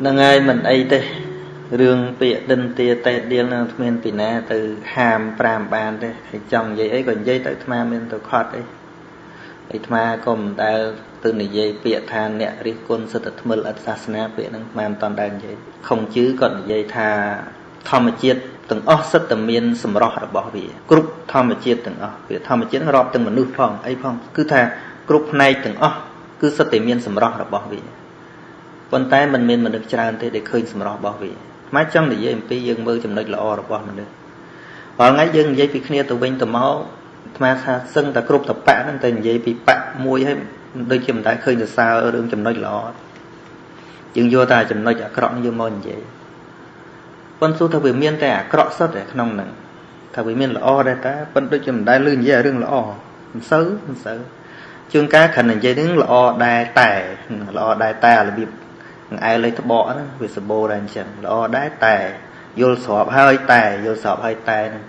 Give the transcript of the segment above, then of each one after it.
ហ្នឹងហើយមិនអីទេរឿងពាក្យដិនទាតេដៀលនឹងគ្មានពីណាទៅហាម5បានទេហើយចង់និយាយអីក៏និយាយទៅអាត្មាមានទៅខត់អីអាត្មាក៏មិនដែលទៅនិយាយពាក្យថាអ្នករិះគន់សិទ្ធិថ្មិលអត្តសាសនាពាក្យហ្នឹងអាត្មាមិនតន់ដែលនិយាយខុងជឺគាត់និយាយថាធម្មជាតិទាំងអស់សិតតែមានសម្រស់របស់វាគ្រប់ធម្មជាតិទាំងអស់វាធម្មជាតិរាប់ទាំងមនុស្សផងអីផងគឺថាគ្រប់ផ្នែកទាំងអស់គឺសិតតែមានសម្រស់របស់វា ប៉ុន្តែมันមានមនុស្សច្រើនទេដែលឃើញសម្រស់របស់វាម៉េចចង់និយាយអំពីយើងមើលចំណុចល្អរបស់មនុស្សរាល់ថ្ងៃយើងនិយាយពីគ្នាទៅវិញទៅមកអាត្មាថាសឹងតែគ្រប់តបៈហ្នឹងតែនិយាយពីបៈមួយហើយដូចជាមិនដែលឃើញសរសើររឿងចំណុចល្អយើងយកតែចំណុចអាក្រក់យកមកនិយាយប៉ុន្តែថាវាមានតែអាក្រក់សុទ្ធតែក្នុងហ្នឹងថាវាមានល្អដែរតាប៉ុន្តែដូចជាមិនដែលលឺនិយាយរឿងល្អមិនសូវមិនសូវជួនកាលគ្រាន់តែនិយាយហ្នឹងល្អដែរតែល្អដែរតែរបៀប នឹងអែលេខត្បកហ្នឹងវាសម្បូរដែរអញ្ចឹងល្អដែរតែយល់ស្របហើយតែយល់ស្របហើយតែហ្នឹង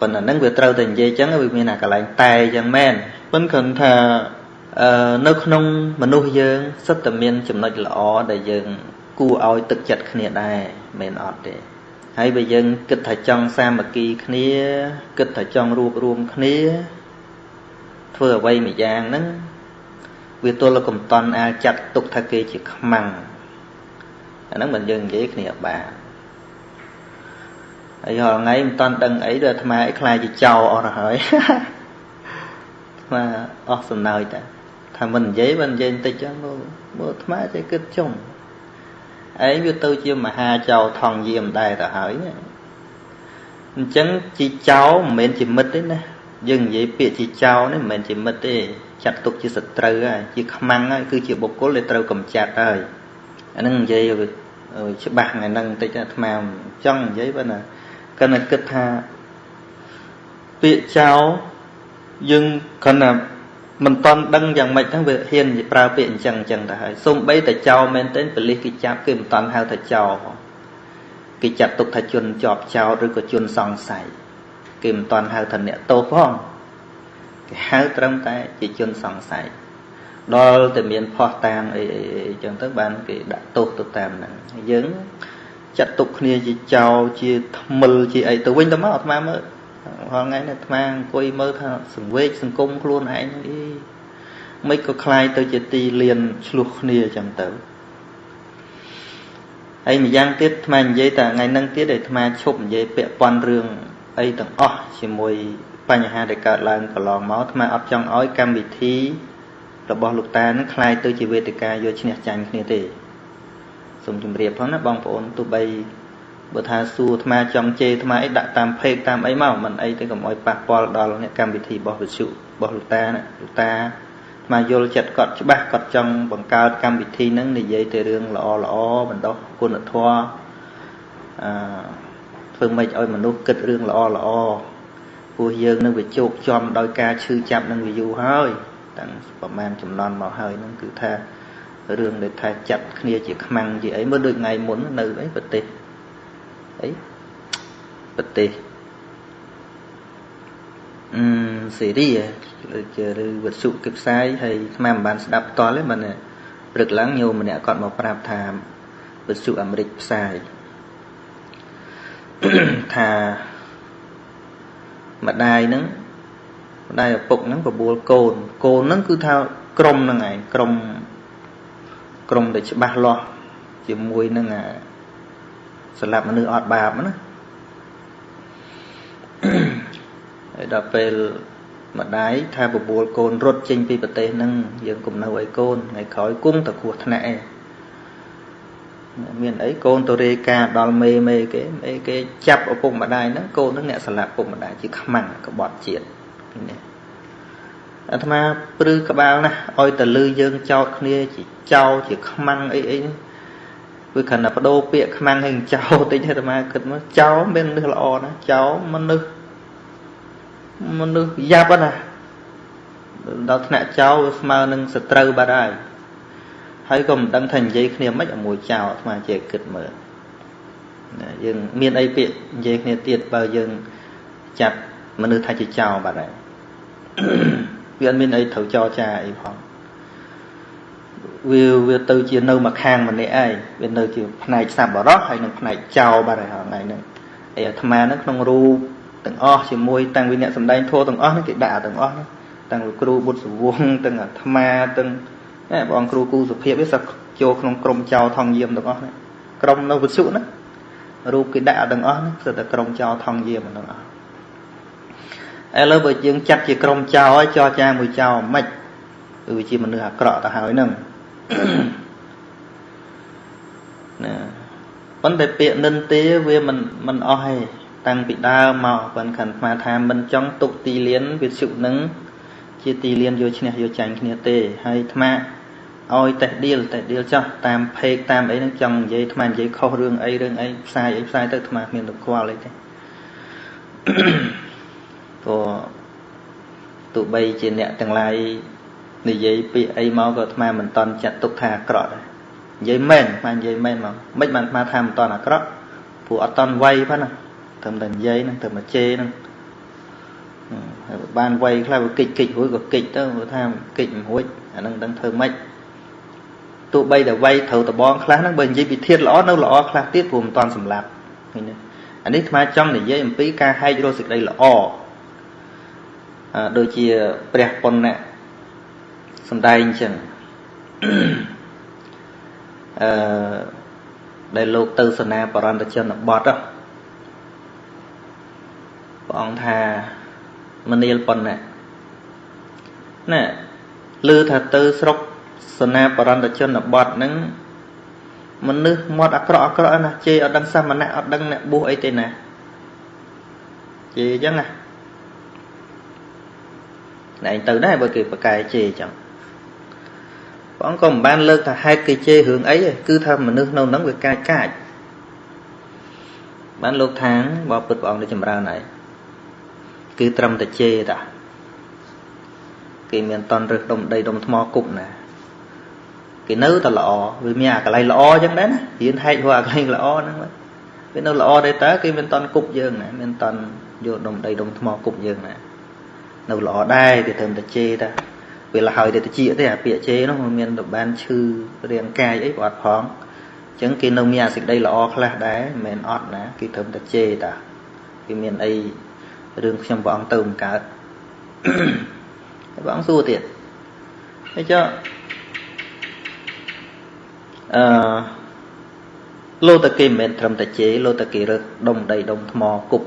ប៉ុន្តែហ្នឹងវាត្រូវតែនិយាយអញ្ចឹងវាមានអាកន្លែងតែអញ្ចឹងមែនប៉ុន្តែគ្រាន់ថាអឺនៅក្នុងមនុស្សយើងសិតតែមានចំណុចល្អដែលយើងគួរឲ្យទឹកចិត្តគ្នាដែរមិនអត់ទេហើយបើយើងគិតថាចង់សាមគ្គីគ្នាគិតថាចង់រួបរวมគ្នាធ្វើអ្វីមួយយ៉ាងហ្នឹងវាទល់កំតន់អាចចាត់ទុកថាគេជាខ្មាំង អាហ្នឹងមិនយើងនិយាយគ្នាបានហើយរាល់ថ្ងៃមិនតាន់ដឹងអីដូចអាត្មាអីខ្លាចជាចោលអស់ទៅហើយអាត្មាអស់សំណើចតែថាមិននិយាយមិននិយាយបន្តិចចឹងមើលមើលអាត្មាចេះគិតចុងឯងវាទៅជាមហាចៅថងយាមដែរទៅហើយអញ្ចឹងជីចៅមិនមែនជាមិត្តទេណាយើងនិយាយពាក្យជីចៅនេះមិនមែនជាមិត្តទេចាត់ទុកជាសត្រូវហើយជាខ្មាំងហើយគឺជាបុគ្គលដែលត្រូវកម្ចាត់ហើយ អានឹងនិយាយច្បាស់ថ្ងៃហ្នឹងបន្តិចអាត្មាចង់និយាយបើណាគណៈគិតថាពាក្យចៅយើងគណៈមិនតន់ដឹងយ៉ាងម៉េចហ្នឹងវាហ៊ានប្រើពាក្យអញ្ចឹងអញ្ចឹងទៅហើយសូម្បីតែចោលមែនទែនប៉លិសគេចាប់គេមិនតន់ហៅថាចោលគេចាត់ទុកថាជនជាប់ចោលឬក៏ជនសង្ស័យគេមិនតន់ហៅថាអ្នកទោសផងគេហៅត្រឹមតែជាជនសង្ស័យ ដល់តែមានផោះតាងអីអីអញ្ចឹងទៅបានគេដាក់ទោសទៅតាមហ្នឹងយើងចាត់ទុកគ្នាជាចោលជាថ្មិលជាអីទៅវិញទៅមកអាត្មាមើលរាល់ថ្ងៃនេះអាត្មាអង្គុយមើលថាសង្វេកសង្គមខ្លួនឯងអីមិនក៏คล้ายទៅជាទីលៀនឆ្លោះគ្នាអញ្ចឹងទៅហើយម្យ៉ាងទៀតអាត្មានិយាយតែថ្ងៃហ្នឹងទៀតដែលអាត្មាឈប់និយាយពាក់ព័ន្ធរឿងអីទាំងអស់ជាមួយបញ្ហាដែលកើតឡើងកន្លងមកអាត្មាអត់ចង់ឲ្យកម្មវិធី របស់លោកតានឹងคล้ายទៅជាវេទិកាយកឈ្នះចាញ់គ្នាទេសូមជម្រាបផងណាបងប្អូនទោះបីបើថាសួរអាត្មាចង់ជេរអាត្មាអីដាក់តាមเพจតាមអីមកមិនអីទេកុំអោយប៉ះពាល់ដល់អ្នកកម្មវិធីរបស់វិទ្យុរបស់លោកតាណាលោកតាអាត្មាយល់ចិត្តគាត់ច្បាស់គាត់ចង់បង្កើតកម្មវិធីហ្នឹងនិយាយតែរឿងល្អល្អបណ្ដោះគុណធម៌អឺធ្វើម៉េចឲ្យមនុស្សគិតរឿងល្អល្អពោះយើងនឹងវាជោគជាំដោយការឈឺចាប់នឹងវាយូរហើយ តាំងប្រហែលចំនួនមកហើយហ្នឹងគឺថារឿងដែលថាចាត់គ្នាជាខ្មាំងជាអីមើលដូចថ្ងៃមុននៅអីប្រទេសអីប្រទេសអឺសេរីជាឬវត្ថុគេផ្សាយហើយស្មានមិនបានស្ដាប់ផ្ទាល់ទេមិនព្រឹកឡើងញោមម្នាក់គាត់មកប្រាប់ថាវត្ថុអាមេរិកផ្សាយថាម្ដាយហ្នឹង ម្ដាយឪពុកហ្នឹងបបួលកូនកូនហ្នឹងគឺថាក្រុមហ្នឹងឯងក្រុមក្រុមដែលច្បាស់លាស់ជាមួយនឹងអាសម្រាប់មនុស្សអត់បាបណាហើយដល់ពេលម្ដាយថាបបួលកូនរត់ចេញពីប្រទេសហ្នឹងយើងគុំនៅឲ្យកូនថ្ងៃក្រោយគង់តែគ្រោះថ្នាក់ឯងមានអីកូនទៅរាយការដល់មេមេគេមេគេចាប់ឪពុកម្ដាយហ្នឹងកូនហ្នឹងអ្នកស្លាប់ឪពុកម្ដាយជាខ្មាំងក្បត់ជាតិ នេះអាត្មាព្រឺក្បាលណាស់ឲ្យតលឺយើងចោតគ្នាជាចោជាខ្មាំងអីអីវាគ្រាន់តែបដូរពាក្យខ្មាំងឲ្យចោតិចអាត្មាគិតមកចោមានមនុស្សល្អណាចោមនុស្សមនុស្សយ៉ាប់ណាដល់ថ្នាក់ចោស្មើនឹងសត្រូវបាត់ហើយហើយក៏មិនដឹងថានិយាយគ្នាមិនឲ្យមួយចោអាត្មាជាគិតមើលយើងមានអីពាក្យនិយាយគ្នាទៀតបើយើងចាត់មនុស្សថាជាចោបាត់ហើយ វាអត់មានអីត្រូវចរចាអីផងវាវាទៅជានៅមួយខាងម្នាក់ឯងវានៅជាផ្នែកសัพបរោះហើយនិងផ្នែកចោលបាត់ហើយថ្ងៃហ្នឹងអីអាត្មាហ្នឹងក្នុងរូបទាំងអស់ជាមួយតាំងពីអ្នកសំដែងធម៌ទាំងអស់ហ្នឹងគេដាក់ទាំងអស់ហ្នឹងតាំងពីគ្រូបុត្រសវងទាំងអាត្មាទាំងបងអង្គគ្រូគូសុភាពវាសឹកចូលក្នុងក្រុមចោលថងយាមទាំងអស់ហ្នឹងក្រុមនៅវិសុណារូបគេដាក់ទាំងអស់ហ្នឹងគឺតែក្រុមចោលថងយាមទាំងអស់ ឥឡូវបើយើងចាត់ជាក្រុមចោលហើយចរចាមួយចោលមិនគឺវាជាមនុស្សអាក្រក់ទៅហើយហ្នឹងណាប៉ុន្តែពាក្យនិន្ទាវាមិនមិនអស់ទេតាំងពីដើមមកប៉ុន្តែអាត្មាថាមិនចង់ទុកទីលានវិសុនឹងជាទីលានយកឈ្នះយកចាញ់គ្នាទេហើយអាត្មាឲ្យតេះឌៀលតេះឌៀលចោះតាមเพจតាមអីហ្នឹងចង់និយាយអាត្មានិយាយខុសរឿងអីរឿងអីផ្សាយអីផ្សាយទៅអាត្មាគ្មានទៅខ្វល់អីទេ ព្រោះទោះបីជាអ្នកទាំងឡាយនិយាយពាក្យអីមកក៏អាត្មាមិនតន់ចាត់ទុកថាអាក្រក់ដែរនិយាយមែនអាត្មានិយាយមែនមកមិនបានអាត្មាថាមិនតន់អាក្រក់ព្រោះអត់តន់វ័យប៉ុណ្ណាត្រឹមតែនិយាយហ្នឹងត្រឹមតែជេរហ្នឹងហើយបានវ័យខ្លះវាកិច្ចកិច្ចរួចក៏កិច្ចទៅគាត់ថាកិច្ចមិនរួចអាហ្នឹងដឹងធ្វើម៉េចទោះបីតែវ័យត្រូវតបងខ្លះហ្នឹងបើនិយាយពីធាតល្អនៅល្អខ្លះទៀតព្រោះមិនតន់សម្លាប់ឃើញទេអានេះអាត្មាចង់និយាយអំពីការហែករកសេចក្តីល្អ ដូចជាព្រះពុណ៌សំដែងអញ្ចឹងអឺដែលលោកទៅសនាបរន្តជនបទព្រះអង្គថាមនាលប៉ុណ្ណាណាឮថាទៅស្រុកសនាបរន្តជនបទហ្នឹងមនុស្សមាត់អាក្រក់អាក្រក់ណាជេរអត់ដឹងសាមណៈអត់ដឹងអ្នកបួសអីទេណាជេរអញ្ចឹងណា ឯងទៅដែរបើគេប្រកែជេរអញ្ចឹងព្រះអង្គក៏មិនបានលើកថាហេតុគេជេររឿងអីទេគឺថាមនុស្សនៅហ្នឹងវាកាចកាចបានលោកថាងបបពុតព្រះអង្គទៅចម្រើនហើយគឺត្រឹមតែជេរតាគេមានតន់រឹសដុំដីដុំថ្មគប់ណាគេនៅតែល្អវាមានអាកន្លែងល្អអញ្ចឹងដែរណារៀនហែកហួរអាកន្លែងល្អហ្នឹងវានៅល្អដែរតើគេមានតន់គប់យើងណាមានតន់យកដុំដីដុំថ្មគប់យើងណា នៅល្អដែរគេត្រឹមតែជេរតាពេលហើយទៅតិចទេអាពាក្យជេរនោះมันមានទៅបានឈឺរាងកាយអីប្រអត់ផងអញ្ចឹងគេនៅមានអាសេចក្តីល្អខ្លះដែរមិនមែនអត់ណាគេត្រឹមតែជេរតាគេមានអីរឿងខ្ញុំព្រះអង្គទៅមិនកើតព្រះអង្គសួរទៀតហើយចុះអឺលោតគេមិនមែនត្រឹមតែជេរលោតគេរើសដុំដីដុំថ្មគប់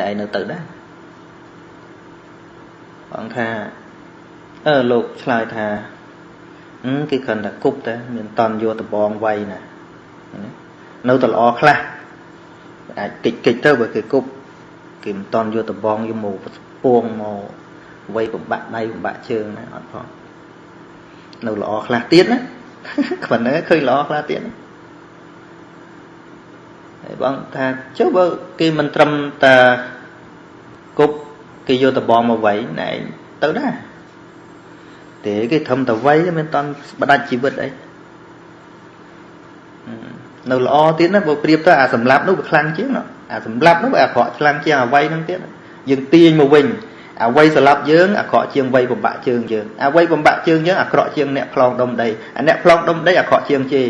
ណែឯងនៅទៅដែរ បងថាអឺលោកឆ្លើយថាគេគ្រាន់តែគប់តែមានតន់យកដបងវាយណានៅតែល្អខ្លះអាចកិច្ចកិច្ចទៅបើគេគប់គេមិនតន់យកដបងយកមកពួងមកវាយបំបាក់ដៃបំបាក់ជើងណាអត់ផងនៅល្អខ្លះទៀតណាគ្មិនហ្នឹងឃើញល្អខ្លះទៀតហើយបងថាចុះបើគេមិនត្រឹមតែគប់ គេយកដបងមកវាយណែទៅដែរទេគេធំតវ័យមិនតាន់បដាច់ជីវិតអីនៅល្អទៀតណាបើប្រៀបទៅអាសម្លាប់នោះវាខ្លាំងជាងណាអាសម្លាប់នោះវាអាក្រក់ខ្លាំងជាងអវ័យហ្នឹងទៀតយើងទាញមកវិញអវ័យសម្លាប់យើងអាក្រក់ជាងវ័យបំបាក់ជើងយើងអវ័យបំបាក់ជើងយើងអាក្រក់ជាងអ្នកផ្លងដុំដីអាអ្នកផ្លងដុំដីអាក្រក់ជាងជេ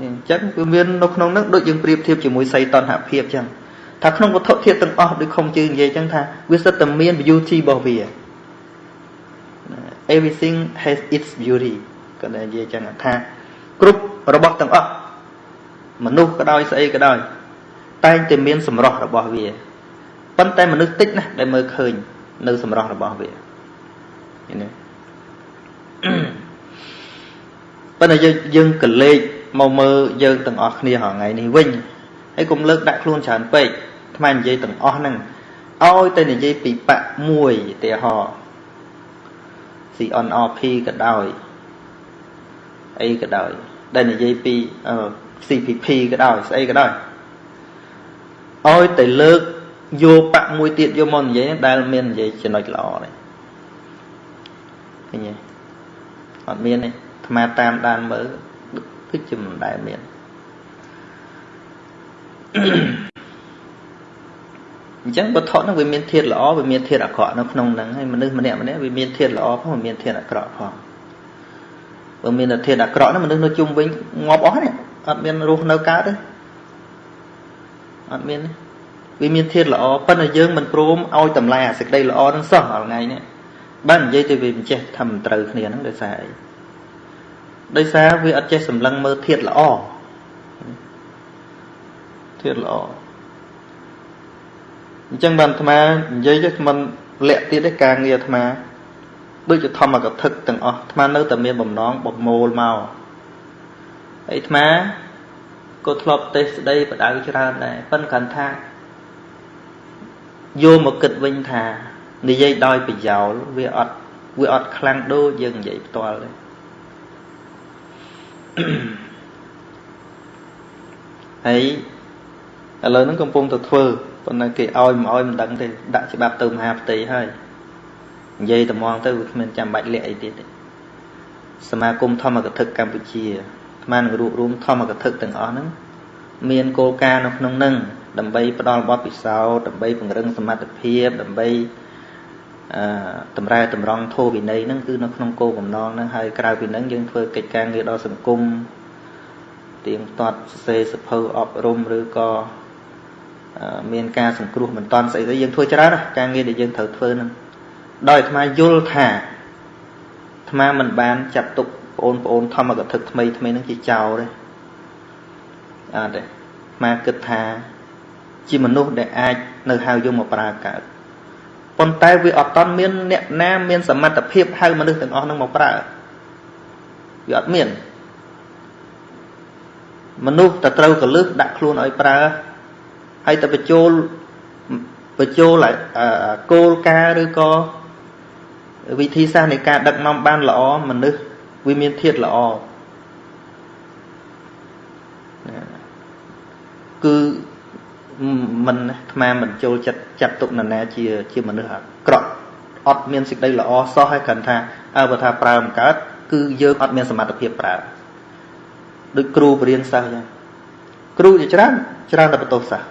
នេះអញ្ចឹងគឺមាននៅក្នុងហ្នឹងដូចយើងប្រៀបធៀបជាមួយសីតនហភាពអញ្ចឹង ថាក្នុងវត្ថុធាតុទាំងអស់ដូចខំជើងនិយាយអញ្ចឹងថាវាសិតតែមាន beauty របស់វា everything has its beauty គាត់និយាយអញ្ចឹងថាគ្រប់របស់ទាំងអស់មនុស្សក៏ដោយស្អីក៏ដោយតែងតែមានសម្រស់របស់វាប៉ុន្តែមនុស្សតិចណាស់ដែលមើលឃើញ នៅសម្រស់របស់វាឃើញទេប៉ុន្តែយើងយើងកលេចមកមើលយើងទាំងអស់គ្នារាល់ថ្ងៃនេះវិញហើយកុំលើកដាក់ខ្លួនច្រើនពេក ថ្មនិយាយទាំងអស់ហ្នឹងឲ្យតែនិយាយពីបៈមួយឧទាហរណ៍ CNRP ក៏ដោយអីក៏ដោយដែលនិយាយពី CPP ក៏ដោយស្អីក៏ដោយឲ្យតែលើកយកបៈមួយទៀតយកមកនិយាយដែលមាននិយាយចំណុចល្អនេះឃើញទេអត់មានទេអាត្មាតាមដានមើលគឺជាមិនដែលមាន អញ្ចឹងវត្ថុហ្នឹងវាមានធាតុល្អវាមានធាតុអាក្រក់នៅក្នុងហ្នឹងហើយមនុស្សម្នាក់ម្នាក់វាមានធាតុល្អផងវាមានធាតុអាក្រក់ផងបើមានតែធាតុអាក្រក់ហ្នឹងមនុស្សនៅជុំវិញងាប់អស់នេះអត់មានរស់នៅកើតទេអត់មានទេវាមានធាតុល្អប៉ុន្តែយើងមិនព្រមឲ្យតម្លៃអាសេចក្តីល្អហ្នឹងសោះថ្ងៃនេះបើនិយាយទៅវាមិនចេះថាមិនត្រូវគ្នាហ្នឹងដោយសារអីដោយសារវាអត់ចេះសម្លឹងមើលធាតុល្អធាតុល្អ អញ្ចឹងបានអាត្មានិយាយទៅមិនលាក់ទៀតទេការងារអាត្មាដូចជាធម្មកថាទាំងអស់អាត្មានៅតែមានបំណងបំមូលមកហើយអាត្មាក៏ធ្លាប់ទេសស្ដីបដៅច្រើនដែរប៉ុន្តែគាត់ថាយកមកគិតវិញថានិយាយដោយប្រយោលវាអត់វាអត់ខ្លាំងដូចយើងនិយាយផ្ទាល់ទេហើយឥឡូវហ្នឹងកំពុងតែធ្វើ ប៉ុន្តែគេឲ្យមិនឲ្យមិនដឹងទេដាក់ច្បាប់ទៅមហាផ្ទៃហើយនិយាយត្មងទៅវាគ្មានចាំបាច់លាក់អីទៀតទេសមាគមធម្មកថាកម្ពុជាអាត្មានឹងរួបរวมធម្មកថាទាំងអស់ហ្នឹងមានគោលការណ៍នៅក្នុងហ្នឹងដើម្បីផ្ដល់បទពិសោធន៍ដើម្បីពង្រឹងសមត្ថភាពដើម្បីអឺតម្រែតម្រង់ធោវិន័យហ្នឹងគឺនៅក្នុងគោលបំណងហ្នឹងហើយក្រៅពីហ្នឹងយើងធ្វើកិច្ចការងារដល់សង្គមទៀងទាត់សរសេរសភៅអប់រំឬក៏ មានការសង្គ្រោះមិនតាន់ស្អីទៅយើងធ្វើច្រើនការងារដែលយើងត្រូវធ្វើហ្នឹងដោយអាត្មាយល់ថាអាត្មាមិនបានចាត់ទុកបងប្អូនធម្មកថាថ្មីថ្មីហ្នឹងជាចោលទេអត់ទេអាត្មាគិតថាជាមនុស្សដែលអាចនៅហៅយកមកប្រើកើតប៉ុន្តែវាអត់តន់មានអ្នកណាមានសមត្ថភាពហៅមនុស្សទាំងអស់ហ្នឹងមកប្រើវាអត់មានមនុស្សតែត្រូវកលឹះដាក់ខ្លួនឲ្យប្រើ ហើយទៅបញ្ចូលបញ្ចូលគោលការណ៍ឬក៏វិធីសាស្ត្រនៃការដឹកនាំបានល្អមនុស្សវាមានធាតុល្អគឺមិនអាត្មាមិនចូលចិត្តចាត់ទុកនរណាជាជាមនុស្សអាក្រក់អត់មានសេចក្តីល្អសោះហើយគ្រាន់ថាអើបើថាប្រើមិនកើតគឺយើងអត់មានសមត្ថភាពប្រើដូចគ្រូបរៀនសិស្សអញ្ចឹងគ្រូជាច្រើនច្រើនតែបន្ទោសសិស្ស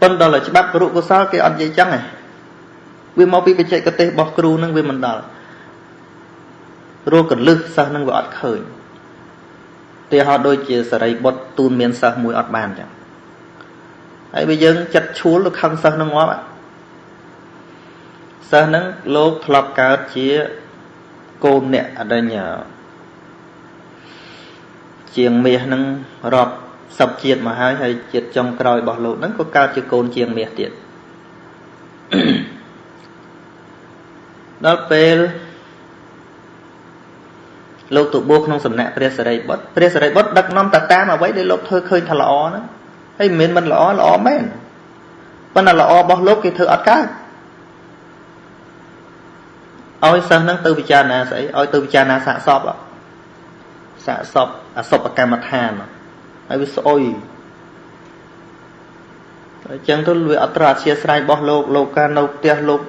ប៉ុន្តែដល់ច្បាប់គរុកុសលគេអត់និយាយចឹងឯងវាមកពីបច្ចេកទេសរបស់គ្រូនឹងវាមិនដល់រកកលឹះសិស្សនឹងវាអត់ឃើញទីហោដូចជាសរីបុត្រទូនមានសិស្សមួយអត់បានចឹងហើយបើយើងចិត្តឈួលទៅខឹងសិស្សនឹងងាប់សិស្សនឹងលោកធ្លាប់កើតជាកូនអ្នកអដិញ្ញជាងមាសនឹងរាប់ សពជាតិមកហើយហើយជាតិចុងក្រោយរបស់លោកហ្នឹងក៏កើតជាកូនជាងមាសទៀតដល់ពេលលោកទៅបួសក្នុងសំណាក់ព្រះសរិបុត្រព្រះសរិបុត្រដឹកនាំតាតាមអ្វីដែលលោកធ្វើឃើញថាល្អហ្នឹងហើយមិនមែនមិនល្អល្អមែនប៉ុន្តែល្អរបស់លោកគេធ្វើអត់កើតឲ្យសិស្សហ្នឹងទៅពិចារណាស្អីឲ្យទៅពិចារណាសាកសពសាកសពអសពកម្មដ្ឋានហើ យវាស្អុយអញ្ចឹងទៅវាអត្រអធិស្រ័យរបស់លោកលោកកានៅផ្ទះលោក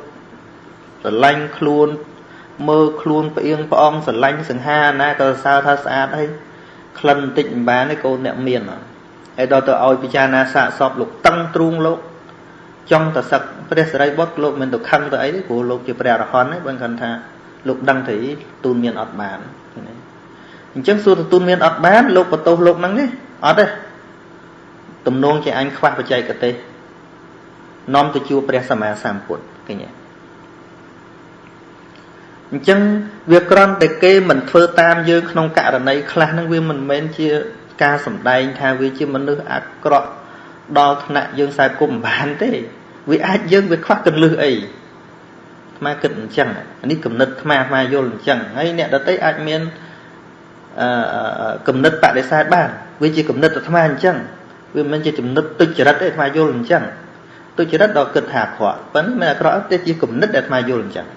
ស្រឡាញ់ខ្លួនមើលខ្លួនផ្អៀងផ្អងស្រឡាញ់សង្ហាណាក៏សើថាស្អាតហើយក្លិនបន្តិចមិនបានទេកូនអ្នកមានហើយដល់ទៅឲ្យពិចារណាសាកសពលោកតឹងទ្រូងលោកចង់តសឹកព្រះសរិបុត្រលោកមិនទៅខឹងទៅអីទេព្រោះលោកជាព្រះអរហន្តទេបើគាត់ថាលោកដឹងទៅទូនមានអត់បាន អញ្ចឹងសួរទូនមានអត់បានលោកបន្ទោសលោកហ្នឹងទេអត់ទេទំនងជាអញខ្វះបច្ចេកទេសនាំទៅជួបព្រះសម្មាសម្ពុទ្ធឃើញទេអញ្ចឹងវាក្រំតែគេមិនធ្វើតាមយើងក្នុងករណីខ្លះហ្នឹងវាមិនមែនជាការសំដែងថាវាជាមនុស្សអាក្រក់ដល់ថ្នាក់យើងខ្សែគុំមិនបានទេវាអាចយើងវាខ្វះកលឹះអីអាត្មាគិតអញ្ចឹងនេះគំនិតអាត្មាអាត្មាយល់អញ្ចឹងហើយអ្នកដទៃអាចមានអឺ គំនិតបដិសេធបានវាជាគំនិតអាត្មាអញ្ចឹងវាមិនជាចំណិតទុច្ចរិតទេអាត្មាយល់អញ្ចឹងទុច្ចរិតដល់គិតថាអាក្រក់ប៉ុន្តែមិនអាក្រក់ទេជាគំនិតដែលអាត្មាយល់អញ្ចឹង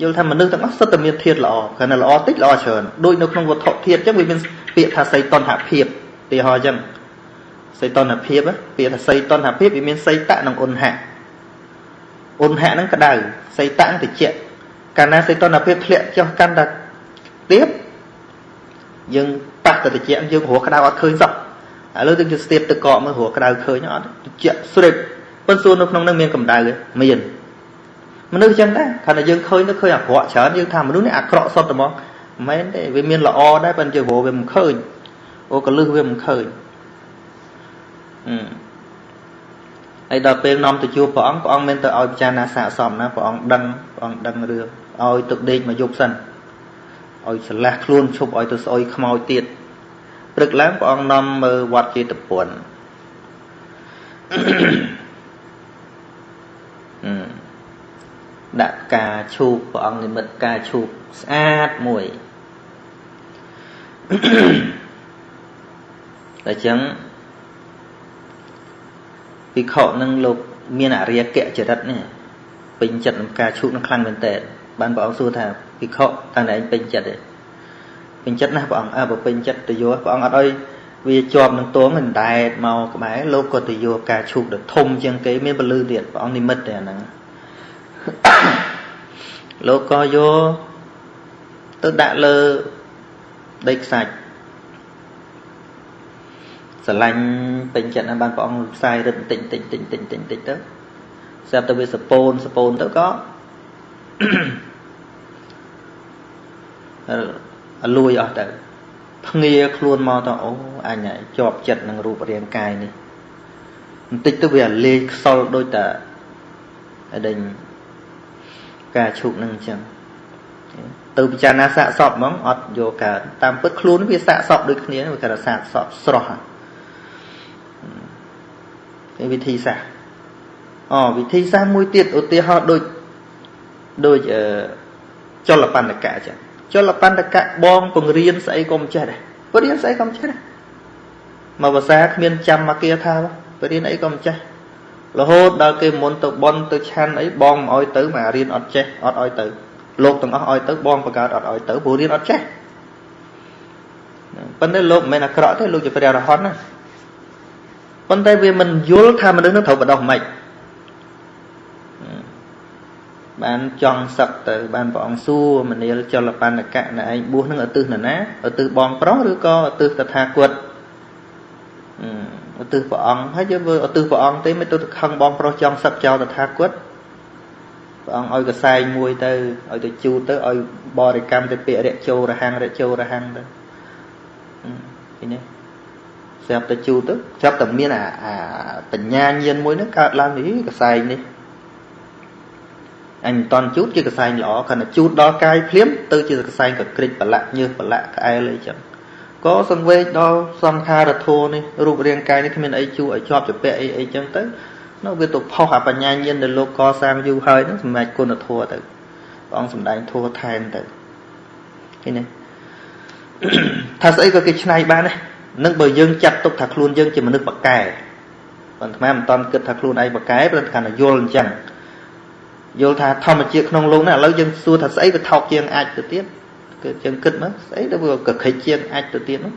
យល់ថាមនុស្សទាំងអស់សុទ្ធតែមានធាតុល្អគ្រាន់តែល្អតិចល្អច្រើនដូចនៅក្នុងវត្ថុធាតុអញ្ចឹងវាមានពាក្យថាសីតនហភាពទីហោអញ្ចឹងសីតនភាពពាក្យថាសីតនហភាពវាមានសីតៈនិងអ៊ុនហៈអ៊ុនហៈហ្នឹងក្តៅសីតៈហ្នឹងត្រជាក់កាលណាសីតនភាពធ្លាក់ចុះកាន់តែទៀត យើងប៉ះទៅត្រជាក់យើងរស់ក្តៅអត់ឃើញសោះឥឡូវយើងទៅស្ទាបទឹកកកមើលរស់ក្តៅឃើញអត់ត្រជាក់ស្រេបប៉ុន្តែសួរនៅក្នុងហ្នឹងមានកម្ដៅទេមានមនុស្សចឹងដែរគ្រាន់តែយើងឃើញទៅឃើញអាក្រក់ច្រើនយើងថាមនុស្សនេះអាក្រក់សុទ្ធតែហ្មងមិនមែនទេវាមានល្អដែរប៉ុន្តែយើងរកវាមិនឃើញអូកលឹះវាមិនឃើញអឺហើយដល់ពេលនាំទៅជួបព្រះអង្គព្រះអង្គមិនទៅឲ្យពិចារណាសាកសមណាព្រះអង្គដឹងព្រះអង្គដឹងរឿងឲ្យទឹកដេកមកយប់សិន ឲ្យឆ្លាស់ខ្លួនឈប់ឲ្យទៅស្អុយខ្មោចទៀតព្រឹកឡើងព្រះអង្គនាំមើលវត្តចេតពុនដាក់ផ្កាឈូកព្រះអង្គនិមិត្តផ្កាឈូកស្អាតមួយតែចឹងភិក្ខុនឹងលោកមានអរិយកៈចរិតនេះពេញចិត្តនឹងផ្កាឈូកនឹងខ្លាំងមែនតើបានព្រះអង្គសួរថា ភិក្ខុតាំងតែឯងពេញចិត្តទេពេញចិត្តណាស់ព្រះអង្គអើបើពេញចិត្តទៅយកព្រះអង្គអត់អីវាជាប់នឹងទងមិនដែតមកក្បែរលោកក៏ទៅយកការឈូកទៅធំជាងគេមានពលឺទៀតព្រះអង្គនិមិត្តតែអាហ្នឹងលោកក៏យកទៅដាក់លើដីខ្សាច់ស្រឡាញ់ពេញចិត្តណាស់បានព្រះអង្គផ្សាយរឹតតិចតិចតិចតិចតិចតិចទៅស្រាប់តែវាសពូនសពូនទៅក៏អ លួយអស់ទៅភ្ងាខ្លួនមកទៅអូអញជាប់ចិត្តនឹងរូបរាងកាយនេះបន្តិចទៅវាលេងខ្សលដូចតាដេញការឈប់នឹងអញ្ចឹងទៅពិចារណាសាកសពហ្មងអត់យកកើតតាមពិតខ្លួនវាសាកសពដូចគ្នាវាគេថាសាកសពស្រស់គេវិធីសាស្ត្រអូវិធីសាស្ត្រមួយទៀតឧទាហរណ៍ដូចដូចអឺចលបណ្ឌកៈអញ្ចឹង ចលបណ្ឌកៈបងពង្រៀនស្អីក៏មិនចេះដែរពរៀនស្អីក៏មិនចេះដែរមកភាសាគ្មានចាំមកគាថាពរៀនអីក៏មិនចេះរហូតដល់គេមុនទៅបន់ទៅឆាន់អីបងមិនអោយទៅមករៀនអត់ចេះអត់អោយទៅលោកទាំងអស់អោយទៅបងបង្កើតអត់អោយទៅព្រោះរៀនអត់ចេះប៉ុន្តែលោកមិនមែនអាក្រក់ទេលោកជាព្រះរហន្តណាប៉ុន្តែវាមិនយល់ថាមនុស្សនឹងត្រូវបដោះមិន បានចង់សឹកទៅ បានព្រះអង្គសួរមនាលចលបណ្ឌកៈណែឯងបួសនឹងឧទ្ទិសនរណាឧទ្ទិសបងប្រុសឬក៏ឧទ្ទិសតថាគតឧទ្ទិសព្រះអង្គហើយយើងធ្វើឧទ្ទិសព្រះអង្គទេមិនទៅខឹងបងប្រុសចង់សឹកចោលតថាគតព្រះអង្គឲ្យកសែងមួយទៅឲ្យទៅជូតទៅឲ្យបរិកម្មទៅពាក្យរៈជោរហាំងរៈជោរហាំងទៅឃើញទេស្រាប់តែជូតទៅស្រាប់តែមានអាបញ្ញាញាណមួយហ្នឹងកើតឡើងនេះកសែងនេះ អញមិនតន់ជូតជាកសែងល្អខណៈជូតដល់កាយភ្លាមទៅជាកសែងកក្រិចប្រឡាក់ញើសប្រឡាក់ក្អែលអីចឹងក៏សង្វេគដល់សង្ខារធោនេះរូបរាងកាយនេះគ្មានអីជួឲ្យជាប់ជាពាក់អីអីចឹងទៅនោះវាទៅផុសអាបញ្ញាញាណដែលលោកកសាងយូរហើយនឹងសម្រេចគុណធម៌ទៅព្រះអង្គសម្ដែងធម៌ថែមទៅឃើញទេថាស្អីក៏គេឆ្នៃបានដែរនឹងបើយើងចាត់ទុកថាខ្លួនយើងជាមនុស្សបកកែប៉ុន្តែមិនតន់គិតថាខ្លួនឯងបកកែព្រោះថាយល់អញ្ចឹង យល់ថាធម្មជាតិក្នុងលោកនេះឥឡូវយើងសួរថាស្អីវាថោកជាងអាចទៅទៀតគឺយើងគិតមកស្អីទៅវាកខិចជាងអាចទៅទៀតនោះ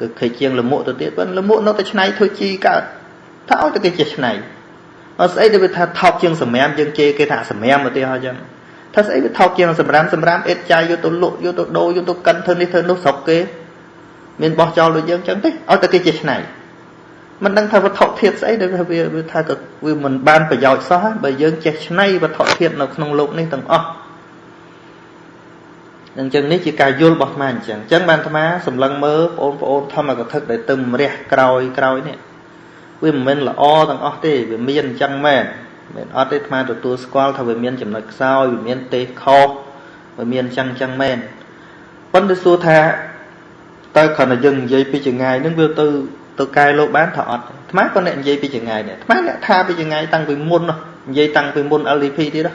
គឺខិចជាងលមុខទៅទៀតប៉ុន្តែលមុខនៅតែឆ្នៃធ្វើជីកើតថាឲ្យតែគេចេះឆ្នៃអត់ស្អីទៅវាថាថោកជាងសម្រាមយើងជេរគេថាសម្រាមឧទាហរណ៍អញ្ចឹងថាស្អីវាថោកជាងសម្រាមសម្រាមអេតចាយយកទៅលក់យកទៅដូរយកទៅកិនធ្វើនេះធ្វើនោះស្រុកគេមានបោះចោលដូចយើងអញ្ចឹងទេឲ្យតែគេចេះឆ្នៃ មិនដឹងថាវត្ថុធាតុស្អីដែលវាវាថាក៏វាមិនបានប្រយោជន៍សោះបើយើងចេះឆ្នៃវត្ថុធាតុនៅក្នុងលោកនេះទាំងអស់អញ្ចឹងនេះជាការយល់របស់អាត្មាអញ្ចឹងអញ្ចឹងបានអាត្មាសម្លឹងមើលបងប្អូនធម្មកថាដែលទឹមរះក្រោយក្រោយនេះវាមិនមែនល្អទាំងអស់ទេវាមានអញ្ចឹងមែនមែនអត់ទេអាត្មាទទួលស្គាល់ថាវាមានចំណុចខ្សោយវាមានទេខុសវាមានអញ្ចឹងអញ្ចឹងមែនប៉ុន្តែសួរថាតើគ្រាន់តែយើងនិយាយពីចង្អាយនឹងវាទៅ ទៅកែលោកបានថាអត់អាត្មាក៏អ្នកនិយាយពីចងាយនេះអាត្មាអ្នកថាពីចងាយតាំងពីមុននិយាយតាំងពីមុន LDP ទៀតណា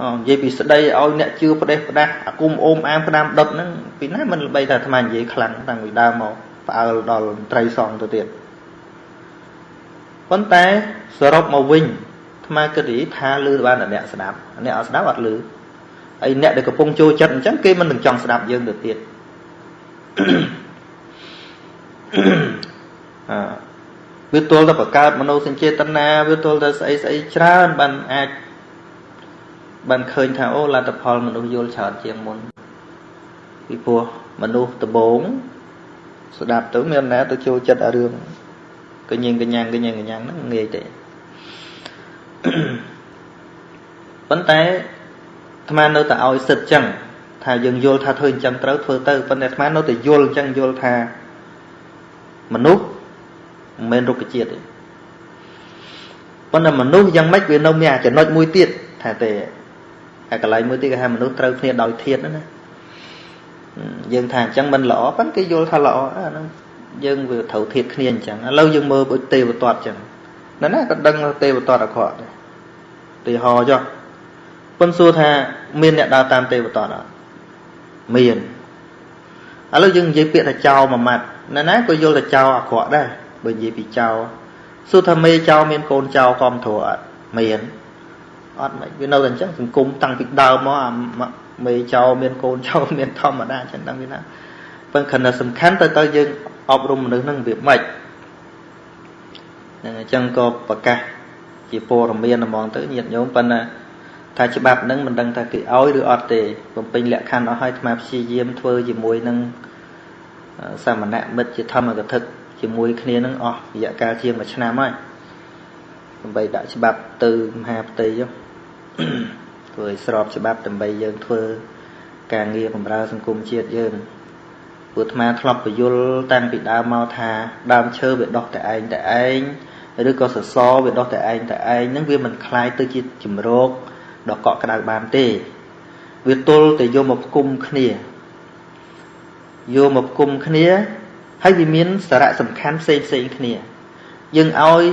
អូនិយាយពីស្ដីឲ្យអ្នកជឿផ្ដេសផ្ដាស់អាគុំអូមអាមផ្ដាំដុតហ្នឹងពីណាមិនល្បីថាអាត្មានិយាយខ្លាំងតាំងពីដើមមកផ្អើលដល់ត្រីសងទៅទៀតប៉ុន្តែសរុបមកវិញអាត្មាគិតថាលឺបានតែអ្នកស្ដាប់អ្នកអត់ស្ដាប់អត់លឺហើយអ្នកដែលកំពុងចូលចិត្តអញ្ចឹងគេមិននឹងចង់ស្ដាប់យើងទៅទៀតអ វាទល់តែបង្កើតមនោសញ្ចេតនាវាទល់តែស្អីស្អីច្រើនបានអាចបានឃើញថាអូលទ្ធផលមនុស្សយល់ច្រើនជាងមុនពីព្រោះមនុស្សដំបងស្ដាប់ទៅមានណាទៅចូលចិត្តអារឿងកញៀងកញ្ញាំងកញៀងកញ្ញាំងហ្នឹងងាយទេប៉ុន្តែអាត្មានៅតែឲ្យសិទ្ធចឹងថាយើងយល់ថាធ្វើអញ្ចឹងត្រូវធ្វើទៅប៉ុន្តែអាត្មានៅតែយល់អញ្ចឹងយល់ថា មនុស្សមិនមែនរុក្ខជាតិទេប៉ុន្តែមនុស្សយ៉ាងម៉េចវានៅមានចំណុចមួយទៀតថាទេហើយកន្លែងមួយទៀតគេថាមនុស្សត្រូវគ្នាដោយធាតណាយើងថាអញ្ចឹងមិនល្អប៉ុន្តែគេយល់ថាល្អអាហ្នឹងយើងវាត្រូវធៀបគ្នាអញ្ចឹងឥឡូវយើងមើលដូចទេវទត្តអញ្ចឹងណាណាក៏ដឹងទេវទត្តអក្រក់ដែរទីហោចុះប៉ុនសួរថាមានអ្នកដើរតាមទេវទត្តអត់មាន ឥឡូវយើងនិយាយពាក្យថាចោលមួយម៉ាត់ណាណាក៏យល់ថាចោលអាក្រក់ដែរបើនិយាយពីចោលសួរថាមេចោលមានកូនចោលកំធរអត់មានអត់មិនវានៅតែអញ្ចឹងសង្គមតាំងពីដើមមកអាមេចោលមានកូនចោលមានធម្មតាអញ្ចឹងដឹងវាណាប៉ុន្តែខណៈសំខាន់ទៅទៅយើងអប់រំមនុស្សនឹងវាម៉េចហ្នឹងអញ្ចឹងក៏ប្រកាសជាព័ត៌មានហ្មងទៅញាតិញោមប៉ុន្តែ ថាច្បាប់ហ្នឹងមិនដឹងថាគេឲ្យឬអត់ទេបំពេញលក្ខខណ្ឌអស់ហើយអាត្មាព្យាយាមធ្វើជាមួយនឹងសាមណៈមិត្តជាធម្មកថាជាមួយគ្នានឹងអស់រយៈកាលជាង1ឆ្នាំហើយដើម្បីដាក់ច្បាប់ទៅមហាផ្ទៃចុះធ្វើឲ្យស្របច្បាប់ដើម្បីយើងធ្វើការងារបម្រើសង្គមជាតិយើងព្រោះអាត្មាធ្លាប់ពយល់តាំងពីដើមមកថាដើមឈើវាដុះតែឯងតែឯងឬក៏សសរវាដុះតែឯងតែឯងហ្នឹងវាមិនคล้ายទៅជាជំរក ដ៏កក់ក្ដៅបានទេ វាទល់តែយកមកផ្គុំគ្នាយកមកផ្គុំគ្នាហើយវាមានសារៈសំខាន់ផ្សេងផ្សេងគ្នា យើងឲ្យ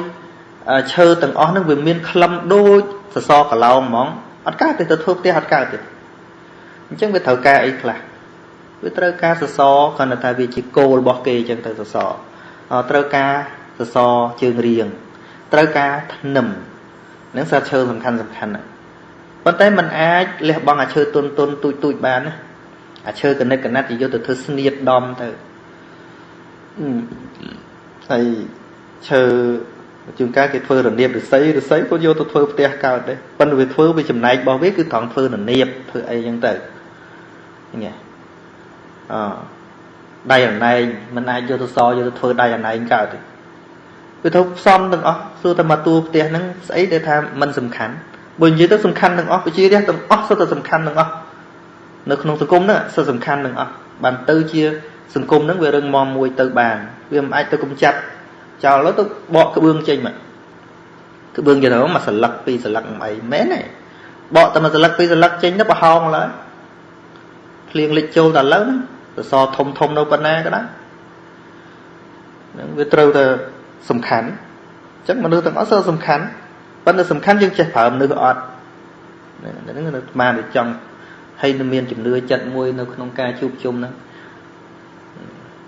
ឈើទាំងអស់ហ្នឹងវាមានក្លឹមដូចសសរកឡោមហ្មងអត់កើតទេទៅធ្វើផ្ទះអត់កើតទេអញ្ចឹងវាត្រូវការអីខ្លះវាត្រូវការសសរគ្រាន់តែថាវាជាគោលរបស់គេអញ្ចឹងទៅសសរត្រូវការសសរជើងរៀងត្រូវការធ្នឹមនឹងសារឈើសំខាន់សំខាន់ណាស់ ប៉ុន្តែมันអាចលះបង់អាឈើទុនទុនទូចទូចបានណាអាឈើកណិតកណាត់យកទៅធ្វើស្នៀតដំទៅហើយឈើជួនកាលគេធ្វើរនៀបឫស្សីឫស្សីក៏យកទៅធ្វើផ្ទះកើតដែរប៉ុន្តែវាធ្វើវាចំណែករបស់វាគឺត្រង់ធ្វើរនៀបធ្វើអីចឹងទៅញ៉េអដៃអណែងមិនអាចយកទៅសយកទៅធ្វើដៃអណែងកើតទេវាទៅផ្សំទាំងអស់សួរតែមកតួផ្ទះហ្នឹងស្អីដែលថាมันសំខាន់ បើនិយាយទៅសំខាន់ទាំងអស់ប្រជារាស្ត្រទាំងអស់សុទ្ធតែសំខាន់ទាំងអស់នៅក្នុងសង្គមហ្នឹងសុទ្ធសំខាន់ទាំងអស់បានទៅជាសង្គមហ្នឹងវារឹងមាំមួយទៅបានវាមិនអាចទៅកំចាត់ចោលទៅបកក្បឿងចេញមកក្បឿងយកទៅមកស្លឹកពីរស្លឹកអីមែនទេបកតែមួយស្លឹកពីរស្លឹកចេញទៅប្រហោងឡើយភ្លៀងលិចចូលតែឥឡូវហ្នឹងសសរធំធំនៅប៉ុណ្ណាក៏ដោយនឹងវាត្រូវតែសំខាន់អញ្ចឹងមនុស្សទាំងអស់សើសំខាន់ ប៉ុន្តែសំខាន់យើងចេះប្រើមនុស្សអត់ហ្នឹងនៅស្មានតែចង់ហើយនៅមានជំនឿចិត្តមួយនៅក្នុងការជួបជុំហ្នឹង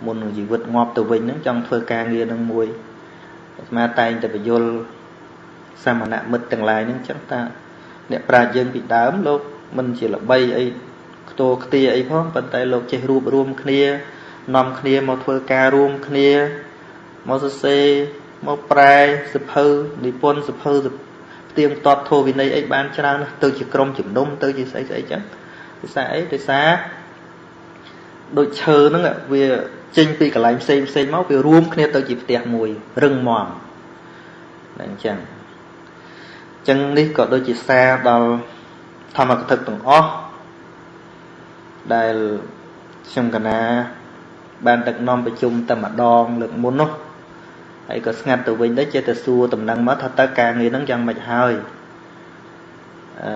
មុននឹងជីវិតងាប់ទៅវិញហ្នឹងចង់ធ្វើការងារនឹងមួយអាត្មាតែងតែបញ្យលសាមណៈមិត្តទាំងឡាយហ្នឹងចឹងតាអ្នកប្រាជ្ញយើងពីដើមលោកមិនជាល្បីអីខ្ទោខ្ទាអីផងប៉ុន្តែលោកចេះរួបរวมគ្នានាំគ្នាមកធ្វើការរួមគ្នាមកសរសេរ មកប្រែសភៅនិពន្ធសភៅផ្ទៀងផ្ទាត់ធោវិន័យអីបានច្រើនណាស់ទៅជាក្រុមជំនុំទៅជាស្អីស្អីចឹងដោយសារអីដោយសារដូចឈើហ្នឹងវាចេញពីកន្លែងផ្សេងផ្សេងមកវារួមគ្នាទៅជាផ្ទះមួយរឹងមាំតែអញ្ចឹងអញ្ចឹងនេះក៏ដូចជាសារដល់ធម្មកថាទាំងអស់ដែលខ្ញុំកណាបានដឹកនាំប្រជុំតែម្ដងលើកមុននោះ ហើយក៏ស្ងាត់ទៅវិញដែរចេះតែសួរតំណែងមកថាតើការងារហ្នឹងយ៉ាងម៉េចហើយអឺ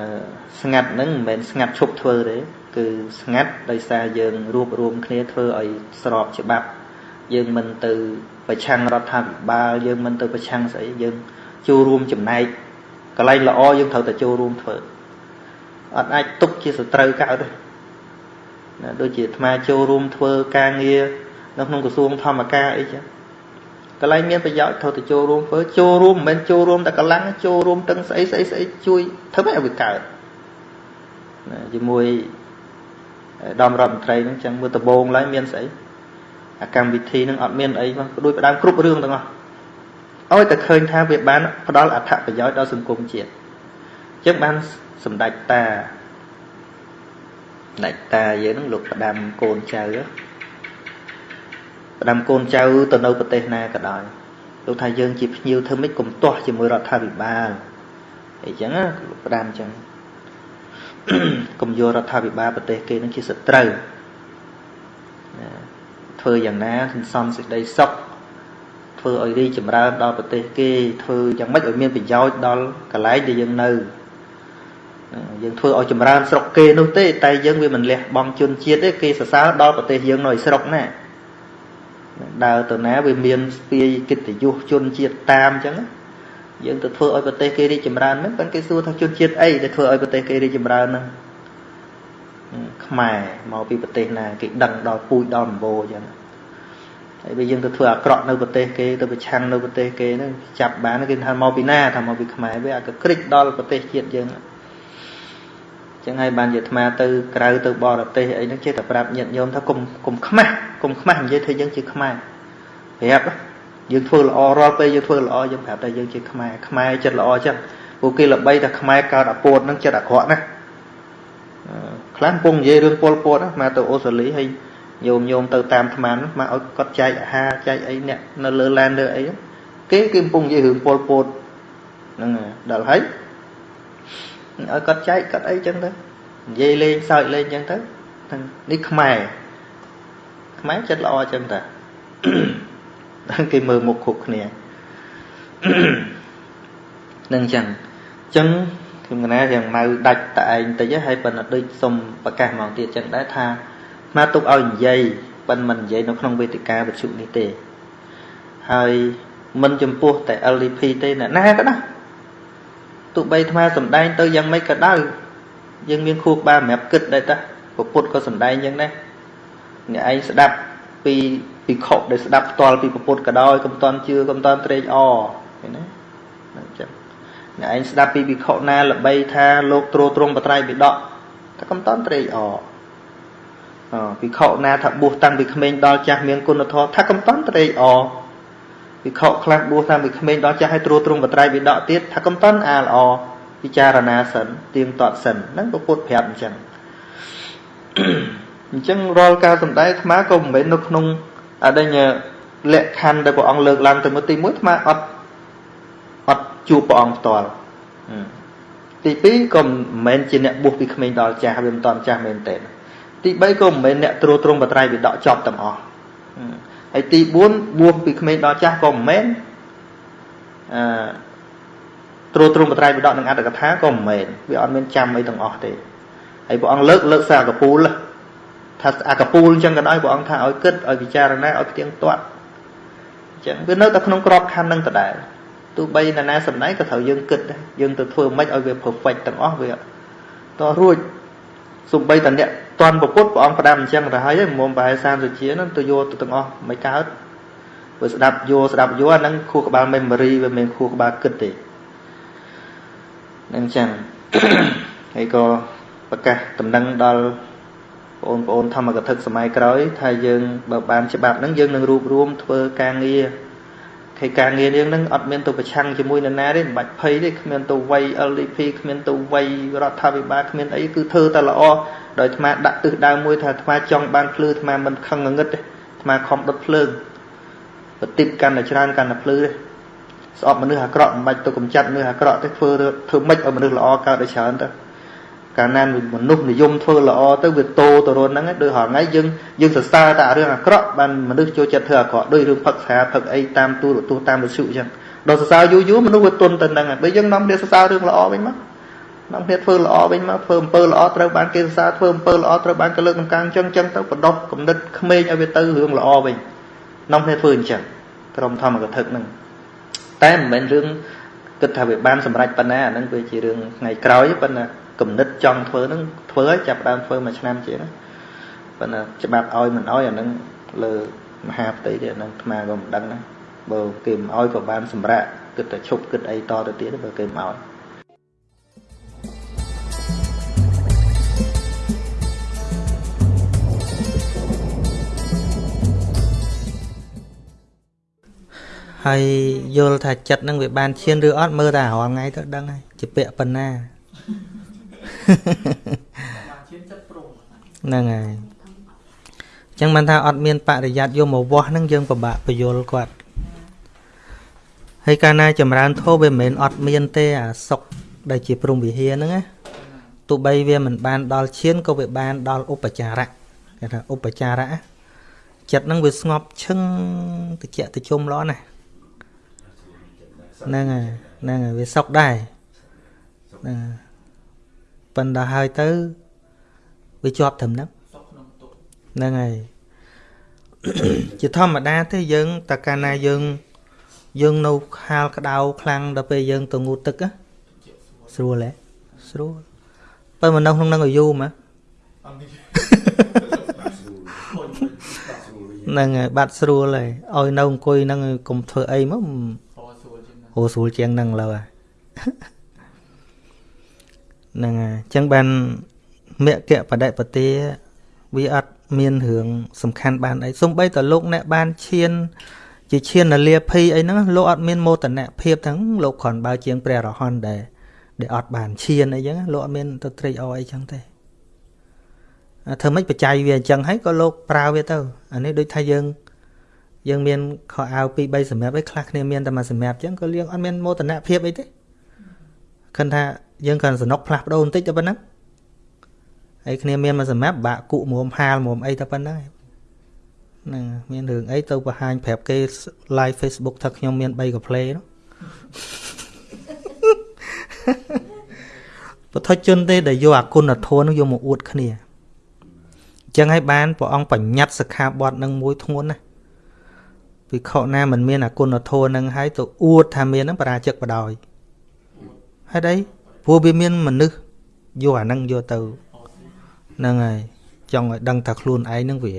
ស្ងាត់ហ្នឹងមិនមែនស្ងាត់ឈប់ធ្វើទេគឺស្ងាត់ដោយសារយើងរួបរวมគ្នាធ្វើឲ្យស្របច្បាប់យើងមិនទៅប្រឆាំងរដ្ឋាភិបាលយើងមិនទៅប្រឆាំងស្អីយើងចូលរួមចំណែកកន្លែងល្អយើងត្រូវតែចូលរួមធ្វើអត់អាចទុកជាសត្រូវកើតទេណាដូចជាអាត្មាចូលរួមធ្វើការងារនៅក្នុងក្រសួងធម្មការអីចឹង កន្លែងមានប្រយោជន៍ត្រូវតែចូលរួមធ្វើចូលរួមមិនមែនចូលរួមតែកម្លាំងចូលរួមទាំងស្អីស្អីស្អីជួយធ្វើឲ្យវាកើតណាជាមួយដំរដ្ឋមន្ត្រីហ្នឹងចឹងមើលដំបងឡើយមានស្អីអាកម្មវិធីហ្នឹងអត់មានអីមកដូចផ្ដើមគ្រប់រឿងទាំងអស់ឲ្យតែឃើញថាវាបានផ្ដល់អត្ថប្រយោជន៍ដល់សង្គមជាតិចឹងបានសម្ដេចតាដាច់តាយើងនឹងលោកផ្ដាំកូនចៅ ផ្ដាំកូនចៅទៅនៅប្រទេសណាក៏ដោយលោកថាយើងជាភ្ញៀវធ្វើម៉េចកុំទាស់ជាមួយរដ្ឋាភិបាលអីចឹងលោកផ្ដាំចឹងកុំយករដ្ឋាភិបាលប្រទេសគេនឹងជាសត្រូវធ្វើយ៉ាងណាសន្សំសេចក្តីសុខធ្វើឲ្យរីចម្រើនដល់ប្រទេសគេធ្វើយ៉ាងម៉េចឲ្យមានប្រយោជន៍ដល់កន្លែងដែលយើងនៅយើងធ្វើឲ្យចម្រើនស្រុកគេនោះទេតែយើងវាមិនលះបង់ជនជាតិទេគេសរសើរដល់ប្រទេសយើងនៅឯស្រុកណា ដើរទៅណាវាមានស្ពាយកិត្តិយសជនជាតិតាមអញ្ចឹងយើងទៅធ្វើឲ្យប្រទេសគេរីកចម្រើនហ្នឹងប៉ុន្តែគេសួរថាជនជាតិអីដែលធ្វើឲ្យប្រទេសគេរីកចម្រើនហ្នឹងខ្មែរមកពីប្រទេសណាគេដឹងដល់ពូជដល់ម្បោអញ្ចឹងហើយបើយើងទៅធ្វើអាក្រក់នៅប្រទេសគេទៅប្រឆាំងនៅប្រទេសគេហ្នឹងចាប់បានគេថាមកពីណាថាមកពីខ្មែរវាអាក៏ក្រិចដល់ប្រទេសជាតិយើងចឹងហើយបានជាអាត្មាទៅក្រៅទៅបរទេសអីហ្នឹងចេះតែប្រាប់ញាតិញោមថាកុំកុំខ្មាស់ កុំខ្មាស់និយាយថាយើងជាខ្មែរប្រាប់យើងធ្វើល្អរាល់ពេលយើងធ្វើល្អយើងប្រាប់ថាយើងជាខ្មែរខ្មែរចិត្តល្អចឹងពួកគេល្បីថាខ្មែរកើតអាពោតហ្នឹងចិត្តអាក្រក់ណាខ្លះកំពុងនិយាយរឿងពលពតមកទៅអូស្ត្រាលីហើយញោមញោមទៅតាមអាត្មានោះមកឲ្យគាត់ចែកអាហារចែកអីអ្នកនៅលើឡានលើអីគេគេកំពុងនិយាយរឿងពលពតហ្នឹងដល់ហើយឲ្យគាត់ចែកគាត់អីចឹងទៅនិយាយលេងសើចលេងចឹងទៅនេះខ្មែរ ខ្មែរចិត្តល្អចឹងតាគេមើលមុខគ្រប់គ្នានឹងចឹងចឹងខ្ញុំកណាយ៉ាងម៉ៅដាច់តែឯងតិចហើយប៉ុន្តែដូចសុំប្រកាសមកទៀតចឹងដែរថាមកទុកឲ្យនិយាយប៉ុន្តែមិននិយាយនៅក្នុងវេទិកាវិទ្យុនេះទេហើយមិនចំពោះតែ LDP ទេអ្នកណាក៏ដោយទោះបីអាត្មាសំដែងទៅយ៉ាងម៉េចក៏ដោយយើងមានខួរក្បាលសម្រាប់គិតដែរតាពុទ្ធក៏សំដែងយ៉ាងដែរ អ្នកឯងស្ដាប់ពីពីខុដែលស្ដាប់ផ្ទាល់ពីពុទ្ធក៏ដោយកុំតន់ជឿកុំតន់ត្រេកអរឃើញណាអញ្ចឹងអ្នកឯងស្ដាប់ពីភិក្ខុណាល្បីថាលោកទ្រទ្រង់បត្រៃបិដកតែកុំតន់ត្រេកអរអភិក្ខុណាថាបួសតាំងពីក្មេងដល់ចាស់មានគុណធម៌ថាកំតន់ត្រេកអរភិក្ខុខ្លះបួសតាំងពីក្មេងដល់ចាស់ឲ្យត្រួតត្រងបត្រៃវិដកទៀតថាកំតន់អាល្អពិចារណាសិនទៀងទាត់សិនហ្នឹងពុទ្ធប្រាប់អញ្ចឹង អញ្ចឹងរាល់ការសំដែងអាត្មាក៏មិនមែននៅក្នុងអដិញលក្ខខណ្ឌដែលព្រះអង្គលើកឡើងទៅមួយទី1អាត្មាអត់អត់ជួបព្រះអង្គផ្ទាល់ទី2ក៏មិនមែនជាអ្នកបួសពីក្មេងដល់ចាស់វាមិនតន់ចាស់មែនទេទី3ក៏មិនមែនអ្នកត្រួតត្រងបត្រៃវិដកចប់ទាំងអស់ហើយទី4បួសពីក្មេងដល់ចាស់ក៏មិនមែនអឺត្រួតត្រងបត្រៃវិដកនឹងអត្តកថាក៏មិនមែនវាអត់មានចាំអីទាំងអស់ទេហើយព្រះអង្គលើកលើកសាកពូល ថាអាកពូលអញ្ចឹងក៏ដោយព្រះអង្គថាឲ្យគិតឲ្យពិចារណាឲ្យផ្ទៀងទាត់អញ្ចឹងវានៅតែក្នុងក្របខ័ណ្ឌនឹងដដែលទោះបីណានាសម្ដែងក៏ត្រូវយើងគិតដែរយើងទៅធ្វើមិនឲ្យវា perfect ទាំងអស់វាតរួចសំបីតអ្នកតន់ពុទ្ធព្រះអង្គផ្ដាំអញ្ចឹងទៅហើយមុំប្រហែល30ជាហ្នឹងទៅយកទៅទាំងអស់មិនកើតបើស្ដាប់យកស្ដាប់យកអាហ្នឹងខួរក្បាល memory វាមិនខួរក្បាលគិតទេនឹងអញ្ចឹងហើយក៏ប្រកាសតំណែងដល់ បងប្អូនធម្មកថាសម័យក្រោយថាយើងបើបានច្បាប់ហ្នឹងយើងនឹងរួបរวมធ្វើការងារហើយការងារយើងហ្នឹងអត់មានទៅប្រឆាំងជាមួយនរណាទេមិនបាច់ភ័យទេគ្មានទៅវ័យ LDP គ្មានទៅវ័យរដ្ឋាភិបាលគ្មានអីគឺធ្វើតែល្អដោយអាត្មាដាក់ទិសដៅមួយថាអាត្មាចង់បានភ្លឺអាត្មាមិនខឹងងងឹតទេអាត្មាខំដុតភ្លើងប្រតិបកាន់តែច្រើនកាន់តែភ្លឺទេស្អប់មនុស្សអាក្រក់មិនបាច់ទៅកំចាត់មនុស្សអាក្រក់ទេធ្វើធ្វើម៉េចឲ្យមនុស្សល្អកើតឲ្យច្រើនទៅ កាលណាមនុស្សនិយមធ្វើល្អទៅវាតោទៅរនហ្នឹងដូចហងៃយើងយើងសរសើរតែរឿងអាក្រក់បានមនុស្សចូលចិត្តធ្វើអាក្រក់ដូចរឿងផឹកស្រាផឹកអីតាមទូរទស្សន៍តាមវិទ្យុអញ្ចឹងដល់សរសើរយូរយូរមនុស្សវាទន់ទៅហ្នឹងហើយបើយើងនាំគ្នាសរសើររឿងល្អវិញមកនាំគ្នាធ្វើល្អវិញមកធ្វើអំពើល្អត្រូវបានគេសរសើរធ្វើអំពើល្អត្រូវបានគេលើកតម្កើងអញ្ចឹងអញ្ចឹងទៅបដិគំនិតក្មេងឲ្យវាទៅរឿងល្អវិញនាំគ្នាធ្វើអញ្ចឹងក្រុមធម្មកថាហ្នឹងតែមិនមែនរឿង គិតថាវាបានសម្រេចប៉ុណ្ណាអាហ្នឹងវាជារឿងថ្ងៃក្រោយប៉ុន្តែគំនិតចង់ធ្វើហ្នឹងធ្វើហើយចាប់ដើមធ្វើមួយឆ្នាំជាងប៉ុន្តែច្បាប់ឲ្យមិនឲ្យអាហ្នឹងលើមហាផ្ទៃទៀតអាហ្នឹងអាត្មាក៏មិនដឹងដែរបើគេមិនឲ្យក៏បានសម្រាប់គិតតែឈប់គិតអីតទៅទៀតបើគេមិនឲ្យ ហើយយល់ថាចិត្តនឹងវាបានឈានឬអត់មើលតែរាល់ថ្ងៃទៅដឹងហើយជាពាក្យប៉ុណ្ណាហ្នឹងហើយអញ្ចឹងមិនថាអត់មានបរិយ័តយកមកវាស់ហ្នឹងយើងពិបាកបញ្យល់គាត់ហើយកាលណាចម្រើនធោវាមិនមែនអត់មានទេអាសុកដែលជាព្រំវិហារហ្នឹងណាទោះបីវាមិនបានដល់ឈានក៏វាបានដល់ឧបចារៈគេថាឧបចារៈចិត្តហ្នឹងវាស្ងប់ឈឹងតិចតិជុំល្អណាស់ ហ្នឹងហើយហ្នឹងហើយវាសុខដែរហ្នឹងប៉ុន្តែហើយទៅវាជាប់ត្រឹមហ្នឹងហ្នឹងហើយជាធម្មតាទេយើងតើកាលណាយើងយើងនៅហាលក្តៅខ្លាំងដល់ពេលយើងទៅងូតទឹកស្រួលហ៎ស្រួលបើមនុស្សក្នុងនឹងឲ្យយូរមកហ្នឹងហើយបាត់ស្រួលហើយឲ្យនៅអង្គុយហ្នឹងកុំធ្វើអីមក ហូស្រួលជាងហ្នឹងលើហ្នឹងហើយអញ្ចឹងបានមគ្គបដិបទាវាអត់មានរឿងសំខាន់បានអីសំបីតលោកអ្នកបានឈាន ជាឈាននលាភីអីហ្នឹងលោកអត់មានមោទនភាពទាំងលោកគ្រាន់បើជាងព្រះរហន្តដែរដែលអត់បានឈានអីចឹងលោកអត់មានទៅត្រេកអរអីចឹងទេធ្វើម៉េចបច្ច័យវាអញ្ចឹងហើយក៏លោកប្រើវាទៅអានេះដូចថាយើង យើងមានខោអាវ2 3សម្រាប់ឯខ្លះគ្នាមានតែមួយសម្រាប់អញ្ចឹងក៏យើងអត់មានមោទនភាពអីទេគិតថាយើងគ្រាន់សនុកផ្លាស់ប្ដូរបន្តិចតែប៉ុណ្ណឹងហើយគ្នាមានមួយសម្រាប់បាក់គុមុំហាលមុំអីតែប៉ុណ្ណឹងហ្នឹងមានរឿងអីទៅបង្ហាញប្រាប់គេ live Facebook ថាខ្ញុំមាន3កាផ្លេនោះពុទ្ធជនទេដែលយកអគុណធម៌នោះយកមកអួតគ្នាអញ្ចឹងហើយបានព្រះអង្គបញ្ញត្តិសិក្ខាបទនឹងមួយធ្ងន់ណា វិខណាមិនមានអគុណធម៌នឹងហើយទៅអួតថាមាននឹងបរាជិកបដ ாய் ហេតុអីព្រោះវាមានមនុស្សយកអានឹងយកទៅហ្នឹងហើយចង់ឲ្យដឹងថាខ្លួនឯងនឹងវា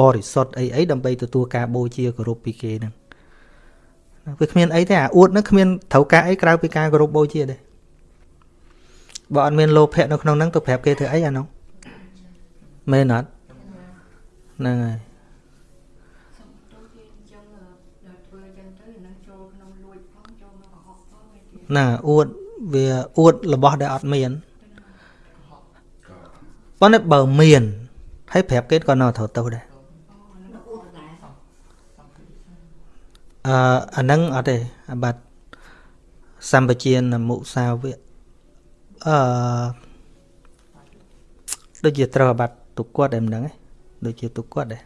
បរិសុទ្ធអីអីដើម្បីទទួលការបូជាគោរពពីគេហ្នឹងវាគ្មានអីទេអាអួតហ្នឹងគ្មានត្រូវការអីក្រៅពីការគោរពបូជាទេបើអត់មានលោភៈនៅក្នុងហ្នឹងទៅប្រាប់គេធ្វើអីអានោះមែនអត់ហ្នឹងហើយ ណាអួតវាអួតរបស់ដែលអត់មានប៉ុន្តែបើមានហើយប្រាប់គេក៏នៅត្រូវទៅដែរអឺអានឹងអត់ទេអាបាត់សម្បជានមុសាវៈអឺដូចជាត្រូវអាបាត់ទុគាត់តែមិនដឹងទេដូចជាទុគាត់ដែរ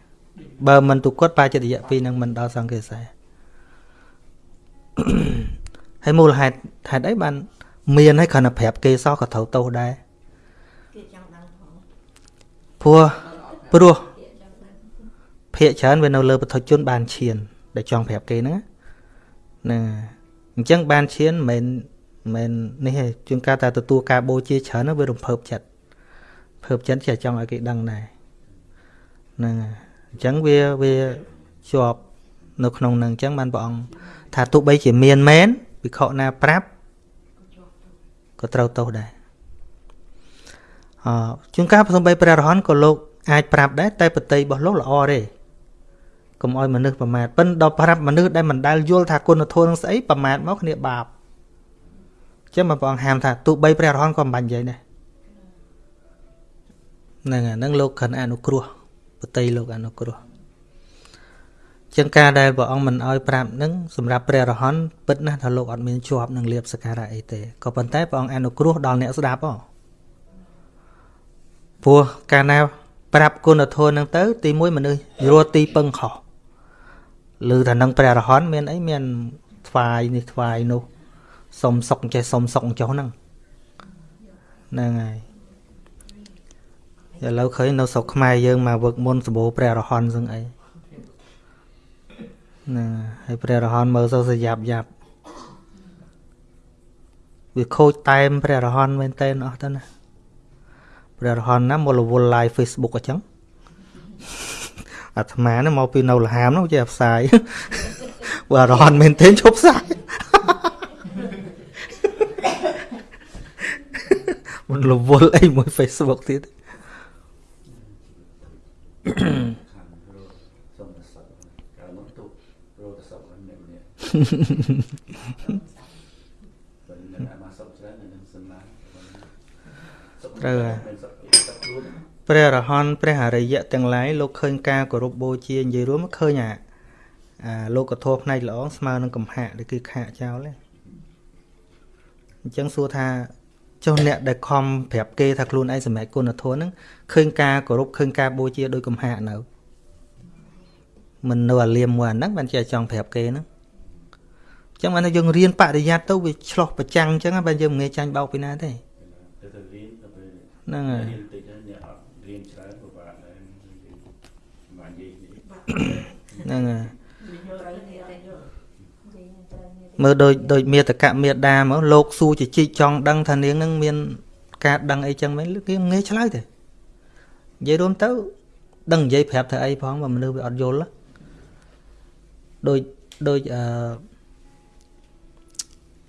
បើមិនទុគាត់បាចិត្តរយៈពីនឹងមិនដល់សង្កេសែ ហើយមូលហេតុហេតុអីបាន មានហើយគ្រាន់តែប្រាប់គេសោះក៏ត្រូវទោសដែរព្រោះព្រោះភាកច្រើនវានៅលើបុថុជនបានឈាន ដែលចង់ប្រាប់គេហ្នឹងណាអញ្ចឹងបានឈានមិនមែននេះទេជួនកាលតែទទួលការបូជាច្រើនវារំភើបចិត្តភើបចិត្តជាចង់ឲ្យគេដឹងដែរហ្នឹងអញ្ចឹងវាវាជាប់នៅក្នុងនឹងអញ្ចឹងបានព្រះអង្គថាទោះបីជាមានមែន វិខណាប្រាប់ក៏ត្រូវទោសដែរអជួនកាលសំបីព្រះរហន្តក៏លោកអាចប្រាប់ដែរតែបតីរបស់លោកល្អទេកុំឲ្យមនុស្សប្រមាថប៉ិនដល់ប្រាប់មនុស្សដែលមិនដែលយល់ថាគុណធម៌នឹងស្អីប្រមាថមកគ្នាបាបចឹងមកព្រះអង្គហាមថាទោះបីព្រះរហន្តក៏មិនបាញ់និយាយដែរហ្នឹងហ្នឹងលោកខិនអនុគ្រោះបតីលោកអនុគ្រោះ ចឹងការដែលព្រះអង្គមិនអោយប្រាប់នឹងសម្រាប់ព្រះរហន្តពិតណាស់ថាលោកអត់មានជាប់នឹងលៀបសការៈអីទេក៏ប៉ុន្តែព្រះអង្គអនុគ្រោះដល់អ្នកស្ដាប់ហ៎ព្រោះកាលណាប្រាប់គុណធម៌នឹងទៅ ទីមួយមនុស្សរត់ទីពឹងខុសឬថានឹងព្រះរហន្តមានអីមានថ្វាយនេះថ្វាយនោះសុំសុកចេះសុំសុកចុះហ្នឹងហ្នឹងហើយឥឡូវឃើញនៅស្រុកខ្មែរយើងមកវឹកមុនសម្បូរព្រះរហន្តសឹងអី ណាហើយព្រះរហន្តមើលទៅស្យាប់យ៉ាប់វាខូចតែមព្រះរហន្តមែនតើអស់ទៅណាព្រះរហន្តណាមកលវល live Facebook អញ្ចឹងអាត្មានេះមកពីនៅលហាមនោះចេះផ្សាយបើរហន្តមែនទេឈប់ផ្សាយមិនលវលអីមួយ Facebook ទៀត ត្រូវហើយព្រះរហន្តព្រះអរិយៈទាំងឡាយលោកឃើញការគោរពបូជានិយាយរួមឃើញអាអាលោកធម៌ផ្នែកល្អស្មើនឹងកំហាក់ដែលគឺខាកចោលទេអញ្ចឹងសួរថាចុះអ្នកដែលខំប្រាប់គេថាខ្លួនឯងសម្រេចគុណធម៌ហ្នឹងឃើញការគោរពឃើញការបូជាដោយកំហាកនៅមិននៅអាលៀមមួយអាហ្នឹងបានជាចង់ប្រាប់គេហ្នឹង ចឹងបានថាយើងរៀនបរិយ័តទៅវាឆ្លោះប្រចាំងចឹងបានយើងមិនងាយចាញ់បោកពីណាទេហ្នឹងហើយរៀនច្រើនពិបាកដែរបាននិយាយហ្នឹងហើយមើលដូចដូចមេតកៈមេដាមកលោកសួរជជីកចង់ដឹងថានាងនឹងមាន ការដឹងអីចឹងមែនគេងាយឆ្លើយទេនិយាយរួមទៅ ដឹងនិយាយប្រាប់ថាអីផងបើមនុស្សវាអត់យល់ដូចដូចអឺ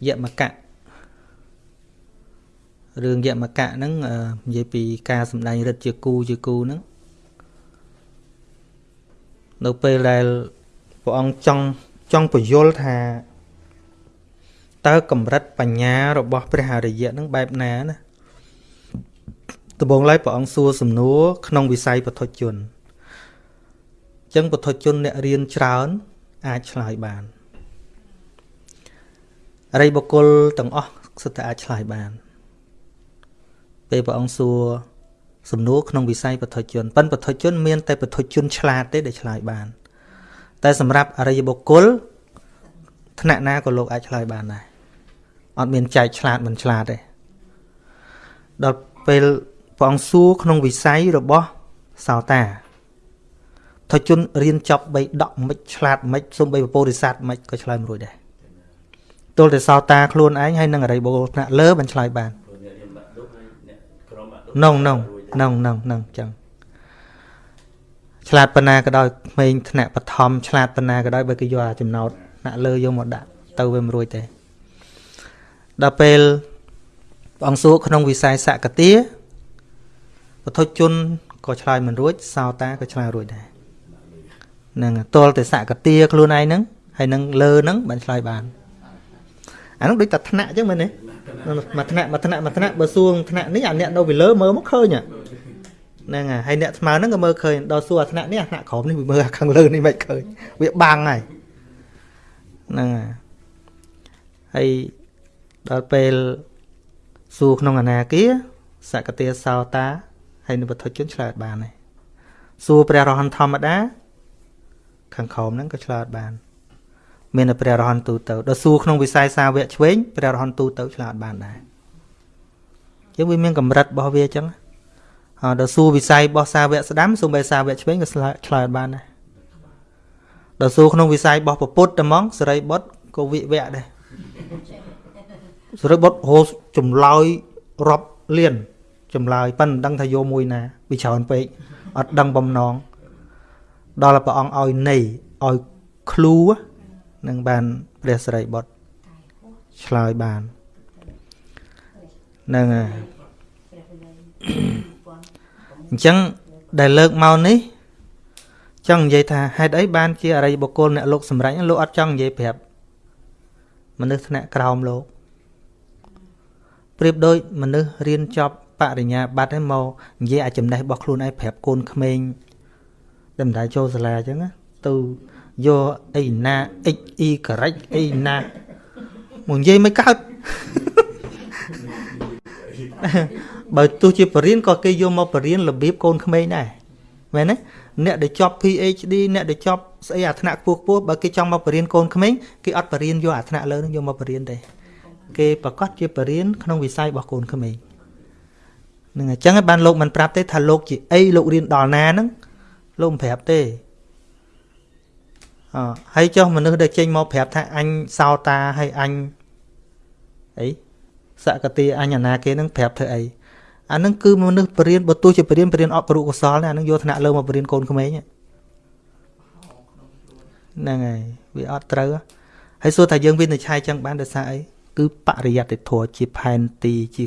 យមកៈរឿងយមកៈហ្នឹងនិយាយពីការសម្ដែងរិទ្ធជាគូជាគូហ្នឹងនៅពេលដែលព្រះអង្គចង់ចង់បញ្យល់ថាតើកម្រិតបញ្ញារបស់ព្រះអរិយៈនឹងបែបណាណាដំបូងឡើយព្រះអង្គសួរសំណួរក្នុងវិស័យពុទ្ធជនអញ្ចឹងពុទ្ធជនអ្នករៀនច្រើនអាចឆ្លើយបានអ រិយបុគ្គលទាំងអស់សុទ្ធតែអាចឆ្លើយបាន ពេលព្រះអង្គសួរសំណួរក្នុងវិស័យពុទ្ធជនប៉ិនពុទ្ធជនមានតែពុទ្ធជនឆ្លាតទេដែលឆ្លើយបាន តែសម្រាប់អរិយបុគ្គលថ្នាក់ណាក៏លោកអាចឆ្លើយបានដែរអត់មានចែកឆ្លាតមិនឆ្លាតទេដល់ពេលព្រះអង្គសួរក្នុងវិស័យរបស់សោតាថជនរៀនចប់បីដកមិនឆ្លាតមិនសំបីពពោធិសត្វមិនក៏ឆ្លើយមិនរួចដែរ ទល់តែសោតាខ្លួនឯងហើយនឹងអរិយបុគ្គលថ្នាក់លើមិនឆ្លើយបាននងនងនងនងនងចឹងឆ្លាតប៉ុណ្ណាក៏ដោយក្មេងថ្នាក់បឋមឆ្លាតប៉ុណ្ណាក៏ដោយបើគេយកចំណោតថ្នាក់លើយកមកដាក់ទៅវាមិនរួចទេដល់ពេលព្រះអង្គសួរក្នុងវិស័យសកតាពធជនក៏ឆ្លើយមិនរួចសោតាក៏ឆ្លើយរួចដែរនឹងតលតែសកតាខ្លួនឯងហ្នឹងហើយនឹងលើហ្នឹងបានឆ្លើយបាន អានោះដូចតែថ្នាក់អញ្ចឹងមែនទេមួយថ្នាក់មួយថ្នាក់មួយថ្នាក់បើសួងថ្នាក់នេះអាអ្នកនៅពីលើមើលមកឃើញហ្នឹងហើយអ្នកស្មើហ្នឹងក៏មើលឃើញដល់សួរអាថ្នាក់នេះអាថ្នាក់ក្រោមនេះវាមើលខាងលើនេះមិនឃើញវាបាំងហើយហ្នឹងហើយដល់ពេលសួរក្នុងអនាគាសកតិសោតាហើយនៅវត្ថុជនឆ្លើយបានដែរសួរព្រះរហន្តធម្មតាខាងក្រោមហ្នឹងក៏ឆ្លើយបាន មានតែព្រះរហន្តទូទៅដល់សួរក្នុងវិស័យសាវកឆ្វេងព្រះរហន្តទូទៅឆ្លើយបានដែរយើងវាមានកម្រិតរបស់វាអញ្ចឹងហើយដល់សួរវិស័យរបស់សាវកស្ដាំសូម្បីសាវកឆ្វេងក៏ឆ្លើយបានដែរដល់សួរក្នុងវិស័យរបស់ពុទ្ធតែហ្មងសេរីបុត្រក៏វិវៈដែរសរិបុត្រហូចម្លើយរាប់លានចម្លើយប៉ិនមិនដឹងថាយកមួយណាវាច្រើនពេកអត់ដឹងបំណងដល់ព្រះអង្គឲ្យនៃឲ្យឃ្លូ នឹងបានព្រះសរិបុត្រឆ្លើយបាននឹងអញ្ចឹងដែលលើកមកនេះ ចង់និយាយថាហេតុអីបានជាអរិយបុគ្គលអ្នកលោកសម្រេចលោកអត់ចង់និយាយប្រាប់មនុស្សថ្នាក់ក្រោមលោកប្រៀបដូចមនុស្សរៀនចប់បរិញ្ញាបត្រហើយមកនិយាយអាចចំណេះរបស់ខ្លួនឯងប្រាប់កូនក្មេងតែមិនដែលចូលសាលាអញ្ចឹងទៅ យកអីណា x e ការ៉ិចអីណាមកនិយាយមិនកើតបើទោះជាបរិញ្ញាក៏គេយកមកបរិញ្ញារបៀបកូនក្មេងដែរមែនទេអ្នកដែលចប់ PhD អ្នកដែលចប់ស្អីអាថ្នាក់ខ្ពស់ខ្ពស់បើគេចង់មកបរិញ្ញាកូនក្មេងគេអត់បរិញ្ញាយកអាថ្នាក់លើនឹងយកមកបរិញ្ញាទេគេប្រកាសជាបរិញ្ញាក្នុងវិស័យរបស់កូនក្មេងនឹងអញ្ចឹងបានលោកមិនប្រាប់ទេថាលោកជាអីលោករៀនដល់ណាហ្នឹងលោកមិនប្រាប់ទេអ ហើយចុះមនុស្សដែលចេញមកប្រាប់ថាអញសោតាហើយអញអីសកតិអញអាណាគេនឹងប្រាប់ធ្វើអីអានឹងគឺមនុស្សបរិញ្ញាបើទោះជាបរិញ្ញាបរិញ្ញាអត់ករុកុសលអានឹងយកឋានៈលើមកបរិញ្ញាកូនក្មេងហ្នឹងហើយវាអត់ត្រូវហើយសួរថាយើងវិនិច្ឆ័យចឹងបានដោយសារអីគឺបរិយត្តិធម៌ជាផែនទីជា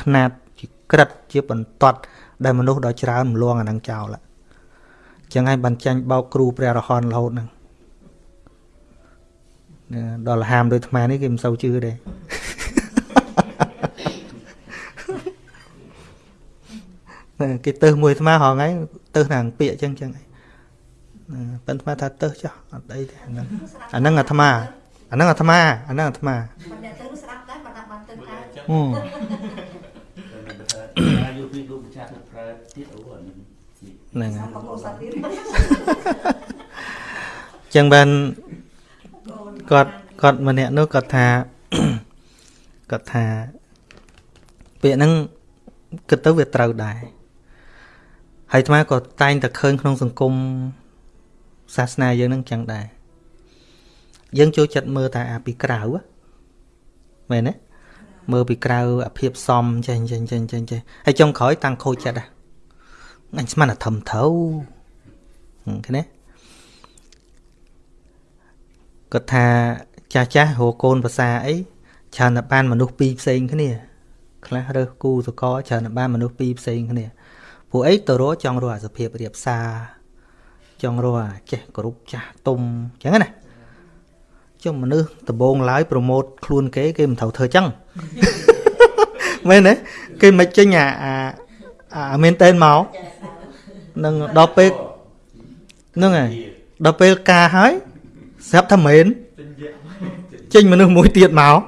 ຂ្នាតជាក្រិតជាបន្ទាត់ដែលមនុស្សដ៏ច្រើនមលងអានឹងចោលចឹងហើយបានចាញ់បោកគ្រូព្រះរហន្តរហូតហ្នឹង ដល់ហាមដោយអាត្មានេះគេមិនសូវជឿទេគេទៅមួយអាត្មាហងៃទៅខាងពាកចឹងចឹងហើយប៉ិនអាត្មាថាទៅចុះអត់អីទេអាហ្នឹងអាហ្នឹងអាត្មាអាហ្នឹងអាត្មាអាហ្នឹងអាត្មាអ្នកទៅស្ដាប់ដែរបើដាក់បានទៅកើតពីលោកម្ចាស់ទៅប្រើទៀតអូអានឹងហ្នឹងហើយចឹងបាន គាត់គាត់ម្នាក់នោះគាត់ថាគាត់ថាពាក្យហ្នឹងគិតទៅវាត្រូវដែរហើយអាត្មាក៏តែងតែឃើញក្នុងសង្គមសាសនាយើងហ្នឹងចឹងដែរយើងចូលចិត្តមើលតែអាពីក្រៅមែនទេមើលពីក្រៅអាភាពសមចេះចេះចេះចេះចេះហើយចុងក្រោយតាំងខូចចិត្តដែរអញស្មានតែធំត្រូវឃើញទេ គាត់ថាចាស់ចាស់រកកូនភាសាអីច្រើនតែបានមនុស្សពីរផ្សេងគ្នាខ្លះរើសគូសកលច្រើនតែបានមនុស្សពីរផ្សេងគ្នាព្រោះអីទៅរកចង់រកអាសភាពរៀបសារចង់រកអាចេះគ្រប់ចាស់ទុំអញ្ចឹងណាចុះមនុស្សដំបងឡើយប្រម៉ូតខ្លួនគេគេមិនត្រូវធ្វើចឹងមែនទេគេមិនចេញអាអាមែនតែនមកនឹងដល់ពេលហ្នឹងហើយដល់ពេលការហើយ ស្រាប់ថាមែនចេញមនុស្សមួយទៀតមក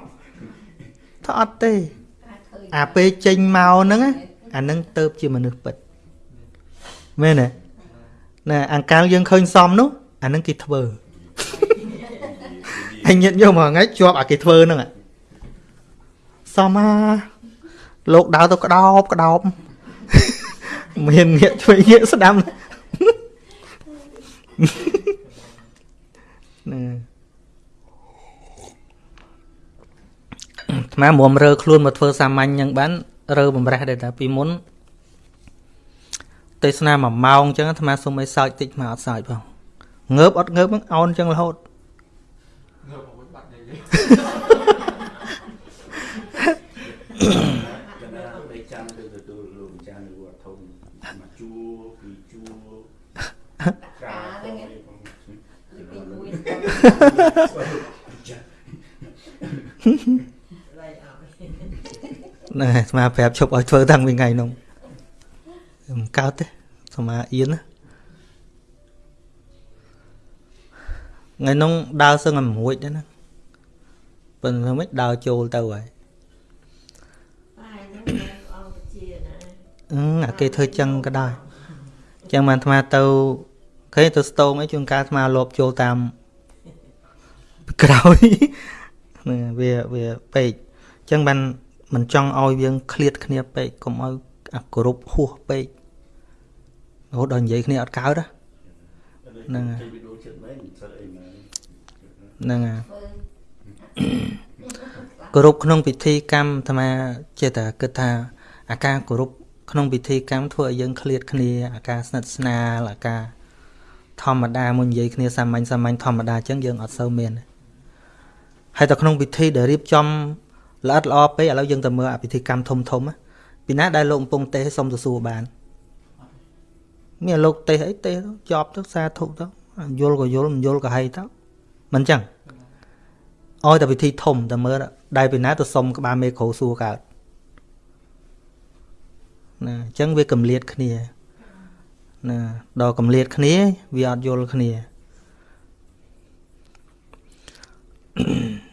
ថាអត់ទេ អាពេលចេញមកហ្នឹងអាហ្នឹងទៅជាមនុស្សពិតមែនទេណែអង្កាលយើងឃើញសមនោះអាហ្នឹងគេធ្វើហើយញាតយកមកថ្ងៃជាប់អាគេធ្វើហ្នឹងសមអាលោកដើរទៅក្តោបក្តោបមានងាកជួយងាកស្ដាំ ណាថ្មមុំរើខ្លួនមកធ្វើសាមញ្ញយ៉ាងបានរើបំរះដែរតាពីមុនទេសនាមួយម៉ោងអញ្ចឹងអាត្មាសុំឲ្យសើចតិចមកអត់សើចផងងើបអត់ងើបហ្នឹងអោនអញ្ចឹងរហូតងើបមកបាត់និយាយកណ្ដាលបីចាំទៅទទួលលោកម្ចាស់នៅវត្តធំមកជួពីជួកាហ្នឹងពីមួយ ណែស្មាប្រាប់ឈប់ឲ្យធ្វើតាំងពីថ្ងៃនោះមិនកើតទេស្មាអៀនណាថ្ងៃនោះដើរសឹងឲ្យមួយដែរណាប៉ុន្តែមិនដើរចូលទៅហើយអឺអាគេធ្វើចឹងក៏ដែរចឹងបានអាត្មាទៅឃើញទៅស្ទងអីជួនកាលអាត្មាលបចូលតាម ក្រោយហ្នឹងវាវាពេកចឹងបានមិនចង់ឲ្យយើងឃ្លាតគ្នាពេកកុំឲ្យអាគោរពហួសពេករហូតដល់និយាយគ្នាអត់កើតហ្នឹងហ្នឹងហើយគោរពក្នុងពិធីកម្មអាត្មាចេះតែគិតថាអាការគោរពក្នុងពិធីកម្មធ្វើឲ្យយើងឃ្លាតគ្នាអាការស្និទ្ធស្នាលអាការធម្មតាមួយនិយាយគ្នាសាមញ្ញសាមញ្ញធម្មតាអញ្ចឹងយើងអត់សូវមាន ហើយតែក្នុងពិធីដែលរៀបចំល្អិតល្អពេកឥឡូវយើងទៅមើលអាពិធីកម្មធំធំពីណាដែលលោកកំពុងទេសសុំទៅសួរបានមានលោកទេសអីទេសចប់ទៅសាធុទៅយល់ក៏យល់មិនយល់ក៏ហីទៅមិនចឹងអោយតែពិធីធំតែមើលដែលពីណាទៅសុំក្បាលមេគ្រូសួរកើតណាអញ្ចឹងវាកម្លៀតគ្នាណាដល់កម្លៀតគ្នាវាអត់យល់គ្នាហើយ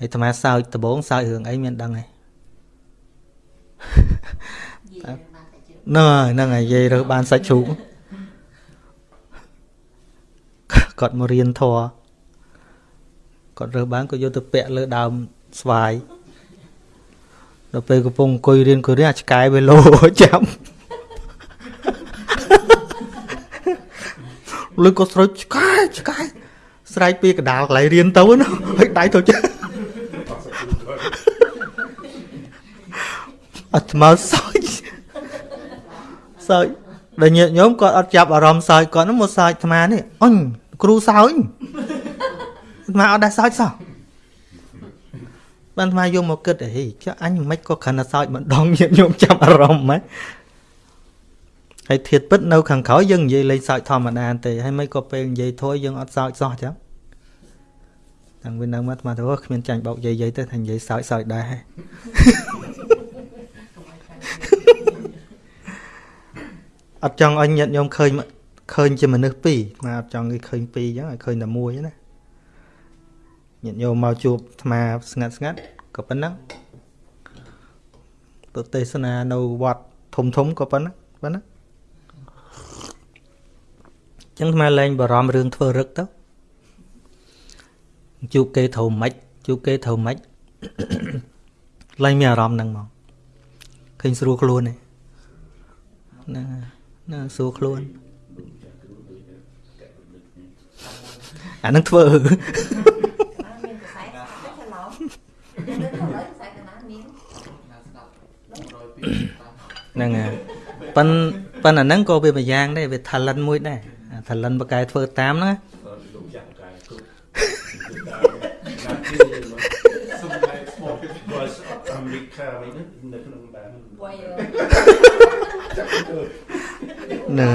អាត្មាសើចដំបងសើចរឿងអីមានដឹងទេហ្នឹងហើយហ្នឹងហើយនិយាយរើបានសាច់ជ្រូកគាត់មករៀនធរគាត់រើបានក៏យកទៅពាក់លើដើមស្វាយដល់ពេលកំពុងអង្គុយរៀនក៏រៀនអាឆ្កែវាលោចាំលើក៏ស្រោចឆ្កែឆ្កែស្រែកពីកដាលកន្លែងរៀនទៅណាហើយដៃទៅចា អត់មកសើចសើចដល់ញាតិញោមគាត់អត់ចាប់អារម្មណ៍សើចគាត់នោះមកសើចអាត្មានេះអញគ្រូសើចអាត្មាអត់ដែរសើចសោះបានអាត្មាយកមកគិតហីចុះអញមិនក៏គ្រាន់តែសើចម្ដងញាតិញោមចាប់អារម្មណ៍ហ៎ហើយធៀបពិតនៅខាងក្រោយយើងនិយាយលេងសើចធម្មតាទេហើយមិនក៏ពេលនិយាយធួយយើងអត់សើចសោះចឹងតាំងពីនៅមកអាត្មាទៅគ្មានចាញ់បោកយាយយាយទៅថានិយាយសើចសើចដែរ អត់ចង់ឲ្យញាតិញោមឃើញឃើញជាមនុស្សពីរមកអត់ចង់គេឃើញពីរអញ្ចឹងឲ្យឃើញតែមួយណាញាតិញោមមកជួបអាត្មាស្ងាត់ស្ងាត់ក៏ប៉ុណ្ណឹងទៅទេសនានៅវត្តធំធំក៏ប៉ុណ្ណាប៉ុណ្ណាចឹងថ្មលែងបារម្ភរឿងធ្វើរឹកទៅជួបគេត្រូវម៉េចជួបគេត្រូវម៉េចលែងមានអារម្មណ៍ហ្នឹងមក ឃើញស្រួលខ្លួនទេហ្នឹងណាស្រួលខ្លួនអានឹងធ្វើហ្នឹងហើយប៉ិនប៉ិនអាហ្នឹងក៏វាមួយយ៉ាងដែរវា talent មួយដែរ talent បកែធ្វើតាមហ្នឹងលោកចាក់បកែគ្រប់សុំតែស្មោះគាត់អាមេរិកខាវិញនៅក្នុងបាន ណា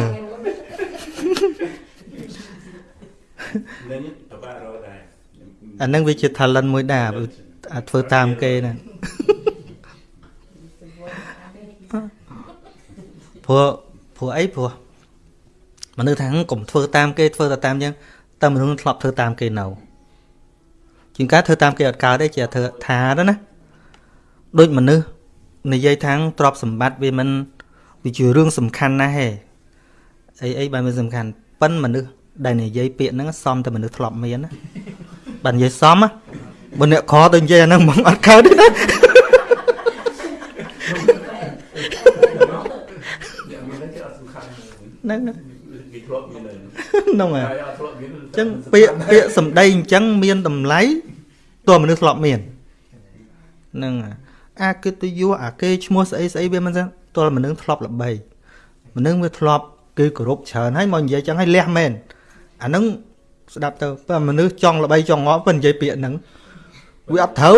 អានឹងវាជា talent មួយដែរអាចធ្វើតាមគេណាព្រោះព្រោះអីព្រោះមនុស្សថាកុំធ្វើតាមគេធ្វើតែតាមចឹងតែមនុស្សធ្លាប់ធ្វើតាមគេនៅជាងការធ្វើតាមគេអត់កើតទេជាធ្វើថាទៅណាដូចមនុស្សនិយាយថាងទ្រព្យសម្បត្តិវាមិនវាជារឿងសំខាន់ណាស់ហេ អីអីបែបមិនសំខាន់ប៉ិនមនុស្សដែលនិយាយពាក្យហ្នឹងសមតែមនុស្សធ្លាប់មានណាបើនិយាយសមបើអ្នកខទៅនិយាយអាហ្នឹងមិនអត់កើតទេណាហ្នឹងគេធ្លាប់មានហ្នឹងហើយអញ្ចឹងពាក្យពាក្យសម្ដីអញ្ចឹងមានតម្លៃតើមនុស្សធ្លាប់មានហ្នឹងអាកិត្តិយសអាគេឈ្មោះស្អីស្អីវាមិនចឹងតើមនុស្សធ្លាប់ល្បីមនុស្សវាធ្លាប់ គឺគោរពច្រើនហើយមកនិយាយចឹងឲ្យលះមែនអាហ្នឹងស្ដាប់ទៅបើមនុស្សចង់ល្បីចង់ងល់ប៉ុន្តែនិយាយពាក្យហ្នឹងវាអត់ត្រូវ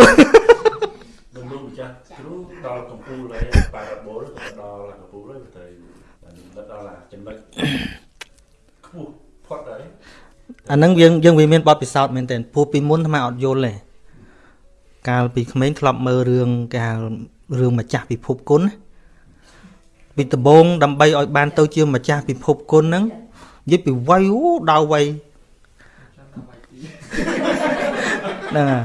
នឹងលោកម្ចាស់គ្រូដល់កម្ពុជាហើយប៉ារ៉ាបូលដល់កម្ពុជាហើយទៅដល់ចំណុចខ្ពស់ផុតហើយអាហ្នឹងយើងយើងវាមានបទពិសោធន៍មែនទែនព្រោះពីមុនថ្មអត់យល់ទេកាលពីក្មេងធ្លាប់មើលរឿងកាលរឿងម្ចាស់ពិភពគុណ ពីដំបងដើម្បីឲ្យបានទៅជាម្ចាស់ពិភពគុណហ្នឹងនិយាយពីវ័យអូដល់វ័យហ្នឹងហើយ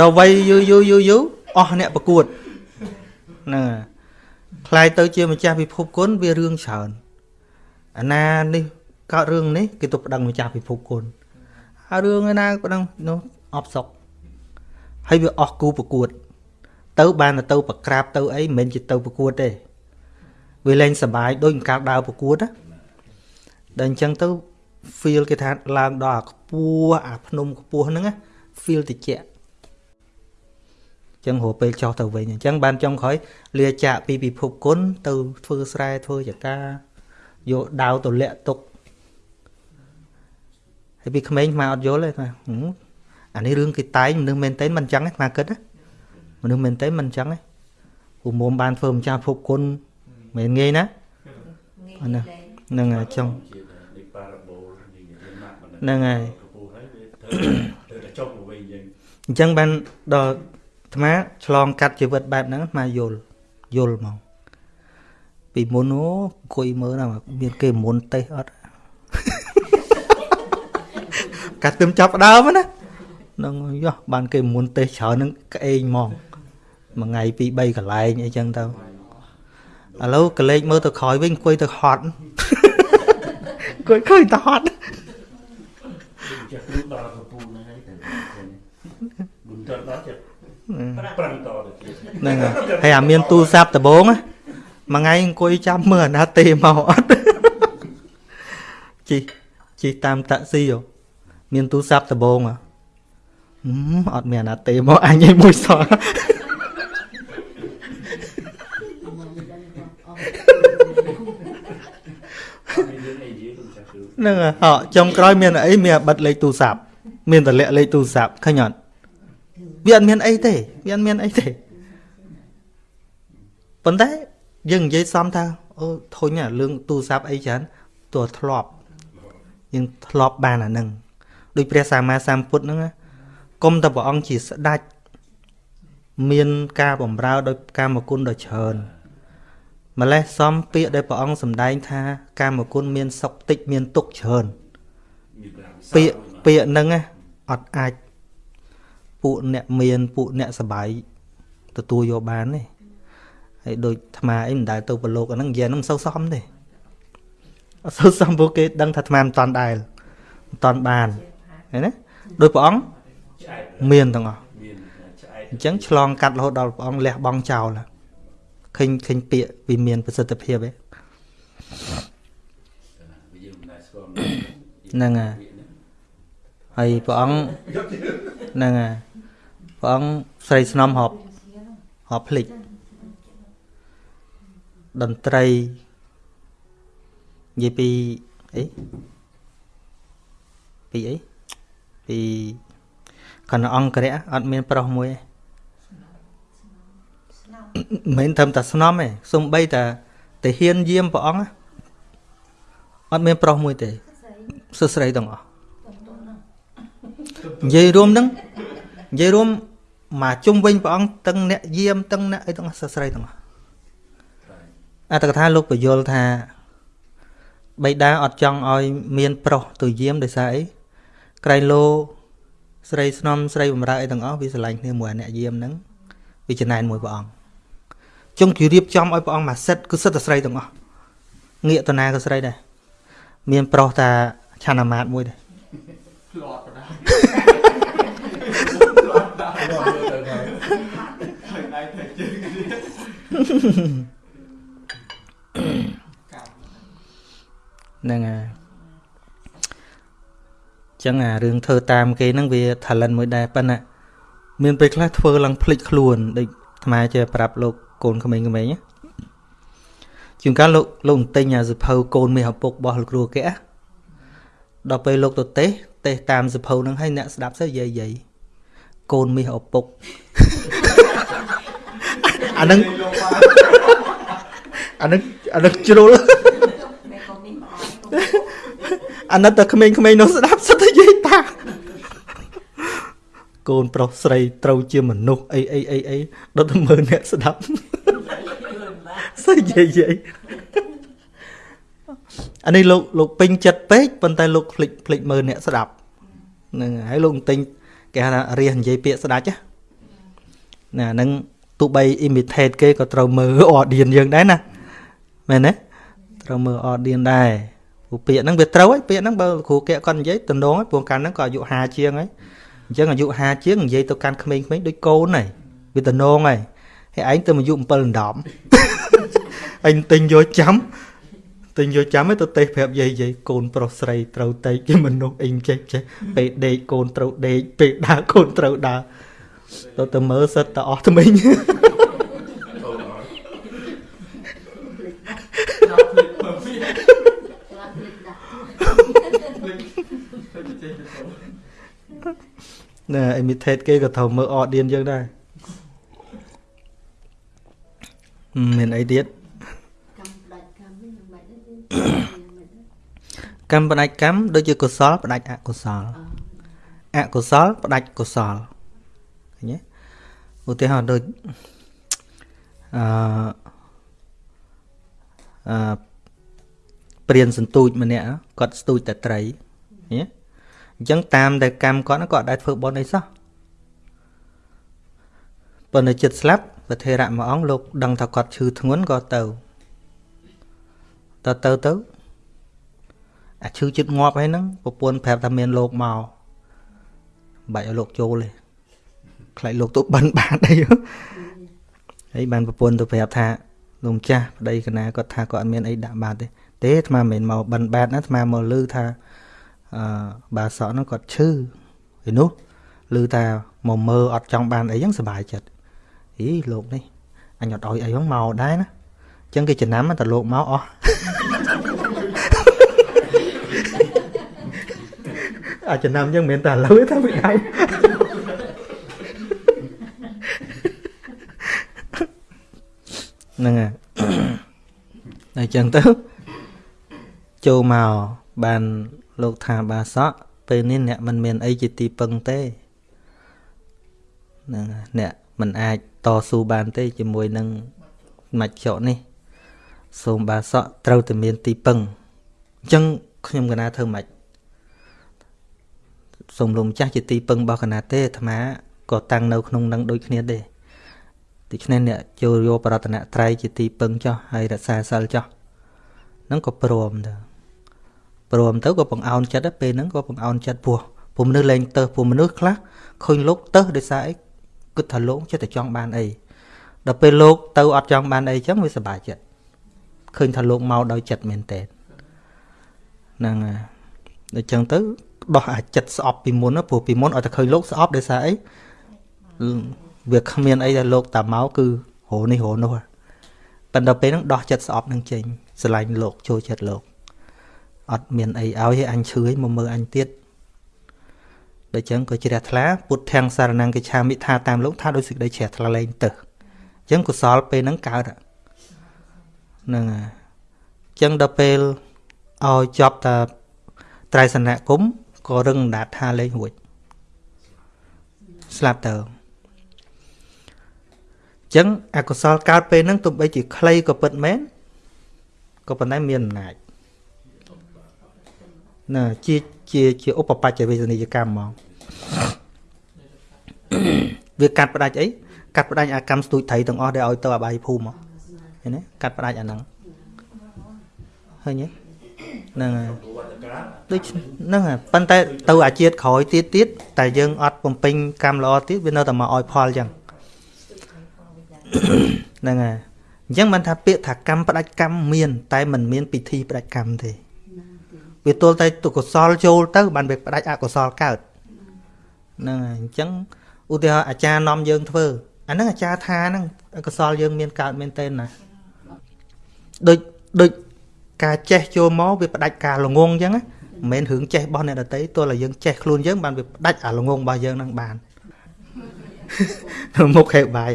ដល់វ័យយូរយូរយូរយូរអស់អ្នកប្រកួតហ្នឹងហើយខ្លាយទៅជាម្ចាស់ពិភពគុណវារឿងច្រើនអាណានេះកើតរឿងនេះគេទៅប្តឹងម្ចាស់ពិភពគុណហើយរឿងឯណាប្តឹងនោះអបសុកហើយវាអស់គូប្រកួត ទៅបានទៅប្រក្រាបទៅអីមិនមែនជាទៅប្រកួតទេ វាលែងសបាយដូចកាលដើរប្រកួតណាដល់អញ្ចឹងទៅ feel គេថាឡើងដល់អាខ្ពស់អាភ្នំខ្ពស់ហ្នឹង feel តិចចឹងរហូតពេលចោះទៅវិញអញ្ចឹងបានចុងក្រោយលាចាកពីពិភពគុណទៅធ្វើស្រែធ្វើចកាយកដាវទៅលាក់ទុកហើយពីក្មេងមកអត់យល់ទេថាអានេះរឿងគេតែងមនុស្សមែនតើមិនអញ្ចឹងទេមកគិតណាមនុស្សមែនតើមិនអញ្ចឹងទេពូមុំបានធ្វើម្ចាស់ភពគុណ មិនងាយណាណាហ្នឹងហើយចង់ហ្នឹងហើយអញ្ចឹងបានដល់អាត្មាឆ្លងកាត់ជីវិតបែបហ្នឹងអាត្មាយល់យល់មកពីមុនអូអង្គុយមើលណាមានគេមុនទេសអត់កាត់ទឹមចាប់ដើមណានឹងយោះបានគេមុនទេសច្រើននឹងក្អេងហ្មងមួយថ្ងៃពីរ3កន្លែងអីចឹងទៅ ឥឡូវកលេចមើលទៅក្រោយវិញអង្គុយទៅហត់អង្គុយឃើញទៅហត់ចាក់គ្រូដល់កំពូលហ្នឹងហើយតែបុនតដល់ចិត្តប្រឹងតទៅទៀតហ្នឹងហើយអាមានទូរស័ព្ទដបងមួយថ្ងៃអង្គុយចាំមើលអាណាទេមកអត់ជីជីតាមតាក់ស៊ីមានទូរស័ព្ទដបងអត់មានអាណាទេមកអញឯងមួយសោះ ហ្នឹងហ៎ចុងក្រោយមានអីមានបិទលេខទូរស័ព្ទមានតម្លាក់លេខទូរស័ព្ទឃើញអត់វាអត់មានអីទេវាអត់មានអីទេប៉ុន្តែយើងនិយាយសំថាអូធុញអារឿងទូរស័ព្ទអីច្រើនទោះធ្លាប់យើងធ្លាប់បានអាហ្នឹងដូចព្រះសម្មាសម្ពុទ្ធហ្នឹងគុំតែព្រះអង្គជាស្ដេចមានការបំរើដោយកាមគុណដ៏ច្រើន ម្លេះសំពាក្យដែលព្រះអង្គសម្ដែងថាកាមគុណមានសុខតិចមានទុកច្រើនពាក្យពាក្យហ្នឹងអត់អាចពួកអ្នកមានពួកអ្នកសបាយទទួលយកបានទេហហើយដូចអាត្មាអីមិនដែលទៅប្រឡូកអាហ្នឹងនិយាយហ្នឹងមិនសូវសមទេអត់សូវសមពួកគេដឹងថាអាត្មាមិនតាន់ដែលមិនតាន់បានឃើញទេដោយព្រះអង្គឆ្អែតមានទាំងអស់មានឆ្អែតអញ្ចឹងឆ្លងកាត់រហូតដល់ព្រះអង្គលះបង់ចោលហើយ ឃើញឃើញពាក្យវាមានប្រសិទ្ធភាពឯងវាយើងមិនដែលស្គាល់ហ្នឹងហើយហើយព្រះអង្គហ្នឹងហើយព្រះអង្គស្រីស្នំហប់ហប់ភ្លេចតន្ត្រីនិយាយពីអីពីអីពីកណ្ណអង្គរៈអត់មានប្រុសមួយទេ មិនមែនត្រឹមតែស្នំទេសំបីតាតាហ៊ានយាមព្រះអង្គណាអត់មានប្រុសមួយទេសស្រីទាំងអស់និយាយរួមហ្នឹងនិយាយរួមមកជុំវិញព្រះអង្គទាំងអ្នកយាមទាំងអ្នកអីទាំងអស់សរស្រីទាំងអស់អត្តកថាលោកបញ្យល់ថាបៃតាអត់ចង់ឲ្យមានប្រុសទៅយាមដោយសារអីក្រៃលោស្រីស្នំស្រីបំរើអីទាំងអស់វាស្រឡាញ់គ្នាមួយអាអ្នកយាមហ្នឹងវាចំណែនមួយព្រះអង្គ ចុងគេរៀបចំឲ្យព្រះអង្គមកសិតគឺសិតតែស្រីទាំងអស់ងាកតាណាក៏ស្រីដែរមានប្រុសតាឆានអាមាតមួយដែរផ្លាត់បណ្ដាដល់មើលទៅហើយហើយដៃទៅជើងគ្នាកាប់ហ្នឹងហើយចឹងអារឿងធ្វើតាមគេហ្នឹងវា talent មួយដែរប៉ុន្តែមានពេលខ្លះធ្វើឡើងភ្លេចខ្លួនដូចអាត្មាចេះប្រាប់លោក កូនក្មេងៗណាជួនកាលលោកលោកទិញអាសភៅកូនមាសឪពុករបស់លោកគ្រូគេដល់ពេលលោកទៅទេសទេសតាមសភៅហ្នឹងហើយអ្នកស្ដាប់ទៅយាយយាយកូនមាសឪពុកអាហ្នឹងលោកបានអាហ្នឹងអាហ្នឹងជ្រុលមេកូននេះមកអត់អាណិតតែក្មេងៗនោះស្ដាប់សិតតែយាយតាកូនប្រុសស្រីត្រូវជាមនុស្សអីអីអីអីដល់តែមើលអ្នកស្ដាប់យល់បាក់ ស្អីយាយយាយអានេះលោកលោកពេញចិត្តពេកប៉ុន្តែលោកភ្លេចភ្លេចមើលអ្នកស្ដាប់ហ្នឹងហើយហើយលោកទិញគេហៅថារៀសនិយាយពាក្យស្ដាច់ណាណាហ្នឹងទោះបី imitate គេក៏ត្រូវមើល audience យើងដែរណាមែនទេត្រូវមើល audience ដែរព្រោះពាក្យហ្នឹងវាត្រូវហើយពាក្យហ្នឹងបើគ្រូគេគាត់និយាយតំណងហើយព្រោះកាលហ្នឹងក៏អាយុ50ជាងហើយអញ្ចឹងអាយុ50ជាងនិយាយទៅកាន់ក្មេងៗដូចកូនហើយវាតំណងហើយហើយឯងទៅអាយុ7ដណ្ដំ អញទិញយកចាំទិញយកចាំឯងទៅទេសប្រាប់យាយយាយកូនប្រុសស្រីត្រូវតែជាមនុស្សអីចេះចេះពេលដេកកូនត្រូវដេកពេលដើរកូនត្រូវដើរទៅទៅមើលសិតតែអស់ថ្មីងកូនអត់ចាប់ភ្លេចមើលវាខ្លាចភ្លេចដាក់ទៅចេះទៅសូណែ imitate គេក៏ត្រូវមើល audience យើងដែរហឹមមានអីទៀត កម្មផ្ដាច់កម្មនេះមិនបាច់ទេមិន កម្មផ្ដាច់កម្មដូចជាកុសលផ្ដាច់អកុសលអកុសលផ្ដាច់កុសលឃើញទេឧទាហរណ៍ដូចអឺអឺព្រានសន្ទូចម្នាក់គាត់ស្ទូចតែត្រីឃើញទេអញ្ចឹងតាមតែកម្មគាត់ហ្នឹងគាត់អត់ដែលធ្វើបុណ្យអីសោះប៉ុន្តែចិត្តស្លាប់ព្រះថេរៈមួយអង្គលោកដឹងថាគាត់ឈឺធ្ងន់ក៏ទៅ ទៅទៅទៅអាឈឺចិត្តងាប់ហើយហ្នឹងប្រពន្ធប្រាប់ថាមានលោកមកបាច់ឲ្យលោកចូលទេខ្លាចលោកទៅបិណ្ឌបាតអីហើយបានប្រពន្ធទៅប្រាប់ថាលោកម្ចាស់ប្តីកណាគាត់ថាគាត់អត់មានអីដាក់បាតទេទេអាត្មាមិនមែនមកបិណ្ឌបាតណាអាត្មាមកលឺថាអឺបាសក់ហ្នឹងគាត់ឈឺហើយនោះលឺថាមកមើលអត់ចង់បានអីហ្នឹងសុបាយចិត្តអីលោកនេះអញអត់ឲ្យអីហ្នឹងមកដែរណាអញ្ចឹងគេចំណាំតែលោកមកអស់អាចចំណាំអញ្ចឹងមិនមែនតែឥឡូវទេថាពីដើមហ្នឹងហើយតែអញ្ចឹងទៅចូលមកបានលោកថាបាសក់ពេលនេះអ្នកមិនមានអីជាទីពឹងទេហ្នឹងហើយអ្នកមិនអាចតស៊ូបានទេជាមួយនឹងមច្ចុនេះ សូមបាសក់ត្រូវតែមានទីពឹងអញ្ចឹងខ្ញុំកណាធ្វើម៉េចសូមលោកម្ចាស់ជាទីពឹងរបស់កណាទេអាត្មាក៏តាំងនៅក្នុងនឹងដូចគ្នាទេដូច្នេះអ្នកចូលយកបរតនត្រ័យជាទីពឹងចោះហើយរក្សាសិលចោះហ្នឹងក៏ព្រមទៅព្រមទៅក៏បង្អោនចិត្តដែរពេលហ្នឹងក៏បង្អោនចិត្តពោះពុំមនុស្សលែងទៅពុំមនុស្សខ្លះឃើញលោកទៅដោយសារអីគិតថាលោកចិត្តតែចង់បានអីដល់ពេលលោកទៅអត់ចង់បានអីចឹងវាសប្បាយចិត្ត ឃើញថាលោកមកដោយចិត្តមែនតើហ្នឹងហើយដូច្នេះទៅដោះអាចិត្តស្អប់ពីមុនណាព្រោះពីមុនឲ្យតែឃើញលោកស្អប់ដោយសារអីវាគ្មានអីដែលលោកតាមកគឺរោនេះរោនោះប៉ុន្តែពេលហ្នឹងដោះចិត្តស្អប់នឹងចេញស្រឡាញ់លោកចូលចិត្តលោកអត់មានអីឲ្យឲ្យអញឈឺឲ្យមកមើលអញទៀតដូច្នេះក៏ជ្រះថ្លាពុទ្ធទាំងសារណង្កិឆាមិថាតាមលោកថាដោយសេចក្តីជ្រះថ្លាលែងទៅអញ្ចឹងកុសលពេលហ្នឹងកើត ហ្នឹងហើយអញ្ចឹងដល់ពេលឲ្យចប់តាត្រៃសនៈគុំក៏រឹងដាតថាលេងរួចស្លាប់ទៅចឹងអកុសលកើតពេលហ្នឹងទោះបីជាខ្លីក៏ពិតមែនក៏ប៉ុន្តែមានអំណាចណាជាជាជាឧបបច្ចវេសនីយកម្មហ្មងវាកាត់ផ្ដាច់អីកាត់ផ្ដាច់អាកម្មស្ទូចត្រីទាំងអស់ដែលឲ្យទៅអបាយភូមិ ឃើញទេកាត់ផ្ដាច់អាហ្នឹងឃើញទេហ្នឹងហើយដូចហ្នឹងហើយប៉ុន្តែទៅអាជាតិក្រោយទៀតទៀតតែយើងអត់បំពេញកម្មល្អទៀតវានៅតែមកឲ្យផលចឹងហ្នឹងហើយអញ្ចឹងមិនថាពាក្យថាកម្មផ្ដាច់កម្មមាន តែมันមានពិធីផ្ដាច់កម្មទេវាទល់តែទុកុសលចូលទៅ បានវាផ្ដាច់អកុសលកើតហ្នឹងហើយអញ្ចឹងឧទាហរណ៍អាចារ្យនាំយើងធ្វើអាហ្នឹងអាចារ្យថាហ្នឹងអកុសលយើងមានកើតមែនទេណា ដូចដូចការចេះចូលមកវាផ្ដាច់ការល្ងងអញ្ចឹងមិនមែនរឿងចេះរបស់អ្នកដតីទោះតែយើងចេះខ្លួនយើងបានវាផ្ដាច់អាល្ងងរបស់យើងហ្នឹងបានមុខខេបាយ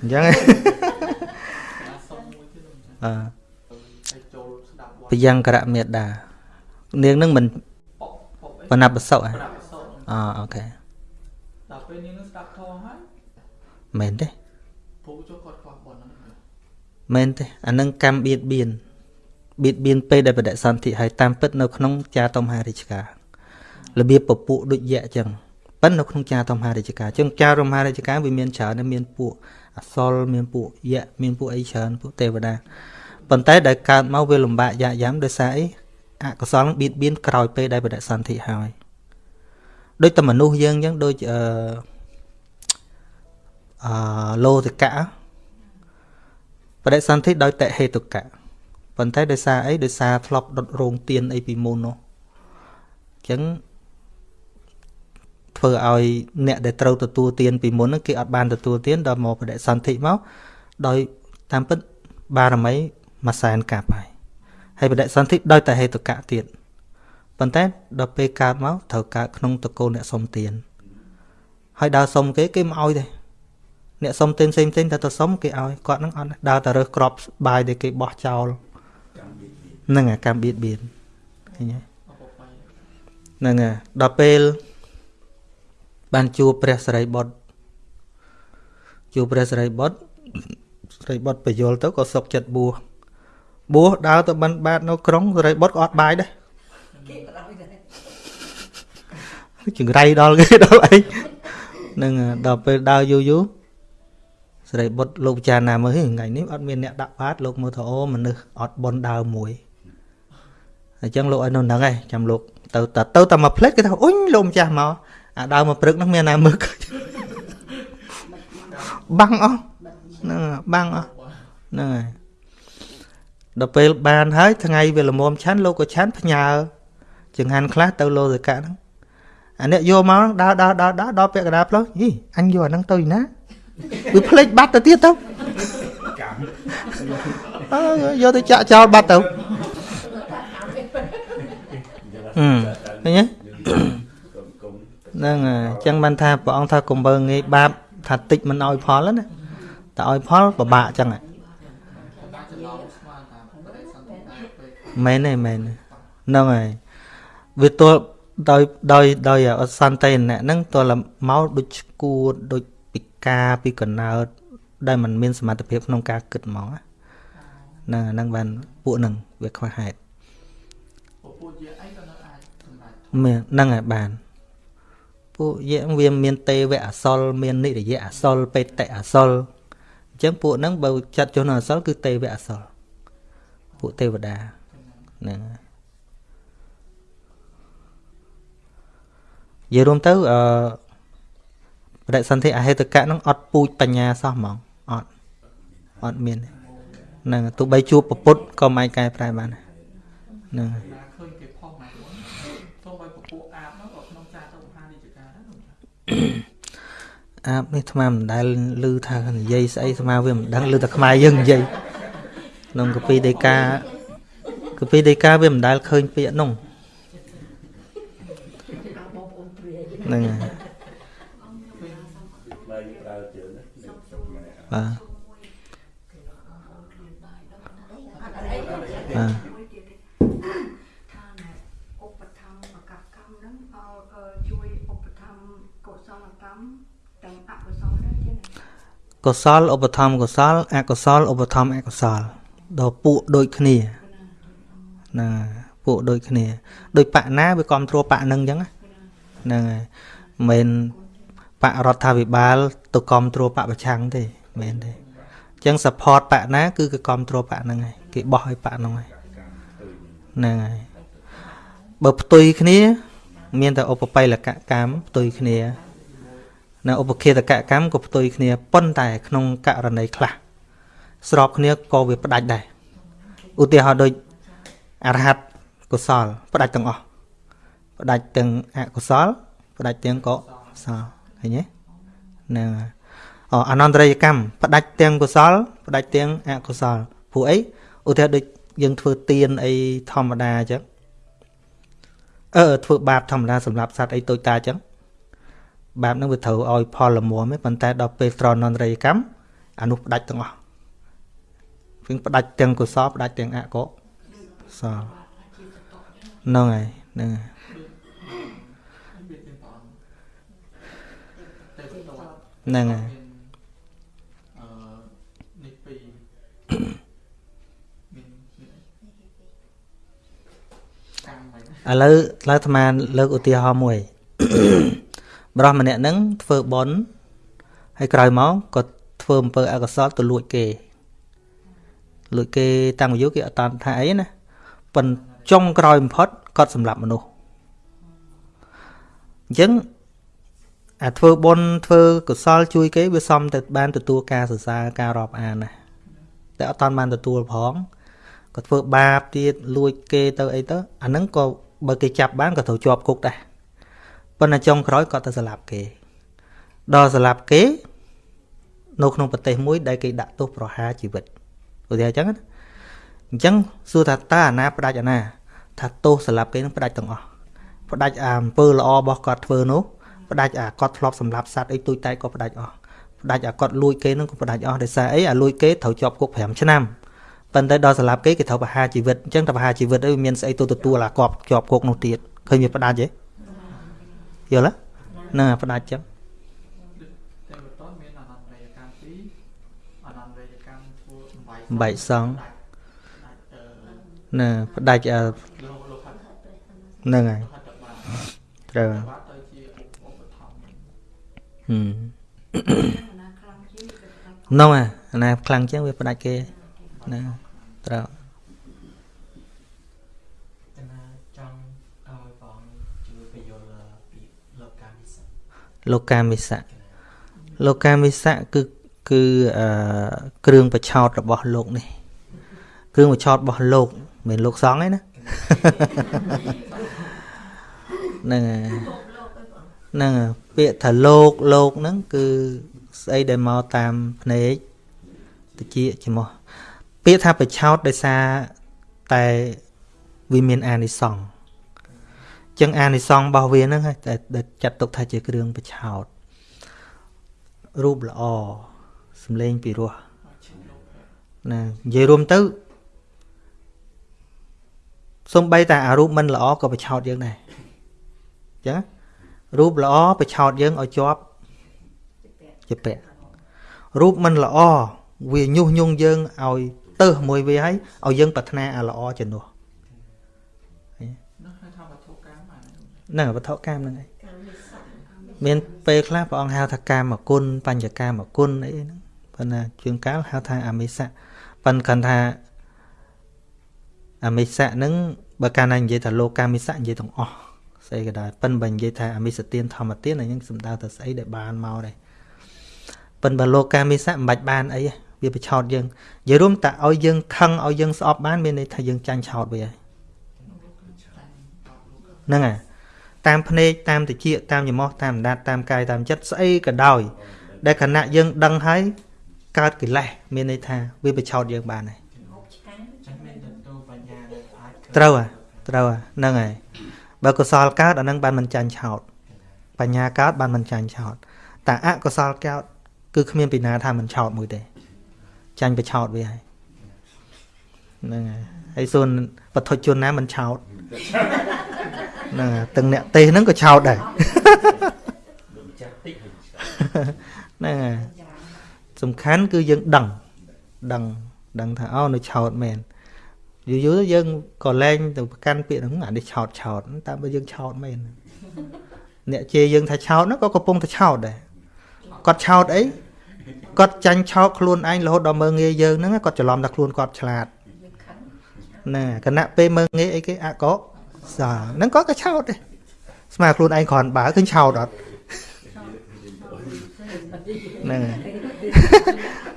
អញ្ចឹងអឺបយ៉ាងករៈមេដានាងនឹងមិនបណបសុអអអូខេដល់ពេលនាងនឹងស្ដាប់ធម៌ហើយមែនទេពូចូលគាត់ខ្វះប៉ុណ្ណឹង មែនទេអានឹងកម្មបៀតបៀនបៀតបៀនពេលដែលបដិសន្ធិហើយតាមពិតនៅក្នុងចាតមហារាជការរបៀបពពួកដូចយៈអញ្ចឹងប៉ិននៅក្នុងចាតមហារាជការអញ្ចឹងចាតមហារាជការវាមានច្រើនមានពួកអសលមានពួកយៈមានពួកអីច្រើនពួកទេវតាប៉ុន្តែដែលកើតមកវាលំបាកយ៉ាយ៉ាំដោយសារអីអកុសលបៀតបៀនក្រោយពេលដែលបដិសន្ធិហើយដូចតែមនុស្សយើងអញ្ចឹងដូចអឺអឺលោតិកៈ បដិសន្ធិដោយតហេតុកៈប៉ុន្តែដោយសារអីដោយសារធ្លាប់ដុតរោងទៀនអីពីមុននោះអញ្ចឹងធ្វើឲ្យអ្នកដែលត្រូវទទួលទានពីមុនហ្នឹងគេអត់បានទទួលទានដល់មកបដិសន្ធិមកដោយតាមពិតបារមីមួយសែនកាប់ហើយហើយបដិសន្ធិដោយតែហេតុកៈទៀតប៉ុន្តែដល់ពេលកើតមកត្រូវកើតក្នុងតកូលអ្នកសុំទានហើយដើរសុំគេគេមិនអោយទេ អ្នកសុំទានផ្សេងផ្សេងតែទៅសុំគេឲ្យគាត់នឹងអត់ដើរតែរើសក្របបាយដែលគេបោះចោលហ្នឹងអាកម្មបៀតបៀនឃើញទេហ្នឹងហើយដល់ពេលបានជួបព្រះសិរីបុត្រជួបព្រះសិរីបុត្រសិរីបុត្របញ្យលទៅក៏សុកចិត្តបួសបួសដើរទៅបិណ្ឌបាតនៅក្រុងសិរីបុត្រក៏អត់បាយដែរចង្រៃដល់គេដល់អីនឹងដល់ពេលដើរយូរយូរ សិរីបុត្រលោកពិចារណាមើលថ្ងៃនេះអត់មានអ្នកដាក់បាតលោកមើលថាអូមនុស្សអត់បនដើរមួយអញ្ចឹងលោកឲ្យនៅហ្នឹងឯងចាំលោកទៅទៅទៅតែមួយផ្លេតគេថាអ៊ុញលោកម្ចាស់មកអាដើមមកព្រឹកនោះមានណាមើលបាំងអស់ហ្នឹងបាំងអស់ហ្នឹងហើយដល់ពេលបានហើយថ្ងៃវាល្មមឆាន់លោកក៏ឆាន់ផ្ញើចង្ហាន់ខ្លះទៅលោសកៈហ្នឹងអានេះយកមកដើរដើរដើរដើរដល់ពាក់កណ្ដាលផ្លូវហីអញយកអាហ្នឹងទៅណា វាភ្លេចបាត់ទៅទៀតទៅអើយកទៅចាក់ចោលបាត់ទៅអឺឃើញទេហ្នឹងអញ្ចឹងបានថាព្រះអង្គថាកុំបើងាយបាបថាតិចមិនអោយផលណាតែអោយផលពិបាកអញ្ចឹងមែនទេមែនហ្នឹងហើយវាទល់ដោយដោយដោយអសន្តិណៈហ្នឹងទល់មកដូចឈួតដូចពិ ការពីកណើតដែលมันមានសមត្ថភាពក្នុងការគិតហ្មងហ្នឹងហ្នឹងបានពួកហ្នឹងវាខ្វះហេតុពួកជាអីក៏នៅអាចសម្រេចមែនហ្នឹងហើយបានពួកយៈវាមានទេវៈអសលមាននិរយៈអសលបេតិអសលអញ្ចឹងពួកហ្នឹងបើចាត់ចុះនៅអសលគឺទេវៈអសលពួកទេវតាហ្នឹងហើយនិយាយរួមទៅអឺ បដិសន្ធិអហេតុកៈហ្នឹងអត់ពូជបញ្ញាសោះហ្មងអត់អត់មានទេហ្នឹងទោះបីជួបពពុទ្ធក៏មិនអាចកែប្រែបានដែរហ្នឹងហើយណាឃើញគេផុសណាស់ហ្នឹងសូម្បីពពួកអាបហ្នឹងក៏ក្នុងចាទៅមហានិច្ចការដែរខ្ញុំចាអាបនេះអាត្មាមិនដែលឮថានិយាយស្អីអាត្មាវាមិនដឹងឮតែខ្មែរយើងនិយាយក្នុងកពីដីកាកពីដីកាវាមិនដែលឃើញពាក្យនោះហ្នឹងហើយ បើយើងប្រើជើងនេះនេះម៉ែ បាទអត់អីបាទមួយទៀតទេថាណែឧបត្ថម្ភកកម្មហ្នឹងឲ្យជួយឧបត្ថម្ភកុសលកម្មទាំងអកុសលដែរទៀតណាកុសលឧបត្ថម្ភកុសលអកុសលឧបត្ថម្ភអកុសលដល់ពួកដូចគ្នាណាពួកដូចគ្នាដូចបកណាវាគ្រប់គ្រងបកនឹងអញ្ចឹងណាហ្នឹងហើយមិនមែនបករដ្ឋាភិបាលទៅគ្រប់គ្រងបកប្រឆាំងទេ មិនមែនទេអញ្ចឹង support បកណា គឺគេគ្រប់គ្រងបកហ្នឹងហើយគេបោះឲ្យបកហ្នឹងហើយហ្នឹងហើយបើផ្ទុយគ្នា មានតែឧបបិលកកម្មផ្ទុយគ្នានៅឧបឃាតកកម្មក៏ផ្ទុយគ្នាប៉ុន្តែ ក្នុងករណីខ្លះស្របគ្នាក៏វាផ្ដាច់ដែរឧទាហរណ៍ដូចអរហត្តកុសលផ្ដាច់ទាំងអស់ផ្ដាច់ទាំងអកុសលផ្ដាច់ទាំងកុសលឃើញទេហ្នឹងហើយ អអនន្តរយកម្មផ្ដាច់ទាំងកុសលផ្ដាច់ទាំងអកុសលព្រោះអីឧទាហរណ៍ដូចយើងធ្វើទៀនអីធម្មតាអញ្ចឹងអឺធ្វើបាបធម្មតាសម្រាប់សត្វអីតូចតាអញ្ចឹងបាបហ្នឹងវាត្រូវឲ្យផលល្មមទេប៉ុន្តែដល់ពេលត្រនន្តរយកម្មអានោះផ្ដាច់ទាំងអស់វិញផ្ដាច់ទាំងកុសលផ្ដាច់ទាំងអកុសលហ្នឹងហើយហ្នឹងហើយវាទាំងព្រះអង្គតែទៅវត្តហ្នឹងហើយ មានអឺនេះពីរមានមានកម្មហ្នឹង ឥឡូវឥឡូវអាត្មាលើកឧទាហរណ៍មួយបរោះម្នាក់ហ្នឹងធ្វើបន់ហើយក្រោយមកក៏ធ្វើអំពើអកុសលទៅលួចគេលួចគេតាំងអាយុគេអត់តាន់ថាអីណាប៉ុន្តែចុងក្រោយបំផុតគាត់សម្លាប់មនុស្សអញ្ចឹងអាធ្វើបន់ធ្វើកុសលជួយគេវាសមតែបានទទួលការសរសើរការរាប់អានណា តែអត់តាន់បានទទួលផងក៏ធ្វើបាបទៀតលួចគេទៅអីទៅអាហ្នឹងក៏បើគេចាប់បានក៏ត្រូវជាប់គុកដែរប៉ុន្តែចុងក្រោយគាត់ទៅសម្លាប់គេ ដល់សម្លាប់គេ នៅក្នុងប្រទេសមួយ ដែលគេដាក់ទោសប្រហារជីវិតឧទាហរណ៍អញ្ចឹងណាអញ្ចឹងសួរថាតើអាណាផ្ដាច់អាណា ថាទោសសម្លាប់គេនឹងផ្ដាច់ទាំងអស់ផ្ដាច់អាអំពើល្អរបស់គាត់ធ្វើនោះផ្ដាច់អាគាត់ធ្លាប់សម្លាប់សត្វអីទូចតែក៏ផ្ដាច់អស់ ផ្ដាច់អាគាត់លួចគេនឹងក៏ផ្ដាច់អស់ដោយសារអីអាលួចគេត្រូវជាប់គុក5ឆ្នាំប៉ុន្តែដល់សម្លាប់គេគេត្រូវប្រហារជីវិតអញ្ចឹងតែប្រហារជីវិតអីវាមានស្អីទៅទទួលអាគាត់ជាប់គុកនោះទៀតឃើញវាផ្ដាច់ទេយល់ទេហ្នឹងអាផ្ដាច់អញ្ចឹងតែបន្តមានអនន្តរយកម្មពីរអនន្តរយកម្មធ្វើសំបាយបែកសងដាច់ដាច់អឺណាផ្ដាច់អាលោកលោកហាត់ហ្នឹងហើយហាត់ទៅបានត្រូវបាត់ទៅជាឧបត្ថម្ភហឹមណាខ្លាំងជាង ទៅផ្ដាច់នោះអាអាណាខ្លាំងជាងវាផ្ដាច់គេណាត្រូវកណាចង់ឲ្យបងជួយបញ្យល់ពីលោកកាមិសៈលោកកាមិសៈលោកកាមិសៈគឺគឺអឺគ្រឿងបឆោតរបស់លោកនេះ គ្រឿងបឆោតរបស់លោកមិនមែនលោកសង្ឃទេណាហ្នឹងហើយហ្នឹងហើយពាក្យថាលោកលោកហ្នឹងគឺ ស្អីដែលមកតាមភ្នែកតិចច្រមុះពាក្យថាបឆោតដោយសារតែវាមានអានិសង្ឃចឹងអានិសង្ឃរបស់វាហ្នឹងហើយតែដែលចាត់ទុកថាជាគ្រឿងបឆោតរូបល្អសំឡេងពីរោះណានិយាយរួមទៅសំបីតែអារូបមិនល្អក៏បឆោតយើងដែរអញ្ចឹងណារូបល្អបឆោតយើងឲ្យជាប់ ជាពាក់រូបមិនល្អវាញុះញង់យើងឲ្យទៅមួយវាហើយឲ្យយើងប្រាថ្នាអាល្អជំនួសនោះហៅថាវត្ថុកម្មអាហ្នឹងហ្នឹងវត្ថុកម្មហ្នឹងឯងកម្មវិស័យកម្មវិមានពេលខ្លះព្រះអង្គហៅថាកាមគុណបញ្ញកាមគុណអីហ្នឹងប៉ុន្តែជួនកាលហៅថាអមិសៈប៉ុន្តែគាត់ថាអមិសៈហ្នឹងបើកាលណានិយាយថាលោកកាមិសៈនិយាយទាំងអស់ស្អីក៏ដោយប៉ុន្តែបើនិយាយថាអមិសទានធម្មទានអាហ្នឹងសំដៅទៅស្អីដែលបានមកដែរ ប៉ុន្តែបើលោកកាមិសៈមិនបាច់បានអីវាបិឆោតយើងនិយាយរួមតែឲ្យយើងខឹងឲ្យយើងស្អប់បានមានន័យថាយើងចាញ់ឆោតវាហើយហ្នឹងហើយតាមភ្នែកតាមតិចតាមច្រមុះតាមដាតតាមកាយតាមចិត្តស្អីក៏ដោយដែលខណៈយើងដឹងហើយកើតកិលេសមានន័យថាវាបិឆោតយើងបានហើយចឹងមានទៅទូបញ្ញាដែលអាចត្រូវហ่ะត្រូវហ่ะហ្នឹងហើយបើកុសលកើតអាហ្នឹងបានមិនចាញ់ឆោតបញ្ញាកើតបានមិនចាញ់ឆោតតែអកុសលកើត គឺគ្មានពីណាថាមិនឆោតមួយទេចាញ់បិឆោតវាហើយហ្នឹងហើយហើយសួនបឋុជនណាមិនឆោតហ្នឹងហើយទាំងអ្នកទេសហ្នឹងក៏ឆោតដែរដូចម្ចាស់តិចហើយហ្នឹងហើយសំខាន់គឺយើងដឹងដឹងដឹងថាអូនៅឆោតមែនយូរយូរយើងក៏លែងទៅប្រកាន់ពាក្យហ្នឹងអានេះឆោតឆោតតែបើយើងឆោតមែនអ្នកជេរយើងថាឆោតហ្នឹងក៏កំពុងតែឆោតដែរ គាត់ឆោតអីគាត់ចាញ់ឆោតខ្លួនឯងរហូតដល់មើងងាយយើងហ្នឹងគាត់ច្រឡំថាខ្លួនគាត់ឆ្លាតណាគណៈពេលមើងងាយអីគេអកុសលហ្នឹងគាត់ក៏ឆោតដែរស្មើខ្លួនឯងគ្រាន់បើឃើញឆោតអត់ហ្នឹងហើយ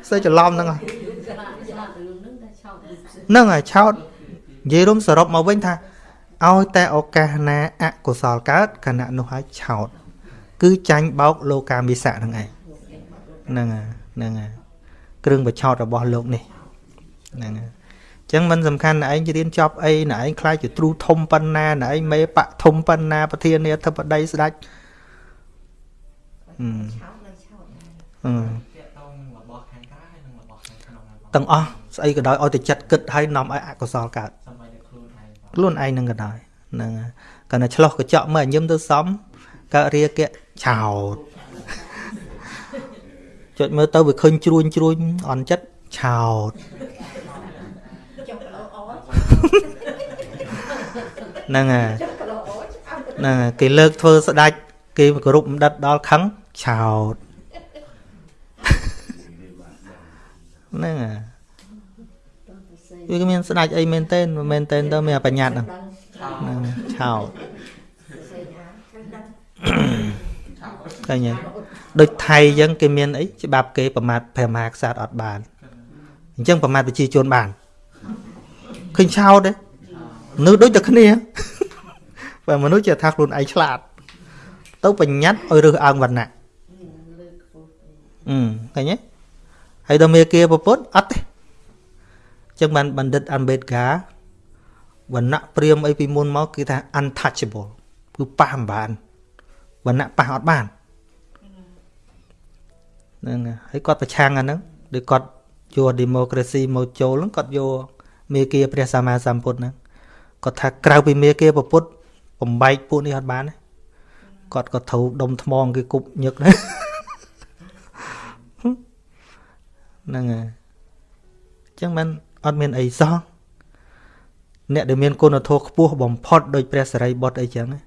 សើច្រឡំហ្នឹងហ៎ហ្នឹងហើយឆោតនិយាយរួមសរុបមកវិញថាឲ្យតែឱកាសណាអកុសលកើតខណៈនោះហើយឆោត គឺចាញ់បោកលោកាមិសៈហ្នឹងឯងហ្នឹងហើយហ្នឹងហើយគ្រឿងបឆោតរបស់លោកនេះហ្នឹងហើយអញ្ចឹងមិនសំខាន់ណាឯងរៀនចប់អីណាឯងខ្លាចជាទ្រូធំប៉ុណ្ណាណាឯងមេបៈធំប៉ុណ្ណាប្រធានាធិបតីស្ដេចអឺអឺតាក់តងរបស់ខាងក្រៅហើយនិងរបស់ខាងក្នុងហើយបងទាំងអស់ស្អីក៏ដោយឲ្យតែចិត្តគិតហើយនាំឲ្យអកុសលកើតសម្បីតែខ្លួនឯងបងខ្លួនឯងនឹងក៏ដោយហ្នឹងហើយគាត់តែឆ្លោះកញ្ចក់មើលញឹមទៅសំកើតរាគៈ ឆោតចុចមើលទៅវាឃើញជ្រួញជ្រួញអន់ចិត្តឆោតហ្នឹងហើយហ្នឹងហើយគេលើកធ្វើស្ដាច់គេគោរពម្ដិតដល់ខឹងឆោតហ្នឹងហើយវាគ្មានស្ដាច់អីមែនទេមិនមែនទេទៅមានអាបញ្ញត្តិហ្នឹងហ្នឹងឆោត ឃើញទេដូចថៃអញ្ចឹងគេមានអីច្បាប់គេប្រមាថព្រះមហាក្សត្រអត់បានអញ្ចឹងប្រមាថប្រជាជនបានឃើញឆោតទេនៅដូចតែគ្នាបើមនុស្សជាថាខ្លួនឯងឆ្លាត ទៅបញ្ញត្តិឲ្យរើសអើងវណ្ណៈអឺឃើញទេហើយដល់មេគាប្រពុតអត់ទេអញ្ចឹងបានបណ្ឌិតអាំបេតកាវណ្ណៈព្រាមអីពីមុនមកគឺថា untouchable គឺប៉ះមិនបានវណ្ណៈប៉ះអត់បាន ហ្នឹងហើយហើយគាត់ប្រឆាំងអាហ្នឹងដូចគាត់យក democracy មកចូលហ្នឹងគាត់យកមេគាព្រះសម្មាសម្ពុទ្ធហ្នឹងគាត់ថាក្រៅពីមេគាប្រពុតបំបែកពួកនេះអត់បានទេគាត់ក៏ត្រូវដុំថ្មគេគប់ញឹកដែរហ្នឹងហើយអញ្ចឹងមិនអត់មានអីសោះអ្នកដែលមានគុណធម៌ខ្ពស់បំផុតដោយព្រះសរិបុត្រអីចឹងណា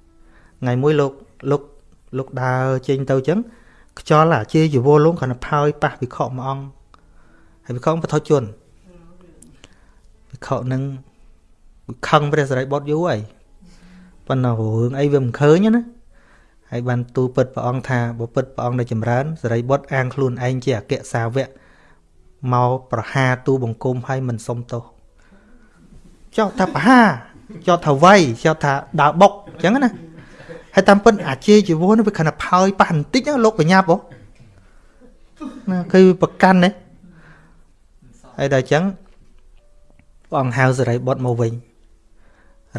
ថ្ងៃមួយលោកលោកលោកដើរចេញទៅអញ្ចឹង ខ្យល់អាជាជីវរលងគ្រាន់តែផើយប៉ះវិខមួយអង្គហើយវិខបឋជនវិខនឹងវាខឹងព្រះសរិបុត្រយូរហើយប៉ុន្តែរឿងអីវាមិនឃើញណាហើយបានទូលពិតព្រះអង្គថាបើពិតព្រះអង្គនៅចម្រើនសរិបុត្រអាងខ្លួនឯងជាអគ្គសាវកមកប្រហារទូបង្គំហើយមិនសុំទោសចោទថាប្រហារចោទថាវាយចោទថាដើរបុកអញ្ចឹងណា ហើយតាមពិតអាជាជីវរនេះវាខណៈផើយប៉ះបន្តិចណាលោកបញ្ញាប់ហ៎ណាគឺប្រកាន់ណាហើយដល់អញ្ចឹងព្រះអង្គហៅសរិបុត្រមកវិញ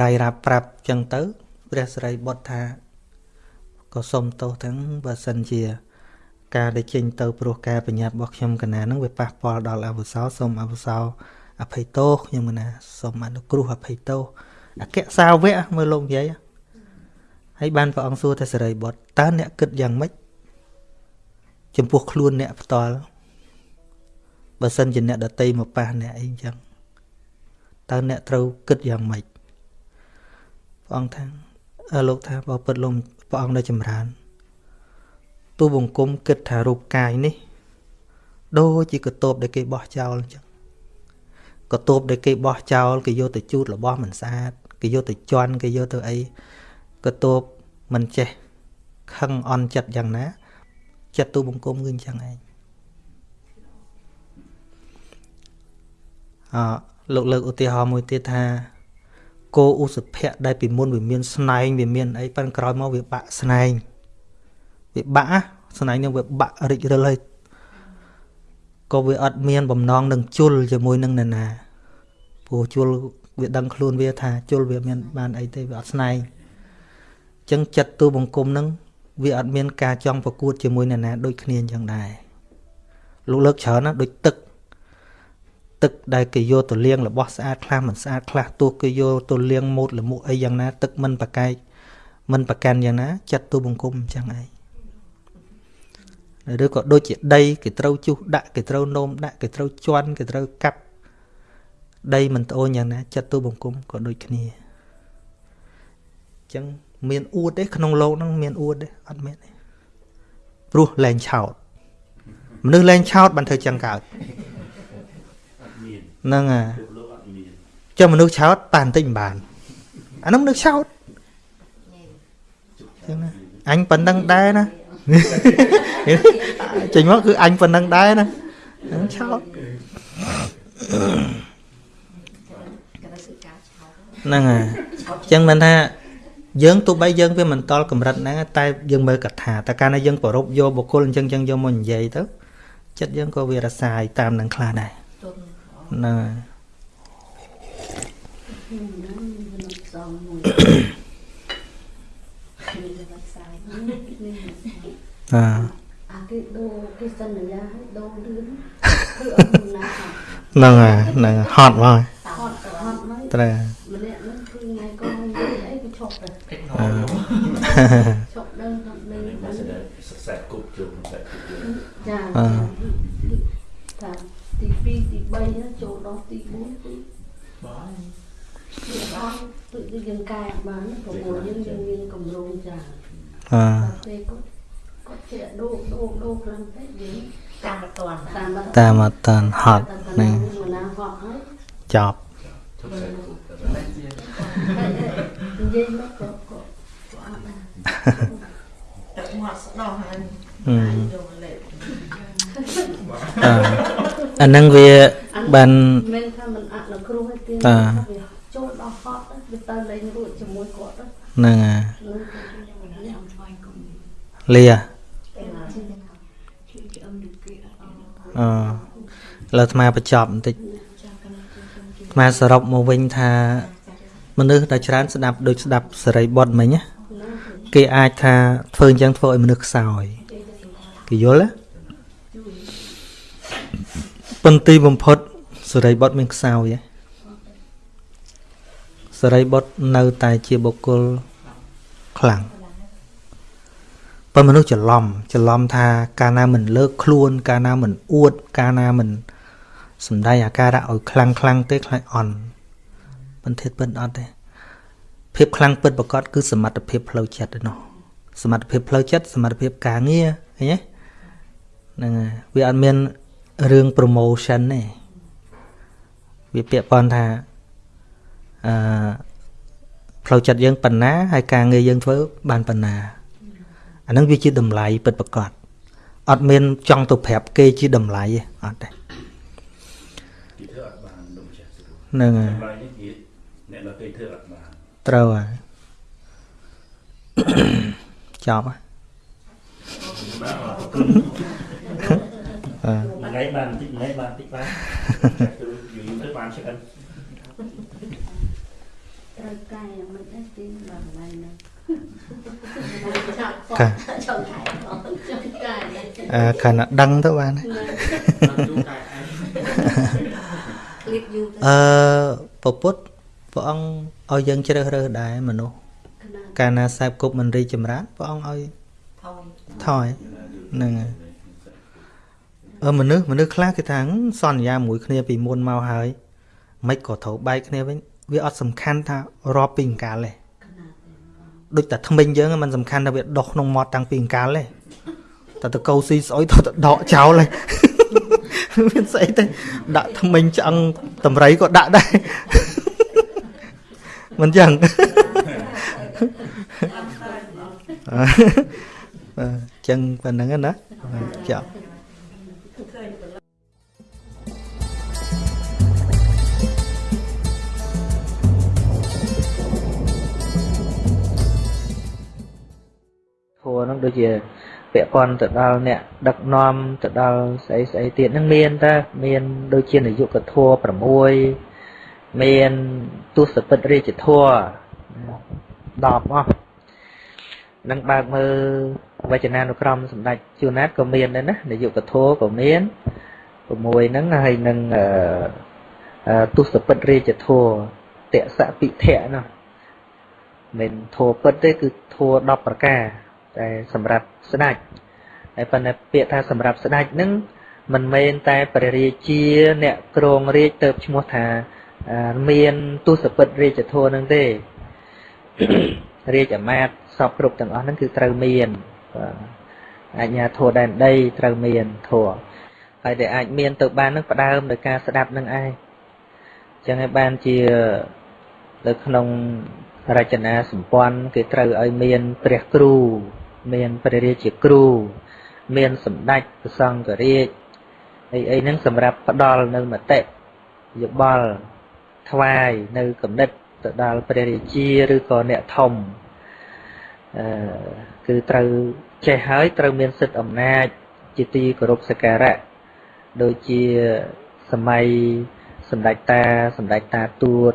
រាយរាប់ប្រាប់អញ្ចឹងទៅព្រះសរិបុត្រថាក៏សុំទោសទាំងបើសិនជា ការដែលចេញទៅព្រោះការបញ្ញត្តិរបស់ខ្ញុំកណានឹងវាប៉ះពាល់ដល់អវសោសូមអវសោអភ័យទោសខ្ញុំកណាសូមអនុគ្រោះអភ័យទោសអគ្គសាវកមើលលោកនិយាយ ហើយបានព្រះអង្គសួរទៅសេរីបុត្រតើអ្នកគិតយ៉ាងម៉េចចំពោះខ្លួនអ្នកផ្ទាល់បើសិនជាអ្នកដតីមកប៉ះអ្នកអីអញ្ចឹងតើអ្នកត្រូវគិតយ៉ាងម៉េចព្រះអង្គថាអើលោកថាបើពិតលោកព្រះអង្គនៅចម្រើនទូបង្គំគិតថារូបកាយនេះដូចជាកតូបដែលគេបោះចោលអញ្ចឹងកតូបដែលគេបោះចោលគេយកទៅជូតរបស់មិនស្អាតគេយកទៅជន់គេយកទៅអី កតូបមិនចេះខឹងអន់ចិត្តយ៉ាងណា ចិត្តទូបង្គំគឺអញ្ចឹងឯងអលោកលើកឧទាហរណ៍មួយទៀតថាគោឧសភៈដែលពីមុនវាមានស្នែងវាមានអីប៉ិនក្រោយមកវាបាក់ស្នែងវាបាក់ស្នែងនឹងវាបាក់រិចរិលហើយក៏វាអត់មានបំណងនឹងជុលជាមួយនឹងនរណាព្រោះជុលវាដឹងខ្លួនវាថាជុលវាមានបានអីទេវាអត់ស្នែងអញ្ចឹងចិត្តទូបង្គំនឹងវាអត់មានការចង់ប្រកួតជាមួយនរណាដូចគ្នាអញ្ចឹងដែរលោកលើកច្រើនណាដូចទឹក ទឹកដែលគេយកទៅលាងរបស់ស្អាតខ្លះមិនស្អាតខ្លះទោះគេយកទៅលាងម៉ូតលមុខអីយ៉ាងណាទឹកមិនប្រកែកមិនប្រកាន់យ៉ាងណាចិត្តទូបង្គំអញ្ចឹងឯងឬក៏ដូចជាដីគេត្រូវជុះដាក់គេត្រូវនោមដាក់គេត្រូវជន់គេត្រូវកាប់ដីមិនត្អូនយ៉ាងណាចិត្តទូបង្គំក៏ដូចគ្នាអញ្ចឹង មានអួតទេក្នុងលោកហ្នឹងមានអួតទេអត់មានទេព្រោះលែងឆោតមនុស្សលែងឆោតបានធ្វើចឹងកើតហ្នឹងហ่าចុះមនុស្សឆោតតានតិចមិនបានអានោះមនុស្សឆោតចឹងណាអញប៉ុណ្ណឹងដែរណាចេញមកគឺអញប៉ុណ្ណឹងដែរណាឆោតហ្នឹងហើយអញ្ចឹងមិនថា យើងទោះបីយើងវាមិនតល់កម្រិតហ្នឹងតែយើងមើលកថាតែកាលណាយើងប្រົບយកបុគ្គលអញ្ចឹងចឹងយកមកនិយាយទៅចិត្តយើងក៏វារសាយតាមនឹងខ្លះដែរហ្នឹងហើយអាអាគេដូរគេសន្យាឲ្យដូរលឿនគឺអត់ណាហ្នឹងហើយហ្នឹងហត់មកហត់ហត់មកត្រូវម្នាក់ហ្នឹងគឺថ្ងៃក៏និយាយអីក៏ឈប់ដែរ ឈប់ដឹងថានេះសិក្សាគប់ជុំតែចាថាទី2ទី3ចូលដល់ទី4គឺបាទគឺដល់គឺយើងកែបានព្រោះយើងយើងមានកម្រងចាអឺពេលគាត់គាត់ជាដូរដូរដូរខ្លាំងពេកយើងតាមអត់តានតាមអត់តានហត់ហ្នឹងណាហត់ហើយចប់និយាយមកក៏ក៏អត់ ដែរតែមកស្ដោះហើយយកលេខអាហ្នឹងវាបានមិនថាមិនអនុគ្រោះទេតាចូលដល់ហត់វាទៅលេងរួចជាមួយគាត់ហ្នឹងហើយលាអឺលើអាត្មាបញ្ចប់បន្តិចអាត្មាសរុបមកវិញថាមនុស្សដែលច្រើនស្ដាប់ដូចស្ដាប់សេរីបុត្រមិញណា គេអាចថាធ្វើអញ្ចឹងធ្វើឲ្យមនុស្សខ្សោយគេយល់ទេប៉ុន្តែបំផុតសេរីបុត្រមានខ្សោយសេរីបុត្រនៅតែជាបុគ្គលខ្លាំងប៉ុន្តែមនុស្សច្រឡំច្រឡំថាកាលណាមិនលើកខ្លួន កាលណាមិនអួត កាលណាមិនសំដែងអាការៈឲ្យខ្លាំងខ្លាំងទេខ្លាចអន់បន្តិចពិតអត់ទេ ភាពខ្លាំងពិតប្រកបគឺសមត្ថភាពផ្លូវចិត្តឯនោះសមត្ថភាពផ្លូវចិត្តសមត្ថភាពការងារឃើញទេហ្នឹងហើយវាអត់មានរឿង promotion ទេវាពាក់ព័ន្ធថាអឺផ្លូវចិត្តយើងប៉ុណ្ណាហើយការងារយើងធ្វើបានប៉ុណ្ណាអានឹងវាជាតម្លៃពិតប្រាកដអត់មានចង់ទៅប្រាប់គេជាតម្លៃទេអត់ទេគេធ្វើអត់បានលោកចាស់ហ្នឹងហើយតម្លៃនេះគេអ្នកដល់គេធ្វើអត់បាន ត្រូវហើយចប់ហើយថ្ងៃបានបន្តិចថ្ងៃបានបន្តិចបានយូរទៅបានឆ្អិនត្រូវកាយមិនដែរទីបានឡើយណាកាចង់កាយចង់កាយអឺខាងដឹងទៅបានអឺពពុទ្ធព្រះអង្គ ឲ្យយើងជ្រើសរើសដែរមនុស្សកាលណាសែបគប់មិនរីចម្រើនព្រះអង្គឲ្យថយហ្នឹងហើយអឺមនុស្សមនុស្សខ្លះគេថាសន្យាមួយគ្នាពីមុនមកហើយមិនក៏ត្រូវបែកគ្នាវិញវាអត់សំខាន់ថារាប់ពីអង្កាលទេដូចតែថ្មិញយើងมันសំខាន់ថាវាដុះក្នុងមាត់តាំងពីអង្កាលទេតែទៅកោស៊ីស្អុយទៅទៅដកចោលហើយមានស្អីទេដាក់ថ្មិញឆ្អឹងតម្រៃក៏ដាក់ដែរ មិនចឹងបាទចឹងប៉ុណ្្នឹងណាចាធัวហ្នឹងដូចជាពាក់ព័ន្ធទៅដល់អ្នកដឹកនាំទៅដល់ស្អីស្អីទៀតហ្នឹងមានតើមានដូចជានយោគធัว6មាន ទស្សពិតរាជធัว10អស់នឹងបើកមើលវចនានុក្រមសម្ដេចជួនណាតក៏មានដែរណានយោគធัวក៏មាន6ហ្នឹងហើយនឹងទស្សពិតរាជធัวតសពិធៈនោះមិនធัวពិតទេគឺធัว10ប្រការតែសម្រាប់ស្ដេចតែប៉ុន្តែពាក្យថាសម្រាប់ស្ដេចនឹងមិនមែនតែព្រះរាជា អ្នកគ្រងរាជទៅឈ្មោះថា មានទស្សពិតរាជធម៌នឹងទេរាជអាមាត្យសពគ្រប់ទាំងអស់ហ្នឹងគឺត្រូវមានអញ្ញាធម៌ដែនដីត្រូវមានធម៌ហើយដែលអាចមានទៅបាននឹងផ្ដើមដោយការស្ដាប់នឹងឯងចឹងហើយបានជានៅក្នុងរចនាសម្ព័ន្ធគេត្រូវឲ្យមានព្រះគ្រូ មានព្រះរាជាគ្រូ មានសម្ដេចព្រះសង្ឃរាជអីអីហ្នឹងសម្រាប់ផ្ដល់នៅមតិយោបល់ ថ្វាយនៅគំនិតទៅដល់ព្រះរាជាឬក៏អ្នកធំអឺគឺត្រូវចេះហើយត្រូវមានសិទ្ធិអំណាច ជាទីគោរពសក្ការៈដូចជាសម័យសម្ដេចតាសម្ដេចតាទួត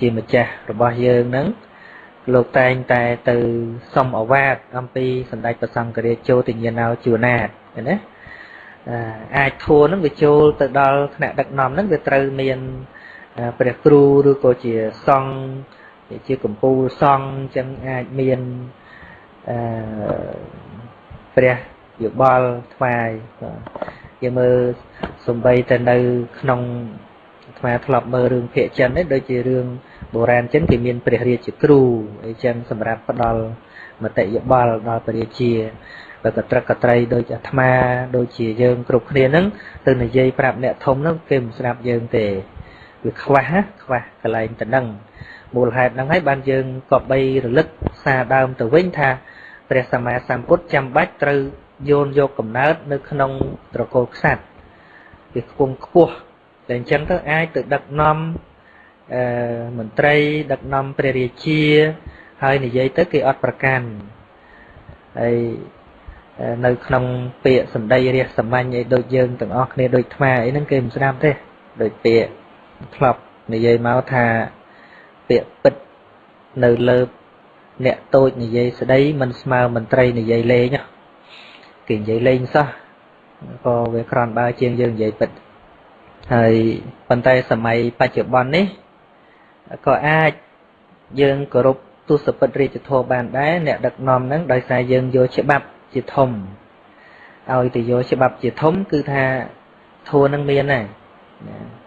ជាម្ចាស់របស់យើងហ្នឹងលោកតែងតែទៅសុំអវាទអំពីសម្ដេចព្រះសង្ឃរាជចូលទញ្ញាណោជួនាតណាអាចធัวនឹងវាចូលទៅដល់ថ្នាក់ដឹកនាំនឹងវាត្រូវមាន ព្រះគ្រូឬក៏ជាសង្ឃជាកម្ពូលសង្ឃអញ្ចឹងអាចមានអឺព្រះយោបល់ថ្វាយយើងមើលសំបីតែនៅ ក្នុងថ្មធ្លាប់មើលរឿងភាគចិននេះដូចជារឿងបុរាណចិនគេមានព្រះរាជាគ្រូអីចឹងសម្រាប់ផ្ដល់មតិយោបល់ដល់ព្រះរាជាបើកត្រឹកកត្រីដូចអាត្មា ដូចជាយើងគ្រប់គ្នាហ្នឹងទៅនិយាយប្រាប់អ្នកធំហ្នឹងគេមិនស្ដាប់យើងទេ វាខ្វះខ្វះកន្លែងទៅហ្នឹងមូលហេតុហ្នឹងហើយបានយើងក៏បីរលឹកសារដើមទៅវិញថាព្រះសម្មាសម្ពុទ្ធចាំបាច់ត្រូវយោនយកកំណើតនៅក្នុងត្រកូលក្សត្រវាខ្ពង់ខ្ពស់តែអញ្ចឹងទៅអាចទៅដឹកនាំអឺមន្ត្រី ដឹកនាំព្រះរាជា ហើយនិយាយទៅគេអត់ប្រកាន់ហើយនៅក្នុងពាក្យសម្ដីរះសាមញ្ញអីដូចយើងទាំងអស់គ្នាដូចថ្មអីហ្នឹងគេមិនស្ដាប់ទេដូចពាក្យ ធ្លាប់និយាយមកថាពាក្យពិតនៅលើអ្នកតូចនិយាយស្ដីមិនស្មើមន្ត្រីនិយាយលេងគេនិយាយលេងសោះក៏វាក្រំបើជាងយើងនិយាយពិតហើយប៉ុន្តែសម័យបច្ចុប្បន្ននេះក៏អាចយើងគោរពទស្សពិតរាជធម៌បានដែរអ្នកដឹកនាំហ្នឹងដោយសារយើងយកច្បាប់ជាធំឲ្យទៅយកច្បាប់ជាធំគឺថាធัวនឹងមានដែរណា